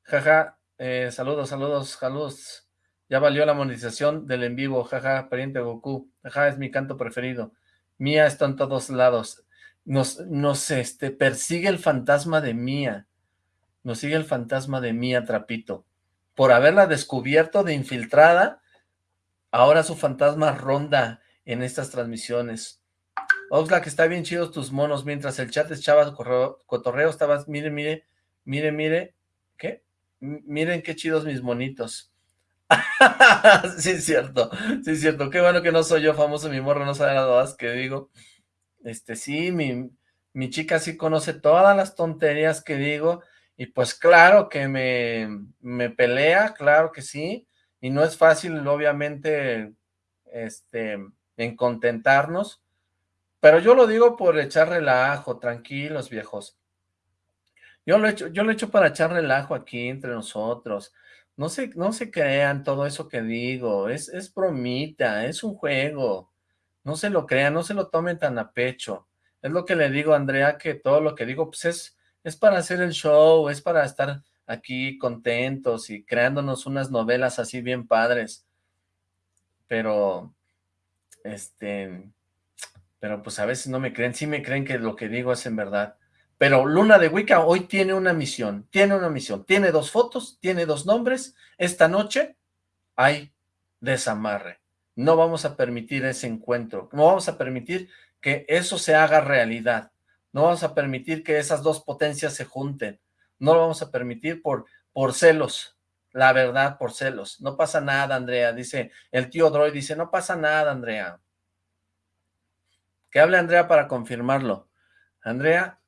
Jaja, eh, saludos, saludos, saludos. Ya valió la monetización del en vivo, jaja, pariente Goku. Jaja, es mi canto preferido. Mía está en todos lados. Nos, nos este, persigue el fantasma de Mía. Nos sigue el fantasma de Mía Trapito. Por haberla descubierto de infiltrada, ahora su fantasma ronda en estas transmisiones. Oxlack, está bien chidos tus monos, mientras el chat echaba cotorreo, estabas, mire, mire, mire, mire, ¿qué? miren qué chidos mis monitos. sí, es cierto, sí, es cierto, qué bueno que no soy yo famoso, mi morro no sabe nada más que digo. Este, sí, mi, mi chica sí conoce todas las tonterías que digo, y pues claro que me, me pelea, claro que sí, y no es fácil, obviamente, este, en contentarnos, pero yo lo digo por echar relajo, tranquilos viejos. Yo lo he hecho, yo lo he hecho para echar relajo aquí entre nosotros. No se, no se crean todo eso que digo, es, es bromita, es un juego. No se lo crean, no se lo tomen tan a pecho. Es lo que le digo a Andrea, que todo lo que digo, pues es, es para hacer el show, es para estar aquí contentos y creándonos unas novelas así bien padres. Pero, este, pero pues a veces no me creen, sí me creen que lo que digo es en verdad. Pero Luna de Wicca hoy tiene una misión, tiene una misión, tiene dos fotos, tiene dos nombres. Esta noche hay desamarre. No vamos a permitir ese encuentro, no vamos a permitir que eso se haga realidad. No vamos a permitir que esas dos potencias se junten. No lo vamos a permitir por, por celos, la verdad, por celos. No pasa nada, Andrea, dice el tío Droid, dice, no pasa nada, Andrea. Que hable Andrea para confirmarlo. Andrea,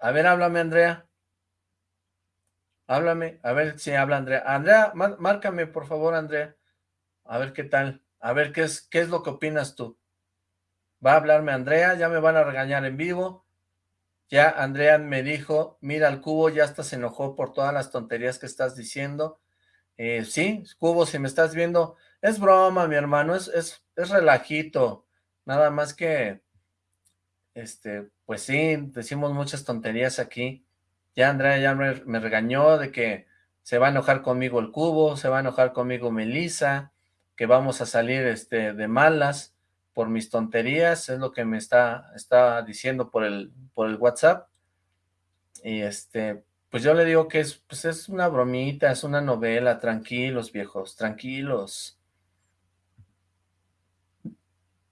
a ver, háblame, Andrea. Háblame, a ver si habla Andrea. Andrea, márcame, por favor, Andrea. A ver qué tal. A ver qué es, qué es lo que opinas tú. Va a hablarme Andrea, ya me van a regañar en vivo. Ya Andrea me dijo, mira el cubo, ya hasta se enojó por todas las tonterías que estás diciendo. Eh, sí, cubo, si me estás viendo, es broma, mi hermano, es, es, es relajito. Nada más que, este, pues sí, decimos muchas tonterías aquí. Ya Andrea ya me, regañó de que se va a enojar conmigo el cubo, se va a enojar conmigo Melissa, que vamos a salir este, de malas por mis tonterías, es lo que me está, está diciendo por el, por el WhatsApp. Y este, pues yo le digo que es, pues es una bromita, es una novela, tranquilos viejos, tranquilos.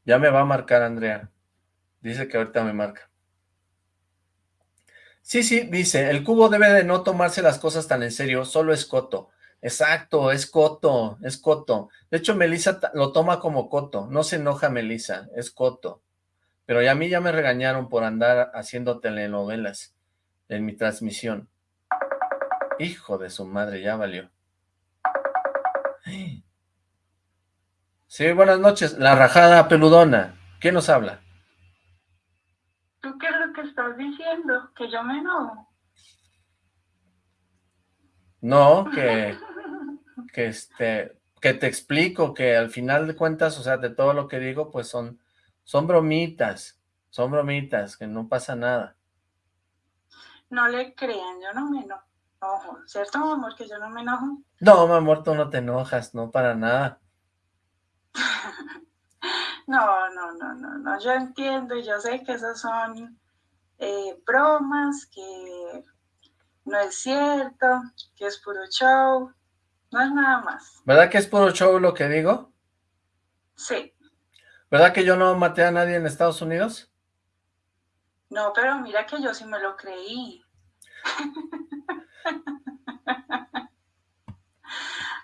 Ya me va a marcar Andrea. Dice que ahorita me marca. Sí, sí, dice, el cubo debe de no tomarse las cosas tan en serio, solo es coto. Exacto, es coto, es coto. De hecho, Melissa lo toma como coto, no se enoja Melissa, es coto. Pero a mí ya me regañaron por andar haciendo telenovelas en mi transmisión. Hijo de su madre, ya valió. Sí, buenas noches, la rajada peludona. ¿Quién nos habla? ¿Tú qué que estás diciendo? ¿Que yo me enojo? No, que, que este, que te explico que al final de cuentas, o sea, de todo lo que digo, pues son, son bromitas, son bromitas, que no pasa nada. No le crean, yo no me enojo, ¿cierto, mi amor, que yo no me enojo? No, mi amor, tú no te enojas, no para nada. No, no, no, no, no, yo entiendo y yo sé que esas son eh, bromas, que no es cierto, que es puro show, no es nada más. ¿Verdad que es puro show lo que digo? Sí. ¿Verdad que yo no maté a nadie en Estados Unidos? No, pero mira que yo sí me lo creí.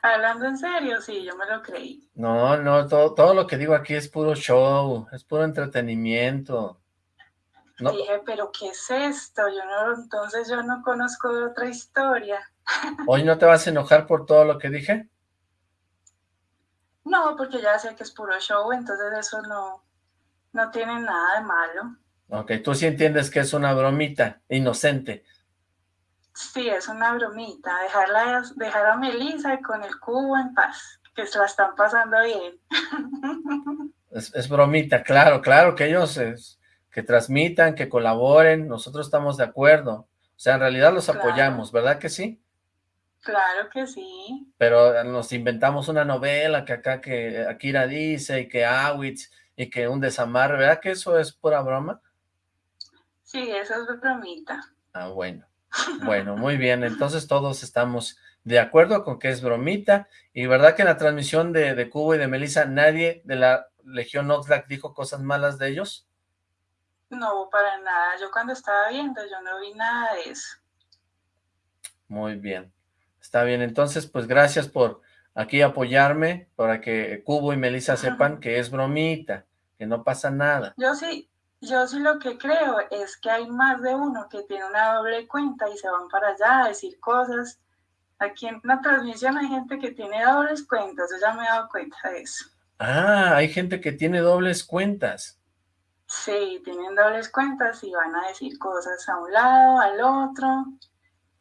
Hablando en serio, sí, yo me lo creí. No, no, todo, todo lo que digo aquí es puro show, es puro entretenimiento. Dije, pero ¿qué es esto? Yo no, entonces yo no conozco otra historia. ¿Hoy no te vas a enojar por todo lo que dije? No, porque ya sé que es puro show, entonces eso no, no tiene nada de malo. Ok, tú sí entiendes que es una bromita, inocente. Sí, es una bromita, dejarla, dejar a Melissa con el cubo en paz, que se la están pasando bien. Es, bromita, claro, claro, que ellos que transmitan, que colaboren, nosotros estamos de acuerdo. O sea, en realidad los apoyamos, ¿verdad que sí? Claro que sí. Pero nos inventamos una novela que acá que Akira dice y que Awitz y que un desamarre, ¿verdad que eso es pura broma? Sí, eso es bromita. Ah, bueno. Bueno, muy bien. Entonces todos estamos de acuerdo con que es bromita. Y verdad que en la transmisión de, de Cubo y de Melissa nadie de la Legión Oxlack dijo cosas malas de ellos. No, para nada. Yo cuando estaba viendo, yo no vi nada de eso. Muy bien. Está bien, entonces, pues gracias por aquí apoyarme, para que Cubo y Melissa sepan que es bromita, que no pasa nada. Yo sí, yo sí lo que creo es que hay más de uno que tiene una doble cuenta y se van para allá a decir cosas. Aquí en la transmisión hay gente que tiene dobles cuentas, yo ya me he dado cuenta de eso. Ah, hay gente que tiene dobles cuentas. Sí, tienen dobles cuentas y van a decir cosas a un lado, al otro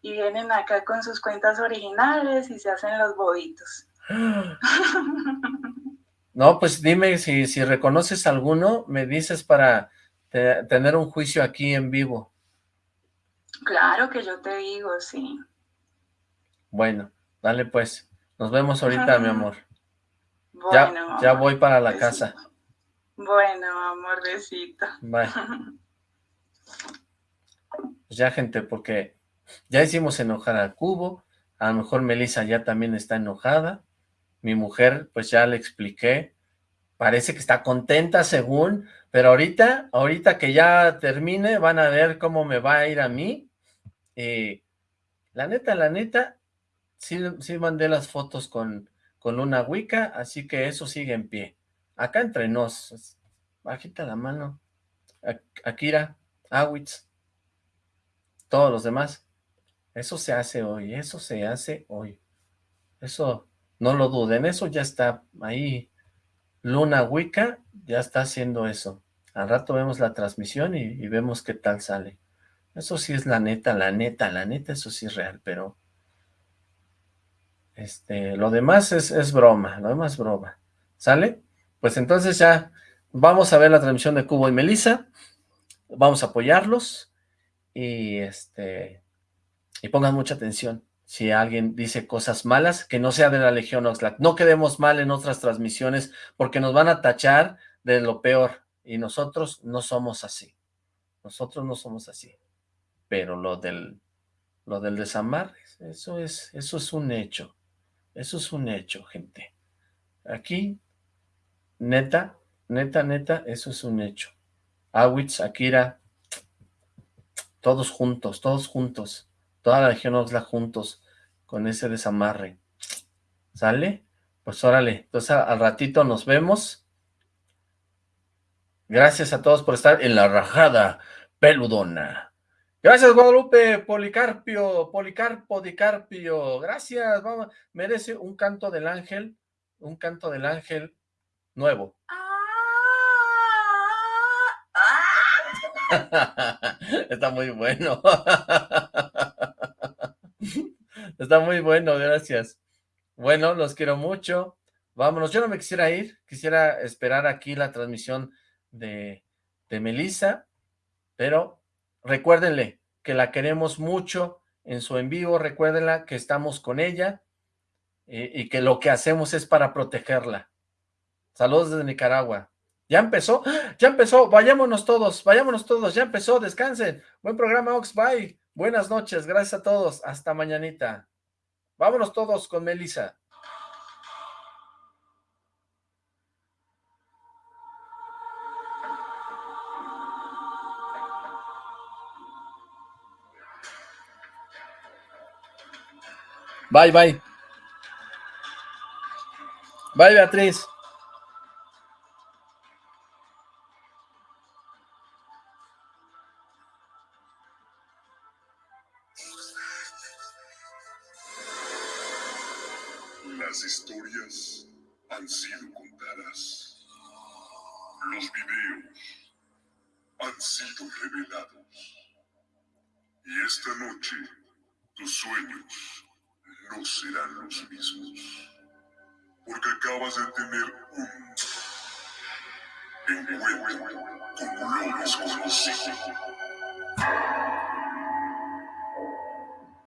y vienen acá con sus cuentas originales y se hacen los bobitos. No, pues dime si, si reconoces alguno, me dices para tener un juicio aquí en vivo. Claro que yo te digo, sí. Bueno, dale pues. Nos vemos ahorita, mi amor. Bueno, ya, ya voy para la casa. Bueno, amor, besito. Bye. Pues ya, gente, porque ya hicimos enojar al cubo, a lo mejor Melissa ya también está enojada, mi mujer, pues ya le expliqué, parece que está contenta según, pero ahorita, ahorita que ya termine, van a ver cómo me va a ir a mí, eh, la neta, la neta, sí, sí mandé las fotos con, con una Wicca, así que eso sigue en pie. Acá entre nos, bajita la mano, Akira, Awitz, todos los demás, eso se hace hoy, eso se hace hoy. Eso, no lo duden, eso ya está ahí. Luna Wicca ya está haciendo eso. Al rato vemos la transmisión y, vemos qué tal sale. Eso sí es la neta, la neta, la neta, eso sí es real, pero... Este, lo demás es, es broma, lo demás es broma. ¿Sale? Pues entonces ya vamos a ver la transmisión de Cubo y Melissa. Vamos a apoyarlos. Y este y pongan mucha atención. Si alguien dice cosas malas, que no sea de la Legión Oxlack. No quedemos mal en otras transmisiones porque nos van a tachar de lo peor. Y nosotros no somos así. Nosotros no somos así. Pero lo del, lo del desamarre, eso es, eso es un hecho. Eso es un hecho, gente. Aquí, neta, neta, neta, eso es un hecho. Awitz, Akira, todos juntos, todos juntos toda la región Oxla juntos con ese desamarre. ¿Sale? Pues órale, entonces al ratito nos vemos. Gracias a todos por estar en la rajada peludona. Gracias, Guadalupe, Policarpio, Policarpo, Dicarpio. Gracias, merece un canto del ángel, un canto del ángel nuevo. Está muy bueno. Está muy bueno, gracias. Bueno, los quiero mucho. Vámonos, yo no me quisiera ir, quisiera esperar aquí la transmisión de, de Melissa, pero recuérdenle que la queremos mucho en su en vivo, recuérdenla que estamos con ella eh, y que lo que hacemos es para protegerla. Saludos desde Nicaragua. ¿Ya empezó? ¡Ya empezó! Vayámonos todos, vayámonos todos, ya empezó, descansen. Buen programa, Ox, bye. Buenas noches, gracias a todos. Hasta mañanita. Vámonos todos con Melissa. Bye, bye. Bye, Beatriz.